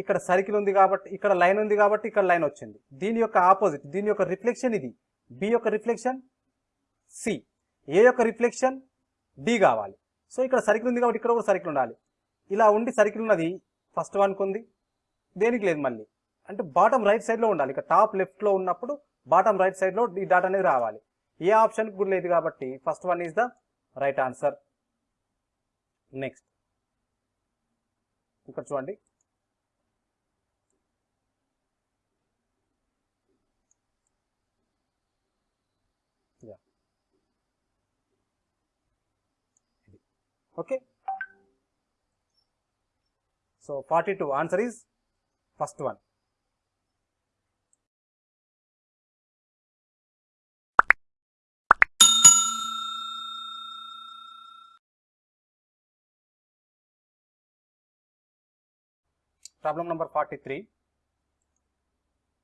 ఇక్కడ సర్కిల్ ఉంది కాబట్టి ఇక్కడ లైన్ ఉంది కాబట్టి ఇక్కడ లైన్ వచ్చింది. దీని యొక్క ఆపోజిట్ దీని యొక్క రిఫ్లెక్షన్ ఇది. బి యొక్క రిఫ్లెక్షన్ సి. ఏ యొక్క రిఫ్లెక్షన్? డి కావాలి. సో ఇక్కడ సర్కిల్ ఉంది కాబట్టి ఇక్కడ కూడా సర్కిల్ ఉండాలి. ఇలా ఉండి సర్కిల్ ఉన్నది ఫస్ట్ వన్కి ఉంది. దేనికి లేదు మళ్ళీ. అంటే బాటమ్ రైట్ సైడ్లో ఉండాలి. ఇక్కడ టాప్ లెఫ్ట్లో ఉన్నప్పుడు బాటమ్ రైట్ సైడ్లో ఈ డాట్ అనేది రావాలి. ఏ ఆప్షన్ కూడా లేదు కాబట్టి first one is the right answer. Next. ఇక్కడ చూడండి. Okay. So forty two answer is first one Problem number 43.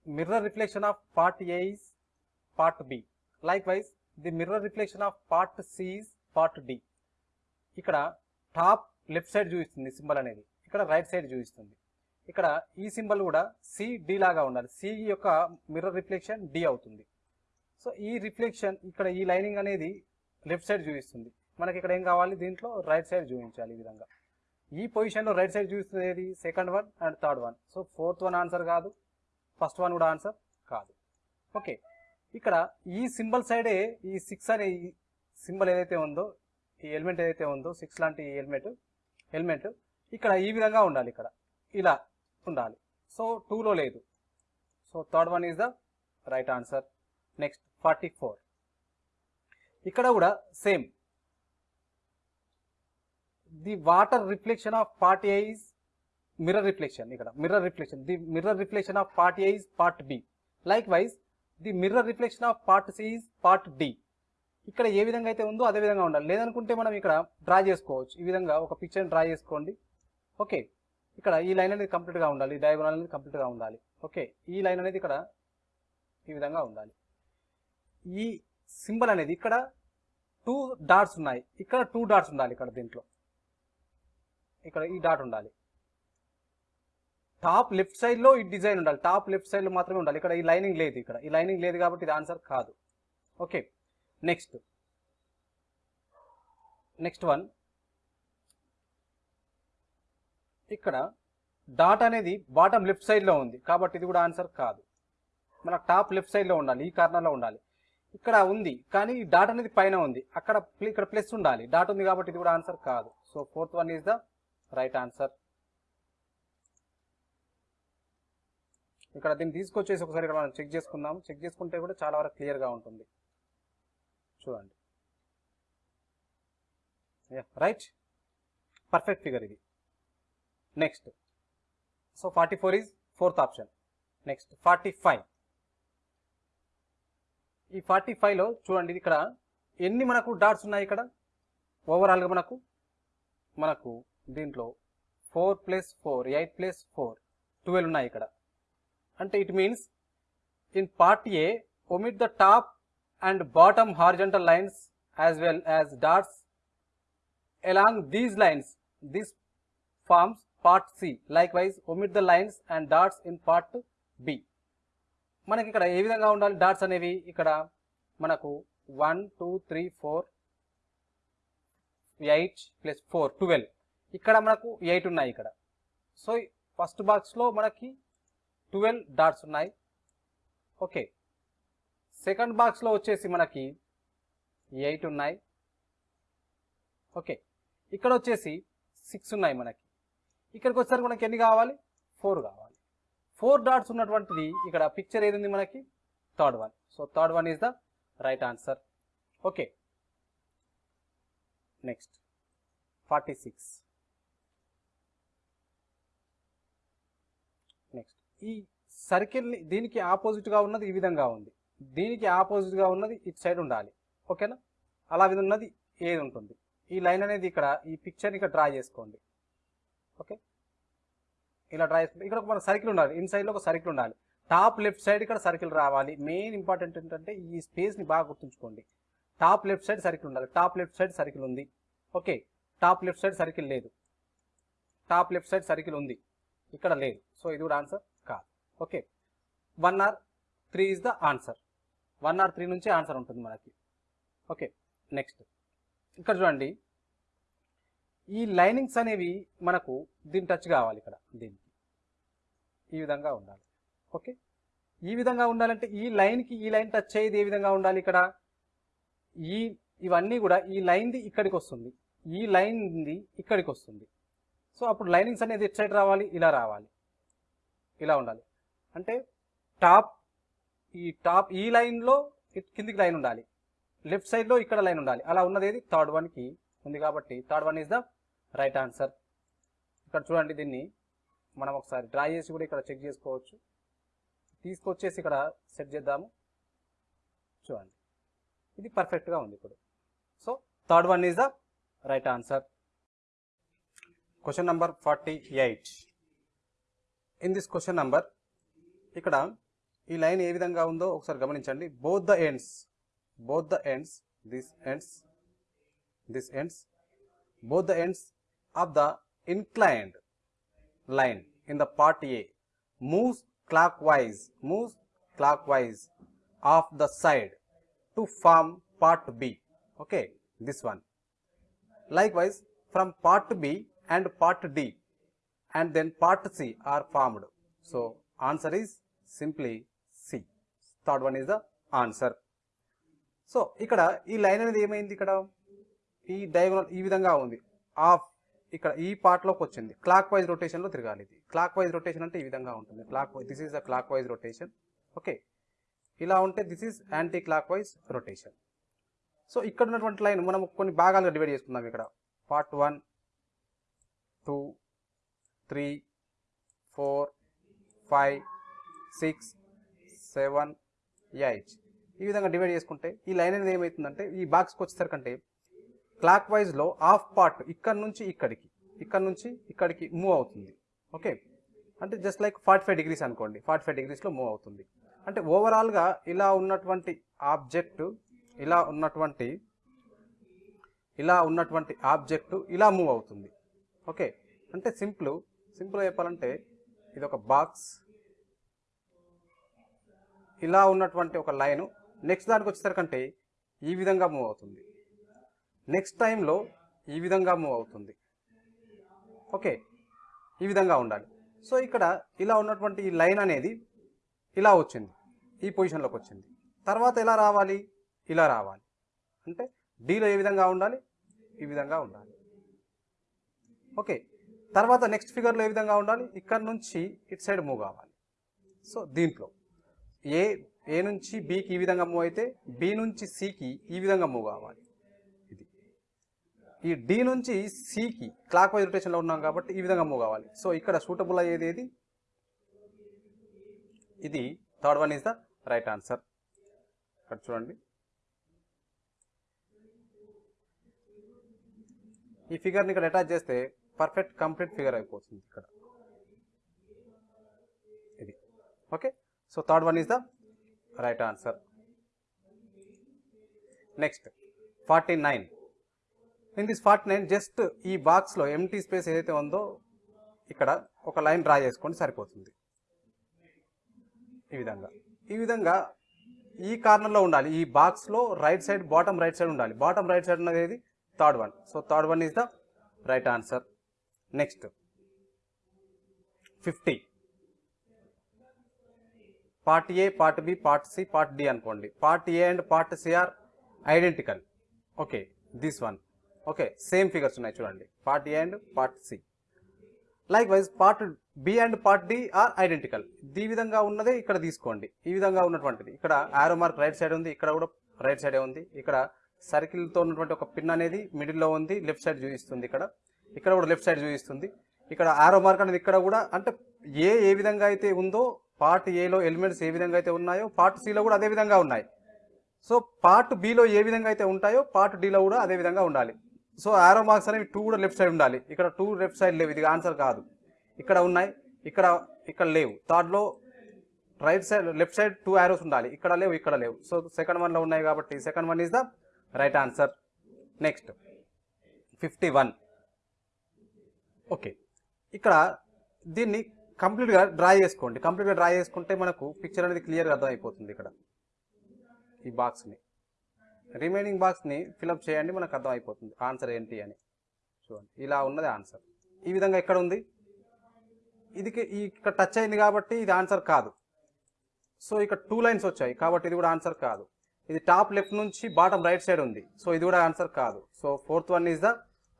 Mirror reflection of part A is part B. Likewise, the mirror reflection of part C is part D. ఇక్కడ top left side చూపిస్తుంది symbol అనేది. ఇక్కడ right side చూపిస్తుంది. ఇక్కడ ఈ symbol కూడా CD లాగా ఉండాలి. సి యొక్క మిర్రర్ రిఫ్లెక్షన్ డి అవుతుంది. సో ఈ రిఫ్లెక్షన్ ఇక్కడ ఈ లైనింగ్ అనేది లెఫ్ట్ సైడ్ చూపిస్తుంది. మనకి ఇక్కడ ఏం కావాలి? దీంట్లో రైట్ సైడ్ చూపించాలి ఈ విధంగా. ఈ పొజిషన్లో రైట్ సైడ్ చూస్తుంది ఏది second one and third one so fourth one answer కాదు ఫస్ట్ వన్ కూడా ఆన్సర్ కాదు. ఓకే ఇక్కడ ఈ సింబల్ సైడే ఈ సిక్స్ అనే ఈ సింబల్ ఏదైతే ఉందో ఈ ఎలిమెంట్ ఏదైతే ఉందో సిక్స్ లాంటి ఎలిమెంట్ ఎలిమెంట్ ఇక్కడ ఈ విధంగా ఉండాలి ఇక్కడ. ఇలా ఉండాలి. సో టూలో లేదు. So third one is the right answer next forty four ఇక్కడ కూడా same the water reflection of part A is mirror reflection ఇక్కడ. Mirror reflection the mirror reflection of part A is part B likewise the mirror reflection of part C is part D ఇక్కడ ఏ విధంగా అయితే ఉందో అదే విధంగా ఉండాలి. లేదనుకుంటే మనం ఇక్కడ డ్రా చేసుకోవచ్చు. ఈ విధంగా ఒక పిక్చర్ డ్రా చేసుకోండి. ఓకే ఇక్కడ ఈ లైన్ అనేది కంప్లీట్గా ఉండాలి. ఈ డయాగ్రాల్ అనేది కంప్లీట్గా ఉండాలి. ఓకే ఈ లైన్ అనేది ఇక్కడ ఈ విధంగా ఉండాలి. ఈ సింబల్ అనేది ఇక్కడ టూ డాట్స్ ఉన్నాయి. ఇక్కడ టూ డాట్స్ ఉండాలి ఇక్కడ దీంట్లో. ఇక్కడ ఈ డాట్ ఉండాలి. టాప్ లెఫ్ట్ సైడ్లో ఈ డిజైన్ ఉండాలి. టాప్ లెఫ్ట్ సైడ్లో మాత్రమే ఉండాలి. ఇక్కడ ఈ లైనింగ్ లేదు ఇక్కడ. ఈ లైనింగ్ లేదు కాబట్టి ఇది ఆన్సర్ కాదు. ఓకే. నెక్స్ట్. Next one. ఇక్కడ డాట్ అనేది బాటమ్ లెఫ్ట్ సైడ్లో ఉంది కాబట్టి ఇది కూడా ఆన్సర్ కాదు. మన టాప్ లెఫ్ట్ సైడ్లో ఉండాలి. ఈ కార్నర్లో ఉండాలి. ఇక్కడ ఉంది కానీ ఈ డాట్ అనేది పైన ఉంది. అక్కడ ఇక్కడ ప్లస్ ఉండాలి. డాట్ ఉంది కాబట్టి ఇది కూడా ఆన్సర్ కాదు. So fourth one is the right answer. ఇక్కడ దీన్ని తీసుకొచ్చేసి ఒకసారి ఇక్కడ మనం చెక్ చేసుకుందాం. చెక్ చేసుకుంటే కూడా చాలా వరకు క్లియర్గా ఉంటుంది. చూడండి. రైట్. పర్ఫెక్ట్ ఫిగర్ ఇది. Next. So forty four is fourth option. Next forty five. ఈ ఫార్టీ ఫైవ్లో చూడండి ఇక్కడ ఎన్ని మనకు డాట్స్ ఉన్నాయి ఇక్కడ? ఓవరాల్గా మనకు? మనకు దీంట్లో four plus four eight plus four twelve ఉన్నాయి ఇక్కడ. అంటే it means in part A omit the top and bottom horizontal lines as well as dots along these lines this forms forms part c. Likewise omit the lines and dots in part b. మనకి ఇక్కడ ఏ విధంగా ఉండాలి dots అనేవి? ఇక్కడ మనకు one two three four eight plus four twelve ఇక్కడ మనకు ఎయిట్ ఉన్నాయి ఇక్కడ. సో ఫస్ట్ బాక్స్లో మనకి ట్వెల్వ్ డాట్స్ ఉన్నాయి. ఓకే. సెకండ్ బాక్స్లో వచ్చేసి మనకి ఎయిట్ ఉన్నాయి. ఓకే. ఇక్కడ వచ్చేసి సిక్స్ ఉన్నాయి మనకి. ఇక్కడికి వచ్చేసరికి మనకి ఎన్ని కావాలి? ఫోర్ కావాలి. ఫోర్ డాట్స్ ఉన్నటువంటిది ఇక్కడ పిక్చర్ ఏది ఉంది మనకి? Third one. So third one is the right answer. Okay. Next. Forty six next ఈ సర్కిల్ని దీనికి ఆపోజిట్గా ఉన్నది ఈ విధంగా ఉంది. దీనికి ఆపోజిట్గా ఉన్నది ఇటు సైడ్ ఉండాలి. ఓకేనా? అలా విధంగా ఉన్నది ఏది ఉంటుంది? ఈ లైన్ అనేది ఇక్కడ ఈ పిక్చర్ని ఇక్కడ డ్రా చేసుకోండి. ఓకే? ఇలా డ్రా చేసుకుంటే ఇక్కడ ఒక మన సర్కిల్ ఉండాలి. ఇన్ సైడ్లో ఒక సర్కిల్ ఉండాలి. టాప్ లెఫ్ట్ సైడ్ ఇక్కడ సర్కిల్ రావాలి. మెయిన్ ఇంపార్టెంట్ ఏంటంటే ఈ స్పేస్ని బాగా గుర్తుంచుకోండి. టాప్ లెఫ్ట్ సైడ్ సర్కిల్ ఉండాలి. టాప్ లెఫ్ట్ సైడ్ సర్కిల్ ఉంది. Okay? Top left side circle లేదు. టాప్ లెఫ్ట్ సైడ్ సర్కిల్ ఉంది. ఇక్కడ లేదు. సో ఇది కూడా answer okay. One or three is the answer one or three నుంచి ఆన్సర్ ఉంటుంది మనకి. ఓకే నెక్స్ట్ ఇక్కడ చూడండి. ఈ లైనింగ్స్ అనేవి మనకు దీన్ని టచ్ కావాలి ఇక్కడ దీనికి. ఈ విధంగా ఉండాలి. ఓకే? ఈ విధంగా ఉండాలంటే ఈ లైన్కి ఈ లైన్ టచ్ అయ్యేది ఏ విధంగా ఉండాలి ఇక్కడ? ఈ ఇవన్నీ కూడా ఈ లైన్ది ఇక్కడికి వస్తుంది. ఈ లైన్ది ఇక్కడికి వస్తుంది. సో అప్పుడు లైనింగ్స్ అనేది ఎట్ సైడ్ రావాలి? ఇలా రావాలి. ఇలా ఉండాలి. అంటే టాప్ ఈ టాప్ ఈ లైన్లో కిందికి లైన్ ఉండాలి. లెఫ్ట్ సైడ్లో ఇక్కడ లైన్ ఉండాలి. అలా ఉన్నది ఏది? థర్డ్ వన్కి ఉంది కాబట్టి third one is the right answer. ఇక్కడ చూడండి దీన్ని. మనం ఒకసారి డ్రా చేసి కూడా ఇక్కడ చెక్ చేసుకోవచ్చు. తీసుకొచ్చేసి ఇక్కడ సెట్ చేద్దాము. చూడండి. ఇది పర్ఫెక్ట్గా ఉంది ఇప్పుడు. So third one is the right answer question number forty eight in this question number ఇక్కడ ఈ లైన్ ఏ విధంగా ఉందో ఒకసారి గమనించండి both the ends both the ends these ends this ends both the ends of the inclined line in the part A moves clockwise moves clockwise of the side to form part B okay this one likewise from part B and part D and then part C are formed so answer is simply C. Third one is the answer. So ఇక్కడ ఈ line అనేది ఏమైంది ఇక్కడ? ఈ diagonal ఈ విధంగా ఉంది. Of ఇక్కడ ఈ పార్ట్లోకి వచ్చింది. క్లాక్ వైజ్ రొటేషన్లో తిరగాలి ఇది. క్లాక్ వైజ్ రొటేషన్ అంటే ఈ విధంగా ఉంటుంది. Clockwise this is the clockwise rotation okay ఇలా ఉంటే this is anticlockwise rotation so ఇక్కడ ఉన్నటువంటి లైన్ మనం కొన్ని భాగాలుగా డివైడ్ చేసుకుందాం ఇక్కడ. Part one two three four five six seven eight ఈ విధంగా డివైడ్ చేసుకుంటే ఈ లైన్ అనేది ఏమవుతుందంటే ఈ బాక్స్కి వచ్చేసరికంటే క్లాక్ వైజ్లో హాఫ్ పార్ట్ ఇక్కడ నుంచి ఇక్కడికి ఇక్కడ నుంచి ఇక్కడికి మూవ్ అవుతుంది. ఓకే అంటే just like forty five degrees అనుకోండి ఫార్టీ ఫైవ్ డిగ్రీస్లో మూవ్ అవుతుంది. అంటే ఓవరాల్గా ఇలా ఉన్నటువంటి ఆబ్జెక్ట్ ఇలా ఉన్నటువంటి ఇలా ఉన్నటువంటి ఆబ్జెక్ట్ ఇలా మూవ్ అవుతుంది. ఓకే అంటే సింపుల్ సింపుల్ చెప్పాలంటే ఇది ఒక బాక్స్ ఇలా ఉన్నటువంటి ఒక లైను నెక్స్ట్ దానికి వచ్చేసరికంటే ఈ విధంగా మూవ్ అవుతుంది. నెక్స్ట్ టైంలో ఈ విధంగా మూవ్ అవుతుంది. ఓకే ఈ విధంగా ఉండాలి. సో ఇక్కడ ఇలా ఉన్నటువంటి ఈ లైన్ అనేది ఇలా వచ్చింది. ఈ పొజిషన్లోకి వచ్చింది. తర్వాత ఎలా రావాలి? ఇలా రావాలి. అంటే డీలో ఏ విధంగా ఉండాలి? ఈ విధంగా ఉండాలి. ఓకే తర్వాత నెక్స్ట్ ఫిగర్లో ఏ విధంగా ఉండాలి? ఇక్కడ నుంచి ఇటు సైడ్ మూవ్ కావాలి. సో దీంట్లో. ఏ ఏ నుంచి బికి ఈ విధంగా మూవ్ అయితే బి నుంచి సికి ఈ విధంగా మూవ్ కావాలి. ఇది. ఈ డి నుంచి సికి క్లాక్ వైజ్ రొటేషన్లో ఉన్నాం కాబట్టి ఈ విధంగా మూవ్ కావాలి. సో ఇక్కడ సూటబుల్ అయ్యేది ఏది? ఇది. Third one is the right answer. ఇక్కడ చూడండి. ఈ ఫిగర్ని ఇక్కడ అటాచ్ చేస్తే పర్ఫెక్ట్ కంప్లీట్ ఫిగర్ అయిపోతుంది ఇక్కడ. ఇది. Okay? So third one is the right answer next forty nine in this forty nine just ఈ బాక్స్లో ఎంటీ స్పేస్ ఏదైతే ఉందో ఇక్కడ ఒక లైన్ డ్రా చేసుకోండి సరిపోతుంది. ఈ విధంగా. ఈ విధంగా ఈ కార్నర్లో ఉండాలి. ఈ బాక్స్లో right side bottom right side ఉండాలి. బాటమ్ రైట్ సైడ్ ఉన్నది ఏది? Third one so third one is the right answer next fifty part A part B part C part D అనుకోండి. Part A and part C are identical. Okay this one okay same figures ఉన్నాయి చూడండి. Part A and part C. Likewise part B and part D are identical. ఈ విధంగా ఉన్నదే ఇక్కడ తీసుకోండి. ఈ విధంగా ఉన్నటువంటిది. ఇక్కడ ఆరో మార్క్ రైట్ సైడ్ ఉంది ఇక్కడ కూడా రైట్ సైడే ఉంది. ఇక్కడ సర్కిల్తో ఉన్నటువంటి ఒక పిన్ అనేది మిడిల్లో ఉంది లెఫ్ట్ సైడ్ చూపిస్తుంది ఇక్కడ. ఇక్కడ కూడా లెఫ్ట్ సైడ్ చూపిస్తుంది. ఇక్కడ ఆరో మార్క్ అనేది ఇక్కడ కూడా అంటే ఏ ఏ విధంగా అయితే ఉందో పార్ట్ ఏలో ఎలిమెంట్స్ ఏ విధంగా అయితే ఉన్నాయో పార్ట్ సిలో కూడా అదే విధంగా ఉన్నాయి. సో పార్ట్ బిలో ఏ విధంగా అయితే ఉంటాయో పార్ట్ డిలో కూడా అదే విధంగా ఉండాలి. సో ఆరో మార్క్స్ అనేవి టూ కూడా లెఫ్ట్ సైడ్ ఉండాలి. ఇక్కడ టూ లెఫ్ట్ సైడ్ లేవు ఇది ఆన్సర్ కాదు. ఇక్కడ ఉన్నాయి ఇక్కడ ఇక్కడ లేవు. థర్డ్లో right side left side two arrows ఉండాలి. ఇక్కడ లేవు ఇక్కడ లేవు. సో సెకండ్ వన్లో ఉన్నాయి కాబట్టి second one is the right answer next fifty one okay ఇక్కడ దీన్ని కంప్లీట్గా డ్రా చేసుకోండి. కంప్లీట్గా డ్రా చేసుకుంటే మనకు పిక్చర్ అనేది క్లియర్గా అర్థమైపోతుంది ఇక్కడ. ఈ బాక్స్ని రిమైనింగ్ బాక్స్ని ఫిలప్ చేయండి మనకు అర్థమైపోతుంది. ఆన్సర్ ఏంటి అని. చూడండి. ఇలా ఉన్నది ఆన్సర్ ఈ విధంగా ఎక్కడ ఉంది? ఇది ఈ ఇక్కడ టచ్ అయింది కాబట్టి ఇది ఆన్సర్ కాదు. సో ఇక్కడ టూ లైన్స్ వచ్చాయి కాబట్టి ఇది కూడా ఆన్సర్ కాదు. ఇది టాప్ లెఫ్ట్ నుంచి బాటమ్ రైట్ సైడ్ ఉంది. సో ఇది కూడా ఆన్సర్ కాదు. So fourth one is the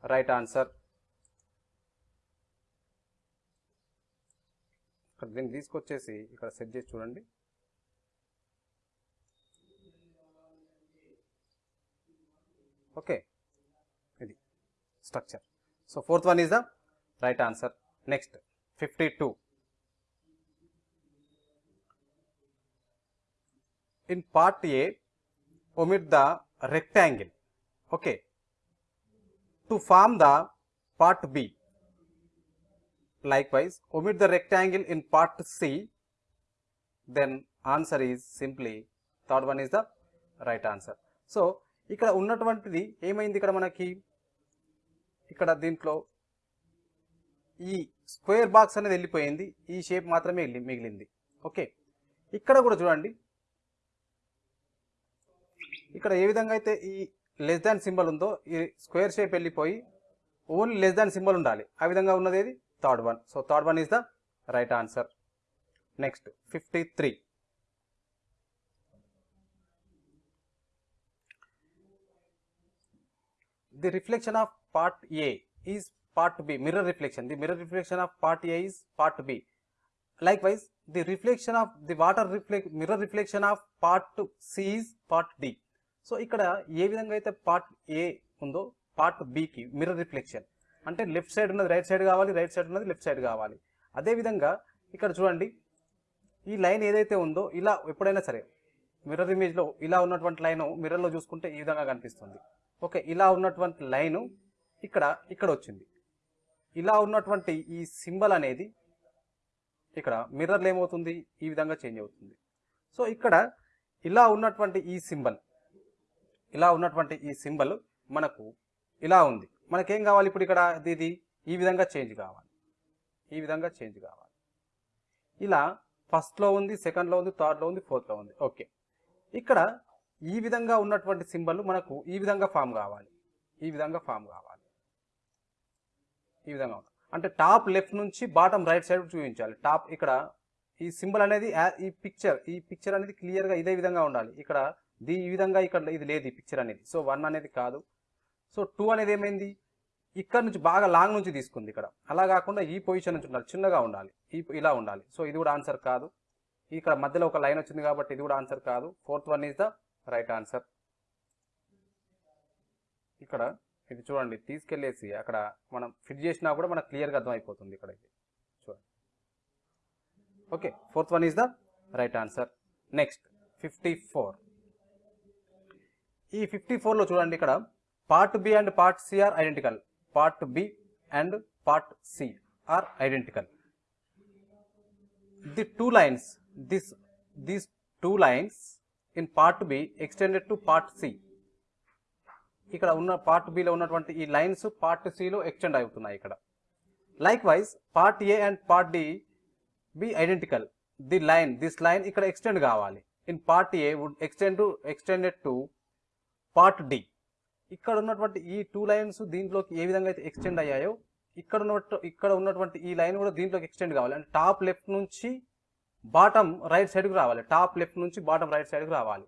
right answer ఇక్కడ దీన్ని తీసుకొచ్చేసి ఇక్కడ సెట్ చేసి చూడండి. ఓకే. ఇది structure. So fourth one is the right answer. Next fifty two. In part A omit the rectangle. okay to form the part b likewise omit the rectangle in part c. Then answer is simply third one is the right answer. So ఇక్కడ ఉన్నటువంటిది ఏమైంది ఇక్కడ మనకి? ఇక్కడ దీంట్లో ఈ square box అనేది వెళ్ళిపోయింది. ఈ షేప్ మాత్రమే మిగిలింది. ఓకే. ఇక్కడ కూడా చూడండి. ఇక్కడ ఏ విధంగా అయితే ఈ లెస్ దాన్ సింబల్ ఉందో ఈ స్క్వేర్ షేప్ వెళ్ళిపోయి ఓన్లీ లెస్ దాన్ సింబల్ ఉండాలి. ఆ విధంగా ఉన్నది ఏది third one so third one is the right answer next fifty three the reflection of part A is part B, mirror reflection. The mirror reflection of part A is part B. Likewise, the reflection of the water reflect mirror reflection of part C is part D. So ఇక్కడ ఏ విధంగా అయితే part A ఉందో part బికి mirror reflection అంటే left side ఉన్నది right side కావాలి right side ఉన్నది లెఫ్ట్ సైడ్ కావాలి. అదేవిధంగా ఇక్కడ చూడండి ఈ లైన్ ఏదైతే ఉందో ఇలా ఎప్పుడైనా సరే మిర్రర్ ఇమేజ్లో ఇలా ఉన్నటువంటి లైన్ మిర్రర్లో చూసుకుంటే ఈ విధంగా కనిపిస్తుంది. ఓకే ఇలా ఉన్నటువంటి లైను ఇక్కడ ఇక్కడ వచ్చింది. ఇలా ఉన్నటువంటి ఈ సింబల్ అనేది ఇక్కడ మిర్రర్లు ఏమవుతుంది? ఈ విధంగా చేంజ్ అవుతుంది. సో ఇక్కడ ఇలా ఉన్నటువంటి ఈ సింబల్ ఇలా ఉన్నటువంటి ఈ సింబల్ మనకు ఇలా ఉంది. మనకేం కావాలి ఇప్పుడు ఇక్కడ? ఇది- ఈ విధంగా చేంజ్ కావాలి. ఈ విధంగా చేంజ్ కావాలి. ఇలా ఫస్ట్లో ఉంది సెకండ్లో ఉంది థర్డ్లో ఉంది ఫోర్త్లో ఉంది. ఓకే ఇక్కడ ఈ విధంగా ఉన్నటువంటి సింబల్ మనకు ఈ విధంగా ఫామ్ కావాలి. ఈ విధంగా ఫామ్ కావాలి. ఈ విధంగా అంటే టాప్ లెఫ్ట్ నుంచి బాటం రైట్ సైడ్ చూపించాలి. టాప్ ఇక్కడ ఈ సింబల్ అనేది ఈ పిక్చర్ ఈ పిక్చర్ అనేది క్లియర్గా ఇదే విధంగా ఉండాలి. ఇక్కడ ఈ విధంగా ఇక్కడ ఇది లేదు ఈ పిక్చర్ అనేది. సో వన్ అనేది కాదు. సో టూ అనేది ఏమైంది? ఇక్కడ నుంచి బాగా లాంగ్ నుంచి తీసుకుంది ఇక్కడ. అలా కాకుండా ఈ పొజిషన్ నుంచి ఉండాలి. చిన్నగా ఉండాలి. ఈ ఇలా ఉండాలి. సో ఇది కూడా ఆన్సర్ కాదు. ఇక్కడ మధ్యలో ఒక లైన్ వచ్చింది కాబట్టి ఇది కూడా ఆన్సర్ కాదు. Fourth one is the right answer. ఇక్కడ ఇది చూడండి. తీసుకెళ్ళేసి అక్కడ మనం ఫిట్ చేసినా కూడా మనకు క్లియర్గా అర్థమైపోతుంది ఇక్కడ ఇది చూడండి. Okay. Fourth one is the right answer. Next fifty four. ఈ ఫిఫ్టీ ఫోర్లో చూడండి ఇక్కడ part B and part C are identical part B and part C are identical the two lines this these two lines in part B extended to part C ఇక్కడ ఉన్న part below ఉన్నటువంటి ఈ lines part సిలో extend అవుతున్నాయి ఇక్కడ. Likewise part A and part D be identical the line this line ఇక్కడ extend కావాలి. In part A would extend to extended to part D ఇక్కడ ఉన్నటువంటి ఈ టూ లైన్స్ దీంట్లోకి ఏ విధంగా అయితే ఎక్స్టెండ్ అయ్యాయో ఇక్కడ ఉన్నట్టు ఇక్కడ ఉన్నటువంటి ఈ లైన్ కూడా దీంట్లోకి ఎక్స్టెండ్ కావాలి. అంటే టాప్ లెఫ్ట్ నుంచి బాటమ్ రైట్ సైడ్కి రావాలి. టాప్ లెఫ్ట్ నుంచి బాటమ్ రైట్ సైడ్కి రావాలి.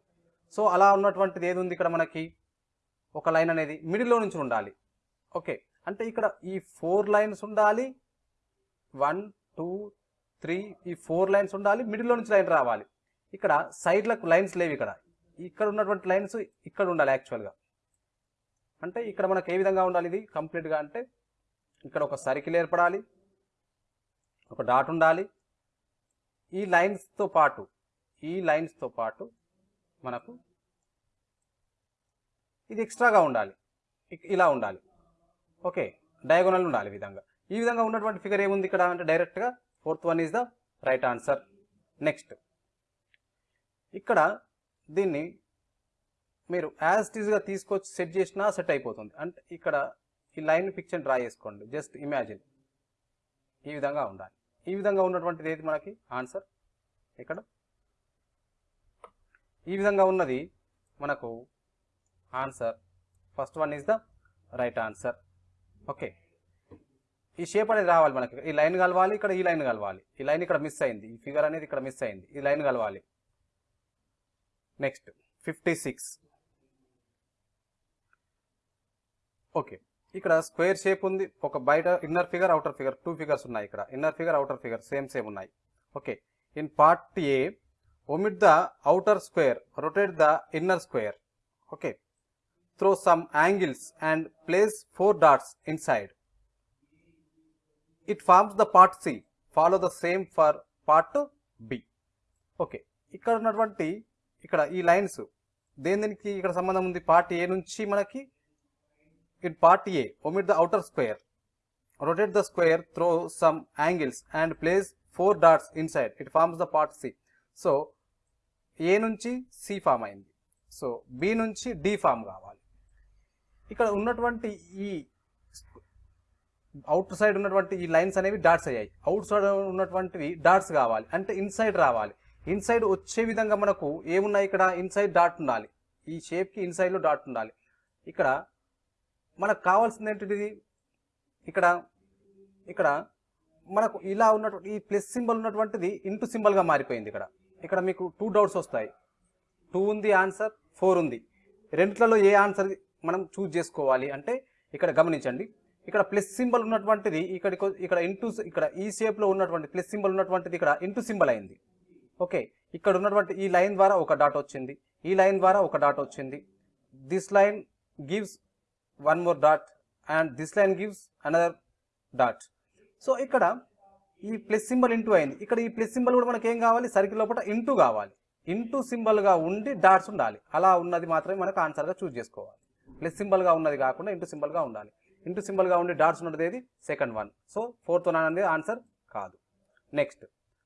సో అలా ఉన్నటువంటిది ఏది ఉంది ఇక్కడ మనకి? ఒక లైన్ అనేది మిడిల్లో నుంచి ఉండాలి. ఓకే అంటే ఇక్కడ ఈ ఫోర్ లైన్స్ ఉండాలి. వన్ టూ త్రీ ఈ ఫోర్ లైన్స్ ఉండాలి. మిడిల్లో నుంచి లైన్ రావాలి. ఇక్కడ సైడ్లకు లైన్స్ లేవు ఇక్కడ. ఇక్కడ ఉన్నటువంటి లైన్స్ ఇక్కడ ఉండాలి యాక్చువల్గా అంటే ఇక్కడ మనకు ఏ విధంగా ఉండాలి ఇది? కంప్లీట్గా అంటే ఇక్కడ ఒక సర్కిల్ ఏర్పడాలి. ఒక డాట్ ఉండాలి. ఈ లైన్స్తో పాటు ఈ లైన్స్తో పాటు మనకు ఇది ఎక్స్ట్రాగా ఉండాలి. ఇక్- ఇలా ఉండాలి. ఓకే డయాగోనల్ ఉండాలి విధంగా. ఈ విధంగా ఉన్నటువంటి ఫిగర్ ఏముంది ఇక్కడ? అంటే డైరెక్ట్గా fourth one is the right answer next ఇక్కడ దీన్ని మీరు యాజ్ టీజ్గా తీసుకొచ్చి సెట్ చేసినా సెట్ అయిపోతుంది. అంటే ఇక్కడ ఈ లైన్ పిక్చర్ డ్రా చేసుకోండి. జస్ట్ ఇమాజిన్ ఈ విధంగా ఉండాలి. ఈ విధంగా ఉన్నటువంటిది ఏది మనకి? ఆన్సర్ ఇక్కడ ఈ విధంగా ఉన్నది మనకు answer first one is the right answer okay ఈ షేప్ అనేది రావాలి మనకి. ఈ లైన్ కలవాలి ఇక్కడ ఈ లైన్ కలవాలి. ఈ లైన్ ఇక్కడ మిస్ అయింది. ఈ ఫిగర్ అనేది ఇక్కడ మిస్ అయింది. ఈ లైన్ కలవాలి. Next fifty six okay. ఇక్కడ స్క్వేర్ షేప్ ఉంది. ఒక బయట inner figure outer figure two figures ఉన్నాయి ఇక్కడ. Inner figure outer figure same same ఉన్నాయి. Okay. In part A omit the outer square rotate the inner square. okay throw some angles and place four dots inside. It forms the part c. Follow the same for part b. Okay. ఇక్కడ ఉన్నటువంటి ఇక్కడ ఈ lines దేని దేనికి ఇక్కడ సంబంధం ఉంది? Part A నుంచి మనకి in part A omit the outer square. Rotate the square throw some angles and place four dots inside. It forms the part c. So A నుంచి సి ఫామ్ అయింది. సో బి నుంచి D form కావాలి. ఇక్కడ ఉన్నటువంటి ఈ out side ఉన్నటువంటి ఈ lines అనేవి డాట్స్ అయ్యాయి. అవుట్ సైడ్ ఉన్నటువంటివి డాట్స్ కావాలి. అంటే ఇన్సైడ్ రావాలి. ఇన్సైడ్ వచ్చే విధంగా మనకు ఏమున్నాయి ఇక్కడ? ఇన్సైడ్ డాట్ ఉండాలి. ఈ షేప్కి ఇన్సైడ్లో డాట్ ఉండాలి. ఇక్కడ మనకు కావాల్సింది ఏంటిది ఇక్కడ ఇక్కడ మనకు ఇలా ఉన్నటువంటి ఈ ప్లస్ సింబల్ ఉన్నటువంటిది ఇంటూ సింబల్గా మారిపోయింది ఇక్కడ. ఇక్కడ మీకు టూ డౌట్స్ వస్తాయి. టూ ఉంది ఆన్సర్ ఫోర్ ఉంది. రెంట్లలో ఏ ఆన్సర్ మనం చూజ్ చేసుకోవాలి అంటే ఇక్కడ గమనించండి. ఇక్కడ ప్లస్ సింబల్ ఉన్నటువంటిది ఇక్కడికి ఇక్కడ ఇంటూ ఇక్కడ ఈ షేప్లో ఉన్నటువంటి ప్లస్ సింబల్ ఉన్నటువంటిది ఇక్కడ ఇంటూ సింబల్ అయింది. ఓకే ఇక్కడ ఉన్నటువంటి ఈ లైన్ ద్వారా ఒక డాట్ వచ్చింది. ఈ లైన్ ద్వారా ఒక డాట్ వచ్చింది. This line gives one more dot and this line gives another dot. So ఇక్కడ ఈ ప్లస్ సింబల్ ఇంటూ అయింది. ఇక్కడ ఈ ప్లస్ సింబల్ కూడా మనకి ఏం కావాలి? సర్కిల్ లోపల ఇంటూ కావాలి. ఇంటూ సింబల్గా ఉండి డాట్స్ ఉండాలి. అలా ఉన్నది మాత్రమే మనకు ఆన్సర్గా చూజ్ చేసుకోవాలి. ప్లస్ సింబల్గా ఉన్నది కాకుండా ఇంటూ సింబల్గా ఉండాలి. ఇంటూ సింబల్గా ఉండి డాట్స్ ఉన్నది ఏది? Second one so fourth one అనేది ఆన్సర్ కాదు. Next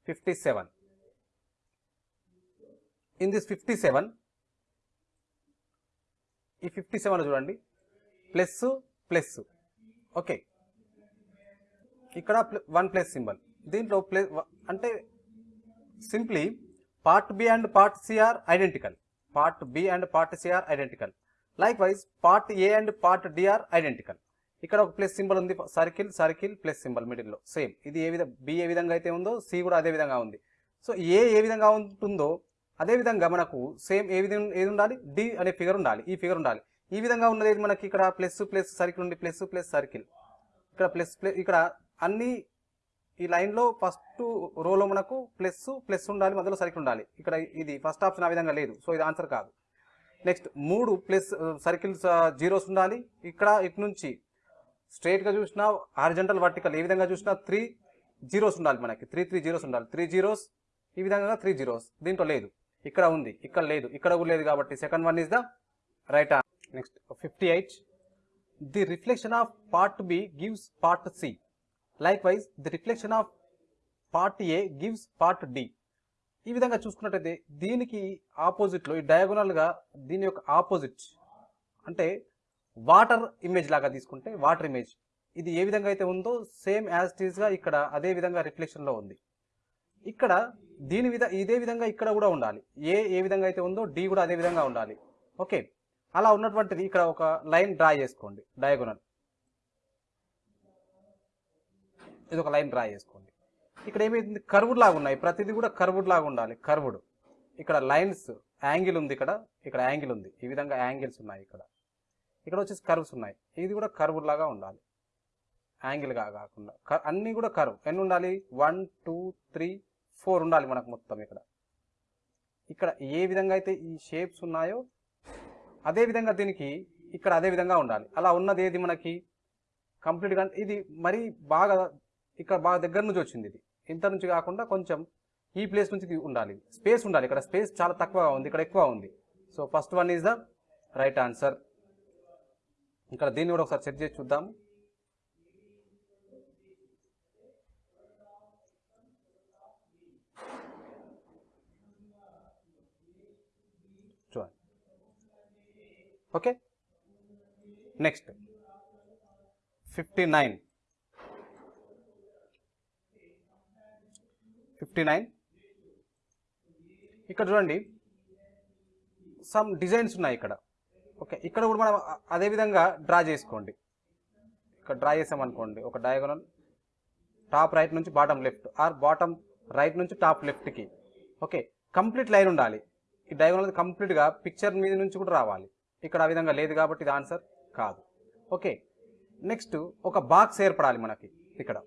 fifty seven in this fifty seven ఈ ఫిఫ్టీ సెవెన్ చూడండి. Plus plus okay. ఇక్కడ వన్ ప్లస్ సింబల్. దీంట్లో ప్లస్ అంటే simply part B and part C are identical. Part B and part C are identical. Likewise part A and part D are identical. ఇక్కడ ఒక plus symbol ఉంది circle circle plus symbol మిడిల్లో. Same. ఇది ఏ విధంగా B ఏ విధంగా అయితే ఉందో C కూడా అదే విధంగా ఉంది. సో ఏ ఏ విధంగా ఉంటుందో అదేవిధంగా మనకు సేమ్ ఏ విధంగా ఏది ఉండాలి? డి అనే ఫిగర్ ఉండాలి. ఈ ఫిగర్ ఉండాలి. ఈ విధంగా ఉన్నది మనకి ఇక్కడ ప్లస్ ప్లస్ సర్కిల్ ఉంది ప్లస్ ప్లస్ సర్కిల్ ఇక్కడ ప్లస్ ప్లస్ ఇక్కడ అన్ని ఈ లైన్లో ఫస్ట్ రోలో మనకు ప్లస్ ప్లస్ ఉండాలి మధ్యలో సర్కిల్ ఉండాలి. ఇక్కడ ఇది ఫస్ట్ ఆప్షన్ ఆ విధంగా లేదు. సో ఇది ఆన్సర్ కాదు. నెక్స్ట్ మూడు ప్లస్ సర్కిల్స్ జీరోస్ ఉండాలి. ఇక్కడ ఇటు నుంచి స్ట్రైట్గా చూసినా హారిజంటల్ వర్టికల్ ఏ విధంగా చూసినా త్రీ జీరోస్ ఉండాలి మనకి. త్రీ త్రీ జీరోస్ ఉండాలి. త్రీ జీరోస్ ఈ విధంగా త్రీ జీరోస్ దీంట్లో లేదు. ఇక్కడ ఉంది ఇక్కడ లేదు. ఇక్కడ కూడా లేదు కాబట్టి second one is the right next fifty eight the reflection of part B gives part C likewise the reflection of part A gives part D ఈ విధంగా చూసుకున్నట్టయితే దీనికి ఆపోజిట్లో ఈ డయాగోనల్గా దీని యొక్క ఆపోజిట్ అంటే వాటర్ ఇమేజ్ లాగా తీసుకుంటే వాటర్ ఇమేజ్ ఇది ఏ విధంగా అయితే ఉందో సేమ్ యాజ్గా ఇక్కడ అదే విధంగా రిఫ్లెక్షన్లో ఉంది. ఇక్కడ దీని విధ ఇదే విధంగా ఇక్కడ కూడా ఉండాలి. ఏ ఏ విధంగా అయితే ఉందో డి కూడా అదే విధంగా ఉండాలి. ఓకే అలా ఉన్నటువంటిది ఇక్కడ ఒక లైన్ డ్రా చేసుకోండి డయాగోనల్ ఇది ఒక లైన్ డ్రా చేసుకోండి. ఇక్కడ ఏమైంది? కర్వుడ్ లాగా ఉన్నాయి. ప్రతిదీ కూడా కర్వుడ్ లాగా ఉండాలి. కర్వుడ్ ఇక్కడ లైన్స్ యాంగిల్ ఉంది ఇక్కడ. ఇక్కడ యాంగిల్ ఉంది. ఈ విధంగా యాంగిల్స్ ఉన్నాయి ఇక్కడ. ఇక్కడ వచ్చేసి కర్వ్స్ ఉన్నాయి. ఇది కూడా కర్వుడ్ లాగా ఉండాలి. యాంగిల్గా కాకుండా. క- అన్నీ కూడా కర్వ్ ఎన్ని ఉండాలి? వన్ టూ త్రీ ఫోర్ ఉండాలి మనకు మొత్తం ఇక్కడ. ఇక్కడ ఏ విధంగా అయితే ఈ షేప్స్ ఉన్నాయో అదే విధంగా దీనికి ఇక్కడ అదే విధంగా ఉండాలి. అలా ఉన్నది ఏది మనకి? కంప్లీట్గా ఇది మరీ బాగా ఇక్కడ బాగా దగ్గర నుంచి వచ్చింది ఇది. ఇంత నుంచి కాకుండా కొంచెం ఈ ప్లేస్ నుంచి ఉండాలి. స్పేస్ ఉండాలి. ఇక్కడ స్పేస్ చాలా తక్కువగా ఉంది. ఇక్కడ ఎక్కువ ఉంది. So first one is the right answer. ఇక్కడ దీన్ని కూడా ఒకసారి చెక్ చేసి చూద్దాము చూడండి okay? Next fifty nine fifty nine ఇక్కడ చూడండి. సమ్ డిజైన్స్ ఉన్నాయి ఇక్కడ. ఓకే ఇక్కడ కూడా మనం అదే విధంగా డ్రా చేసుకోండి. ఇక్కడ డ్రా చేసామనుకోండి. ఒక డయాగోనల్ టాప్ రైట్ నుంచి bottom left or bottom right నుంచి టాప్ లెఫ్ట్కి ఓకే కంప్లీట్ లైన్ ఉండాలి. ఈ డయాగోనల్ కంప్లీట్గా పిక్చర్ మీద నుంచి కూడా రావాలి. ఇక్కడ ఆ విధంగా లేదు కాబట్టి ఇది ఆన్సర్ కాదు. ఓకే నెక్స్ట్ ఒక బాక్స్ ఏర్పడాలి మనకి ఇక్కడ.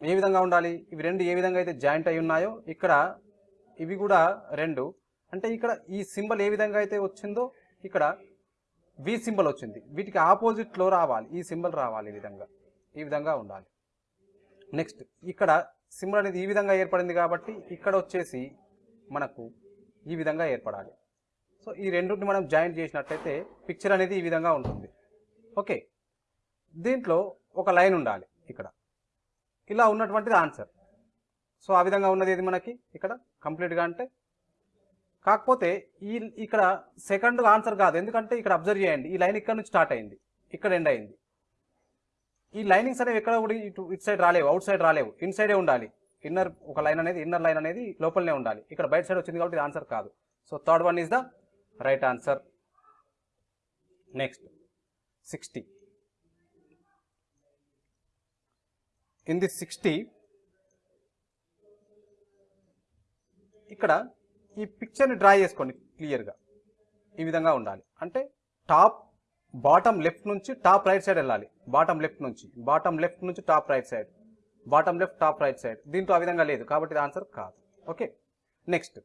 ఏ విధంగా ఉండాలి? ఇవి రెండు ఏ విధంగా అయితే జాయింట్ అయి ఉన్నాయో ఇక్కడ ఇవి కూడా రెండు. అంటే ఇక్కడ ఈ సింబల్ ఏ విధంగా అయితే వచ్చిందో ఇక్కడ వి సింబల్ వచ్చింది. వీటికి ఆపోజిట్లో రావాలి. ఈ సింబల్ రావాలి ఈ విధంగా. ఈ విధంగా ఉండాలి. నెక్స్ట్ ఇక్కడ సింబల్ అనేది ఈ విధంగా ఏర్పడింది కాబట్టి ఇక్కడ వచ్చేసి మనకు ఈ విధంగా ఏర్పడాలి. సో ఈ రెండింటిని మనం జాయింట్ చేసినట్లయితే పిక్చర్ అనేది ఈ విధంగా ఉంటుంది. ఓకే. దీంట్లో ఒక లైన్ ఉండాలి ఇక్కడ. ఇలా ఉన్నటువంటిది ఆన్సర్ సో ఆ విధంగా ఉన్నది ఏది మనకి? ఇక్కడ కంప్లీట్గా అంటే కాకపోతే ఈ ఇక్కడ సెకండ్ ఆన్సర్ కాదు. ఎందుకంటే ఇక్కడ అబ్జర్వ్ చేయండి. ఈ లైన్ ఇక్కడ నుంచి స్టార్ట్ అయింది. ఇక్కడ ఎండ్ అయింది. ఈ లైనింగ్స్ అనేవి ఎక్కడ కూడా ఇటు ఇటు సైడ్ రాలేవు. అవుట్ సైడ్ రాలేవు. ఇన్ సైడే ఉండాలి. ఇన్నర్ ఒక లైన్ అనేది ఇన్నర్ లైన్ అనేది లోపలనే ఉండాలి. ఇక్కడ బయట సైడ్ వచ్చింది కాబట్టి ఆన్సర్ కాదు. So third one is the right answer next sixty in the sixty ఇక్కడ ఈ పిక్చర్ని డ్రా చేసుకోండి క్లియర్గా ఈ విధంగా ఉండాలి. అంటే టాప్ బాటమ్ లెఫ్ట్ నుంచి టాప్ రైట్ సైడ్ వెళ్ళాలి. బాటమ్ లెఫ్ట్ నుంచి. బాటమ్ లెఫ్ట్ నుంచి top right side bottom left top right side దీంట్లో ఆ విధంగా లేదు. కాబట్టి ఆన్సర్ కాదు. ఓకే నెక్స్ట్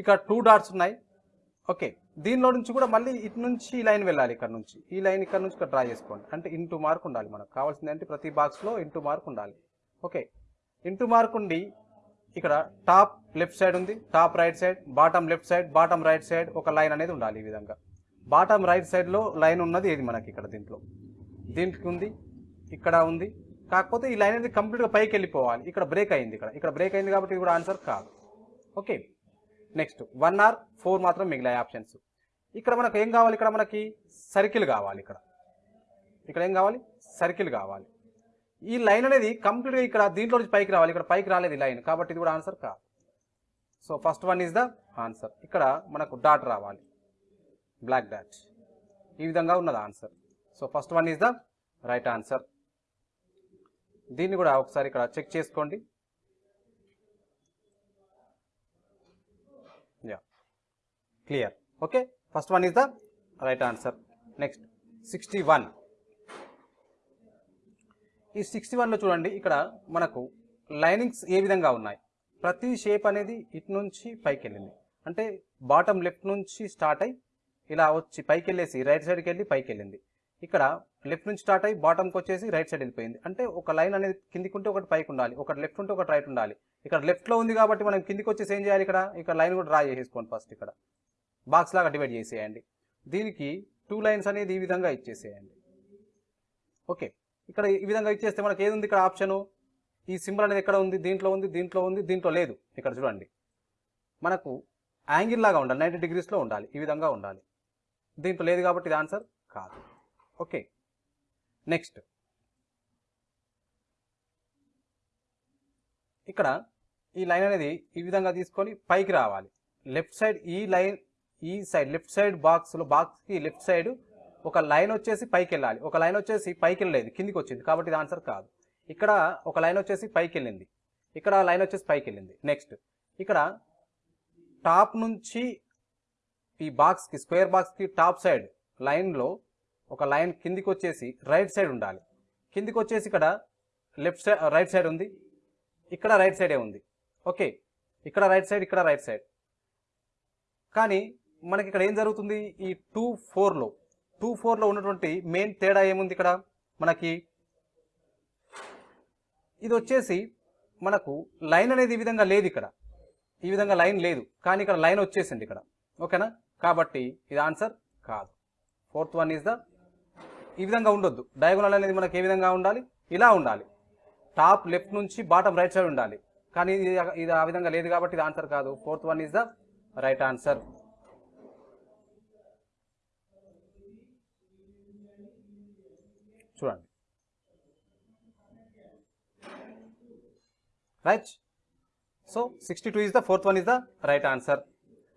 ఇక్కడ టూ డాట్స్ ఉన్నాయి. ఓకే. దీనిలో నుంచి కూడా మళ్ళీ ఇటు నుంచి ఈ లైన్ వెళ్ళాలి ఇక్కడ నుంచి. ఈ లైన్ ఇక్కడ నుంచి ఇక్కడ డ్రా చేసుకోండి. అంటే ఇంటూ మార్క్ ఉండాలి మనకు. కావాల్సింది అంటే ప్రతి బాక్స్లో ఇంటూ మార్క్ ఉండాలి. ఓకే. ఇంటూ మార్క్ ఉండి ఇక్కడ టాప్ లెఫ్ట్ సైడ్ ఉంది. Top right side bottom left side bottom right side ఒక లైన్ అనేది ఉండాలి ఈ విధంగా. బాటమ్ రైట్ సైడ్లో లైన్ ఉన్నది ఏది మనకి ఇక్కడ దీంట్లో? దీనికి ఉంది ఇక్కడ ఉంది. కాకపోతే ఈ లైన్ అనేది కంప్లీట్గా పైకి వెళ్ళిపోవాలి. ఇక్కడ బ్రేక్ అయింది ఇక్కడ. ఇక్కడ బ్రేక్ అయింది కాబట్టి ఇది కూడా ఆన్సర్ కాదు. Okay. Next one or four మాత్రం మిగిలాయి ఆప్షన్స్ ఇక్కడ మనకు ఏం కావాలి? ఇక్కడ మనకి సర్కిల్ కావాలి ఇక్కడ. ఇక్కడ ఏం కావాలి? సర్కిల్ కావాలి. ఈ లైన్ అనేది కంప్లీట్గా ఇక్కడ దీంట్లో నుంచి పైకి రావాలి. ఇక్కడ పైకి రాలేదు లైన్ కాబట్టి ఇది కూడా ఆన్సర్ కాదు. So first one is the answer ఇక్కడ మనకు డాట్ రావాలి. బ్లాక్ డాట్ ఈ విధంగా ఉన్నది answer so first one is the right answer దీన్ని కూడా ఒకసారి ఇక్కడ చెక్ చేసుకోండి yeah clear. Okay first one is the right answer next sixty one ఈ సిక్స్టీ వన్లో చూడండి ఇక్కడ మనకు లైనింగ్స్ ఏ విధంగా ఉన్నాయి? ప్రతి షేప్ అనేది ఇటు నుంచి పైకి వెళ్ళింది. అంటే బాటమ్ లెఫ్ట్ నుంచి స్టార్ట్ అయ్యి ఇలా వచ్చి పైకి వెళ్ళేసి రైట్ సైడ్కి వెళ్ళి పైకి వెళ్ళింది. ఇక్కడ లెఫ్ట్ నుంచి స్టార్ట్ అయ్యి బాటమ్కి వచ్చేసి రైట్ సైడ్ వెళ్ళిపోయింది. అంటే ఒక లైన్ అనేది కిందికి ఉంటే ఒకటి పైకి ఉండాలి ఒకటి లెఫ్ట్ ఉంటే ఒకటి రైట్ ఉండాలి. ఇక్కడ లెఫ్ట్లో ఉంది కాబట్టి మనం కిందికి వచ్చేసి ఏం చేయాలి ఇక్కడ? ఇక్కడ లైన్ కూడా డ్రా చేసేసుకోండి ఫస్ట్ ఇక్కడ. బాక్స్ లాగా డివైడ్ చేసేయండి. దీనికి టూ లైన్స్ అనేది ఈ విధంగా ఇచ్చేసేయండి. ఓకే ఇక్కడ ఈ విధంగా ఇచ్చేస్తే మనకి ఏది ఉంది ఇక్కడ ఆప్షను ఈ సింబల్ అనేది ఎక్కడ ఉంది? దీంట్లో ఉంది దీంట్లో ఉంది దీంట్లో లేదు. ఇక్కడ చూడండి. మనకు యాంగిల్ లాగా ఉండాలి. నైంటీ డిగ్రీస్లో ఉండాలి. ఈ విధంగా ఉండాలి. దీంట్లో లేదు కాబట్టి ఇది ఆన్సర్ కాదు. ఓకే నెక్స్ట్ ఇక్కడ ఈ లైన్ అనేది ఈ విధంగా తీసుకొని పైకి రావాలి. లెఫ్ట్ సైడ్ ఈ లైన్ ఈ సైడ్ లెఫ్ట్ సైడ్ బాక్స్లో బాక్స్కి లెఫ్ట్ సైడ్ ఒక లైన్ వచ్చేసి పైకి వెళ్ళాలి. ఒక లైన్ వచ్చేసి పైకి వెళ్ళలేదు కిందికి వచ్చింది. కాబట్టి ఇది ఆన్సర్ కాదు. ఇక్కడ ఒక లైన్ వచ్చేసి పైకి వెళ్ళింది. ఇక్కడ లైన్ వచ్చేసి పైకి వెళ్ళింది. నెక్స్ట్ ఇక్కడ టాప్ నుంచి ఈ బాక్స్కి స్క్వేర్ బాక్స్కి టాప్ సైడ్ లైన్లో ఒక లైన్ కిందికి వచ్చేసి రైట్ సైడ్ ఉండాలి. కిందికి వచ్చేసి ఇక్కడ లెఫ్ట్ సైడ్ రైట్ సైడ్ ఉంది. ఇక్కడ రైట్ సైడే ఉంది. ఓకే ఇక్కడ రైట్ సైడ్ ఇక్కడ రైట్ సైడ్ కానీ మనకి ఇక్కడ ఏం జరుగుతుంది? ఈ టూ ఫోర్లో టూ ఫోర్లో ఉన్నటువంటి మెయిన్ తేడా ఏముంది ఇక్కడ? మనకి ఇది వచ్చేసి మనకు లైన్ అనేది ఈ విధంగా లేదు ఇక్కడ. ఈ విధంగా లైన్ లేదు. కానీ ఇక్కడ లైన్ వచ్చేసింది ఇక్కడ. ఓకేనా? కాబట్టి ఇది ఆన్సర్ కాదు. ఫోర్త్ వన్ ఈజ్ ద ఈ విధంగా ఉండొద్దు. డయాగోనల్ అనేది మనకి ఏ విధంగా ఉండాలి? ఇలా ఉండాలి. టాప్ లెఫ్ట్ నుంచి బాటమ్ రైట్ సైడ్ ఉండాలి. కానీ ఇది ఇది ఆ విధంగా లేదు కాబట్టి ఇది ఆన్సర్ కాదు. Fourth one is the right answer. చూడండి. Right so sixty two is the fourth one is the right answer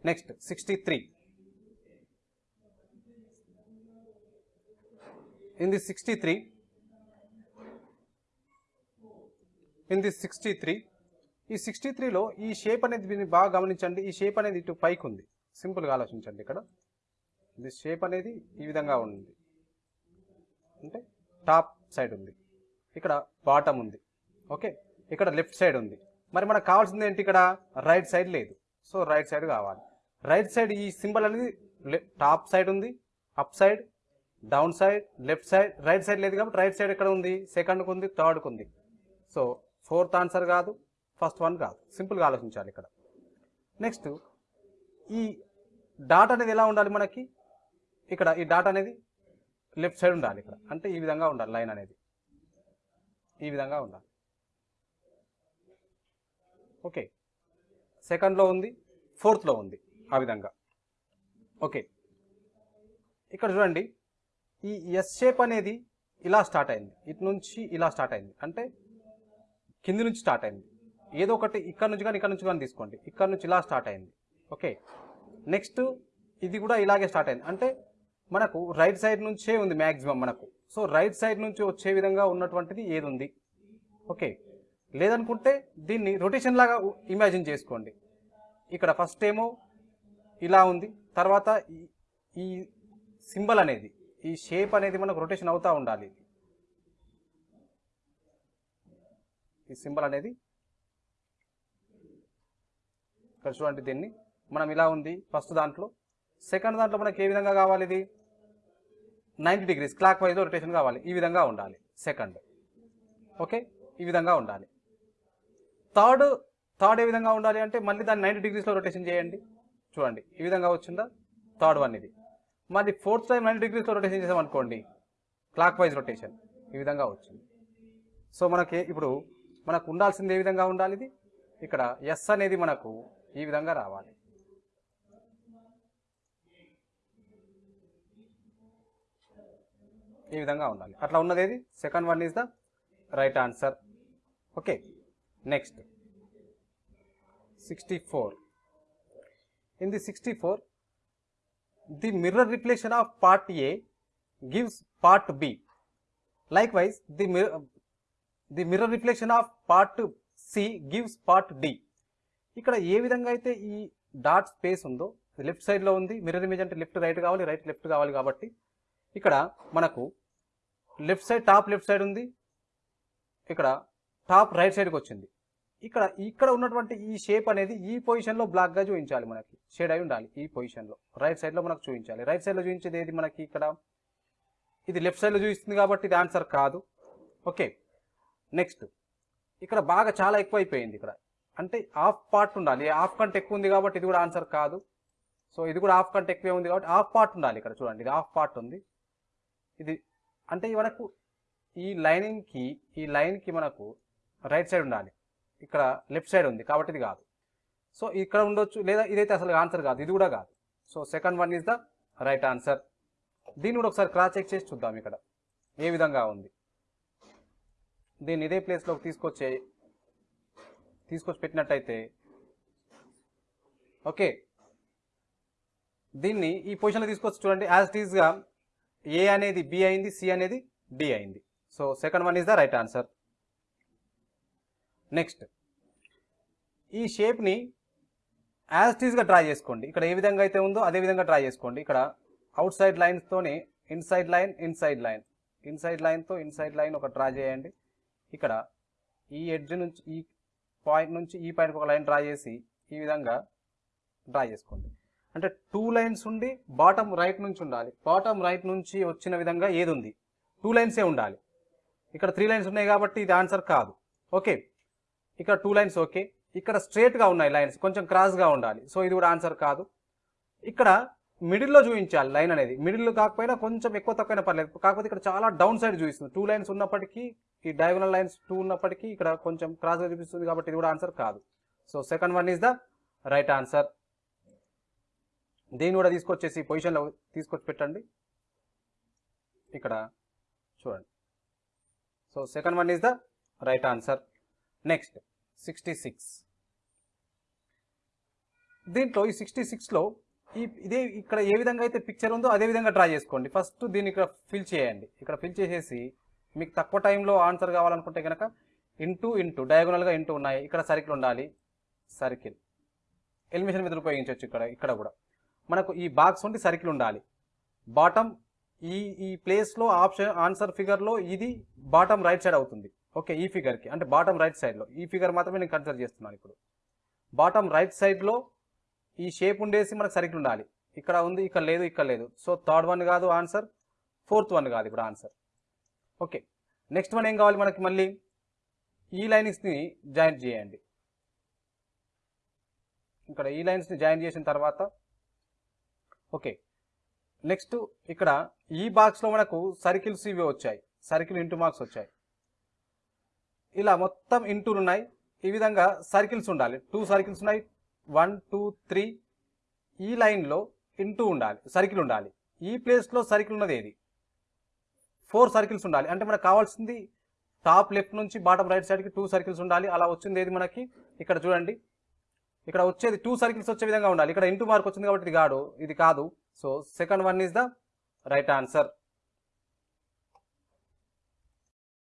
next sixty three in the sixty three in the sixty three ఈ సిక్స్టీ త్రీలో ఈ shape అనేది బాగా గమనించండి. ఈ shape అనేది ఇటు పైకి ఉంది. సింపుల్గా ఆలోచించండి ఇక్కడ. ఇది షేప్ అనేది ఈ విధంగా ఉంది. అంటే టాప్ సైడ్ ఉంది. ఇక్కడ బాటమ్ ఉంది. ఓకే? ఇక్కడ లెఫ్ట్ సైడ్ ఉంది. మరి మనకు కావాల్సింది ఏంటి ఇక్కడ? రైట్ సైడ్ లేదు. సో రైట్ సైడ్ కావాలి. రైట్ సైడ్ ఈ సింబల్ అనేది టాప్ సైడ్ ఉంది up side down side left side right side లేదు కాబట్టి రైట్ సైడ్ ఎక్కడ ఉంది? సెకండ్కి ఉంది థర్డ్కి ఉంది. సో ఫోర్త్ ఆన్సర్ కాదు ఫస్ట్ వన్ కాదు. సింపుల్గా ఆలోచించాలి ఇక్కడ. నెక్స్ట్ ఈ డాట్ అనేది ఎలా ఉండాలి మనకి? ఇక్కడ ఈ డాట్ అనేది లెఫ్ట్ సైడ్ ఉండాలి ఇక్కడ. అంటే ఈ విధంగా ఉండాలి లైన్ అనేది. ఈ విధంగా ఉండాలి. ఓకే. సెకండ్లో ఉంది ఫోర్త్లో ఉంది ఆ విధంగా. ఓకే. ఇక్కడ చూడండి ఈ ఎస్ షేప్ అనేది ఇలా స్టార్ట్ అయింది. ఇటు నుంచి ఇలా స్టార్ట్ అయింది. అంటే కింది నుంచి స్టార్ట్ అయింది. ఏదో ఒకటి ఇక్కడ నుంచి కానీ ఇక్కడ నుంచి కానీ తీసుకోండి. ఇక్కడ నుంచి ఇలా స్టార్ట్ అయింది. ఓకే. నెక్స్ట్ ఇది కూడా ఇలాగే స్టార్ట్ అయింది. అంటే మనకు రైట్ సైడ్ నుంచే ఉంది మ్యాక్సిమం మనకు. సో రైట్ సైడ్ నుంచి వచ్చే విధంగా ఉన్నటువంటిది ఏది ఉంది ఓకే లేదనుకుంటే దీన్ని రొటేషన్ లాగా ఇమాజిన్ చేసుకోండి. ఇక్కడ ఫస్ట్ ఏమో ఇలా ఉంది. తర్వాత ఈ- సింబల్ అనేది ఈ షేప్ అనేది మనకు రొటేషన్ అవుతూ ఉండాలి. ఈ సింబల్ అనేది ఇక్కడ చూడండి దీన్ని. మనం ఇలా ఉంది ఫస్ట్ దాంట్లో. సెకండ్ దాంట్లో మనకి ఏ విధంగా కావాలి ఇది? Ninety degrees clock wise rotation కావాలి. ఈ విధంగా ఉండాలి సెకండ్. ఓకే? ఈ విధంగా ఉండాలి. థర్డ్ థర్డ్ ఏ విధంగా ఉండాలి అంటే మళ్ళీ దాన్ని నైంటీ డిగ్రీస్లో రొటేషన్ చేయండి. చూడండి ఈ విధంగా వచ్చిందా? థర్డ్ వన్ ఇది. మళ్ళీ ఫోర్త్ టైం నైంటీ డిగ్రీస్లో రొటేషన్ చేసామనుకోండి క్లాక్ వైజ్ రొటేషన్ ఈ విధంగా వచ్చింది. సో మనకి ఇప్పుడు మనకు ఉండాల్సింది ఏ విధంగా ఉండాలి ఇది? ఇక్కడ ఎస్ అనేది మనకు ఈ విధంగా రావాలి. ఈ విధంగా ఉండాలి. అట్లా ఉన్నది ఏది? Second one is the right answer okay next sixty four in the sixty four the mirror reflection of part A gives part B likewise the mirror the mirror reflection of part C gives part D ఇక్కడ ఏ విధంగా అయితే ఈ dot space ఉందో left సైడ్లో ఉంది mirror image అంటే left right కావాలి రైట్ లెఫ్ట్ కావాలి కాబట్టి ఇక్కడ మనకు left side top left side ఉంది. ఇక్కడ టాప్ రైట్ సైడ్కి వచ్చింది. ఇక్కడ ఇక్కడ ఉన్నటువంటి ఈ షేప్ అనేది ఈ పొజిషన్లో బ్లాక్గా చూపించాలి మనకి. షేడ్ అయి ఉండాలి ఈ పొజిషన్లో రైట్ సైడ్లో మనకు చూపించాలి. రైట్ సైడ్లో చూపించేది ఏది మనకి ఇక్కడ? ఇది లెఫ్ట్ సైడ్లో చూపిస్తుంది కాబట్టి ఇది ఆన్సర్ కాదు. ఓకే నెక్స్ట్ ఇక్కడ బాగా చాలా ఎక్కువ అయిపోయింది ఇక్కడ. అంటే హాఫ్ పార్ట్ ఉండాలి. హాఫ్ కంటే ఎక్కువ ఉంది కాబట్టి ఇది కూడా ఆన్సర్ కాదు. సో ఇది కూడా హాఫ్ కంటే ఎక్కువే ఉంది కాబట్టి హాఫ్ పార్ట్ ఉండాలి ఇక్కడ చూడండి. ఇది హాఫ్ పార్ట్ ఉంది. ఇది అంటే మనకు ఈ లైనింగ్కి ఈ లైన్కి మనకు రైట్ సైడ్ ఉండాలి. ఇక్కడ లెఫ్ట్ సైడ్ ఉంది కాబట్టి ఇది కాదు. సో ఇక్కడ ఉండొచ్చు లేదా ఇదైతే అసలు ఆన్సర్ కాదు ఇది కూడా కాదు. So second one is the right answer. దీన్ని కూడా ఒకసారి క్రాస్ చెక్ చేసి చూద్దాం ఇక్కడ. ఏ విధంగా ఉంది? దీన్ని ఇదే ప్లేస్లోకి తీసుకొచ్చే తీసుకొచ్చి పెట్టినట్టయితే ఓకే. దీన్ని ఈ పొజిషన్లో తీసుకొచ్చి చూడండి యాజ్ ఇట్ ఈస్గా ఏ అనేది బి అయింది సి అనేది డి అయింది. So second one is the right answer next ఈ షేప్ని యాజ్ ఇట్ డ్రా చేసుకోండి. ఇక్కడ ఏ విధంగా అయితే ఉందో అదే విధంగా డ్రా చేసుకోండి. ఇక్కడ outside లైన్స్తోనే inside line inside line inside లైన్తో inside line ఒక డ్రా చేయండి. ఇక్కడ ఈ ఎడ్జ్ నుంచి ఈ పాయింట్ నుంచి ఈ పాయింట్కి ఒక లైన్ డ్రా చేసి ఈ విధంగా డ్రా చేసుకోండి. అంటే టూ లైన్స్ ఉండి బాటమ్ రైట్ నుంచి ఉండాలి. బాటమ్ రైట్ నుంచి వచ్చిన విధంగా ఏది ఉంది? టూ లైన్సే ఉండాలి. ఇక్కడ త్రీ లైన్స్ ఉన్నాయి కాబట్టి ఇది ఆన్సర్ కాదు. ఓకే. ఇక్కడ టూ లైన్స్ ఓకే. ఇక్కడ స్ట్రేట్గా ఉన్నాయి లైన్స్. కొంచెం క్రాస్గా ఉండాలి. సో ఇది కూడా ఆన్సర్ కాదు. ఇక్కడ మిడిల్లో చూపించాలి లైన్ అనేది. మిడిల్ కాకపోయినా కొంచెం ఎక్కువ తక్కువైనా పర్లేదు. కాకపోతే ఇక్కడ చాలా డౌన్ సైడ్ చూపిస్తుంది. టూ లైన్స్ ఉన్నప్పటికీ ఈ డయాగోనల్ లైన్స్ టూ ఉన్నప్పటికీ ఇక్కడ కొంచెం క్రాస్గా చూపిస్తుంది కాబట్టి ఇది కూడా ఆన్సర్ కాదు. So second one is the right answer. దీన్ని కూడా తీసుకొచ్చేసి పొజిషన్లో తీసుకొచ్చి పెట్టండి. ఇక్కడ చూడండి. So second one is the right answer next sixty six దీంట్లో ఈ సిక్స్టీ సిక్స్లో ఈ ఇదే ఇక్కడ ఏ విధంగా అయితే పిక్చర్ ఉందో అదే విధంగా డ్రా చేసుకోండి. ఫస్ట్ దీన్ని ఇక్కడ ఫిల్ చేయండి. ఇక్కడ ఫిల్ చేసేసి మీకు తక్కువ టైంలో ఆన్సర్ కావాలనుకుంటే కనుక ఇంటూ ఇంటూ డయాగోనల్గా ఇంటూ ఉన్నాయి. ఇక్కడ సర్కిల్ ఉండాలి. సర్కిల్ ఎలిమిషన్ మీద ఉపయోగించవచ్చు ఇక్కడ ఇక్కడ కూడా. మనకు ఈ బాక్స్ ఉండి సర్కిల్ ఉండాలి. బాటమ్ ఈ ఈ ప్లేస్లో ఆప్షన్ ఆన్సర్ ఫిగర్లో ఇది బాటమ్ రైట్ సైడ్ అవుతుంది. ఓకే ఈ ఫిగర్కి అంటే బాటమ్ రైట్ సైడ్లో ఈ ఫిగర్ మాత్రమే నేను కన్సిడర్ చేస్తున్నాను ఇప్పుడు. బాటమ్ రైట్ సైడ్లో ఈ షేప్ ఉండేసి మనకు సర్కిల్ ఉండాలి. ఇక్కడ ఉంది ఇక్కడ లేదు ఇక్కడ లేదు. సో థర్డ్ వన్ కాదు ఆన్సర్ ఫోర్త్ వన్ కాదు ఇప్పుడు ఆన్సర్ ఓకే. నెక్స్ట్ వన్ ఏం కావాలి మనకి మళ్ళీ? ఈ లైన్స్ని జాయిన్ చేయండి. ఇక్కడ ఈ లైన్స్ని జాయిన్ చేసిన తర్వాత ఓకే. నెక్స్ట్ ఇక్కడ ఈ బాక్స్లో మనకు సర్కిల్స్ ఇవి వచ్చాయి. సర్కిల్ ఇంటూ మార్క్స్ వచ్చాయి. ఇలా మొత్తం ఇంటూలు ఉన్నాయి. ఈ విధంగా సర్కిల్స్ ఉండాలి. టూ సర్కిల్స్ ఉన్నాయి. వన్ టూ త్రీ ఈ లైన్లో ఇంటూ ఉండాలి. సర్కిల్ ఉండాలి. ఈ ప్లేస్లో సర్కిల్ ఉన్నది ఏది? ఫోర్ సర్కిల్స్ ఉండాలి. అంటే మనకు కావాల్సింది టాప్ లెఫ్ట్ నుంచి బాటమ్ రైట్ సైడ్కి టూ సర్కిల్స్ ఉండాలి. అలా వచ్చింది ఏది మనకి? ఇక్కడ చూడండి. ఇక్కడ వచ్చేది టూ సర్కిల్స్ వచ్చే విధంగా ఉండాలి. ఇక్కడ ఇంటూ మార్క్ వచ్చింది కాబట్టి ఇది కాదు. ఇది కాదు so second one is the right answer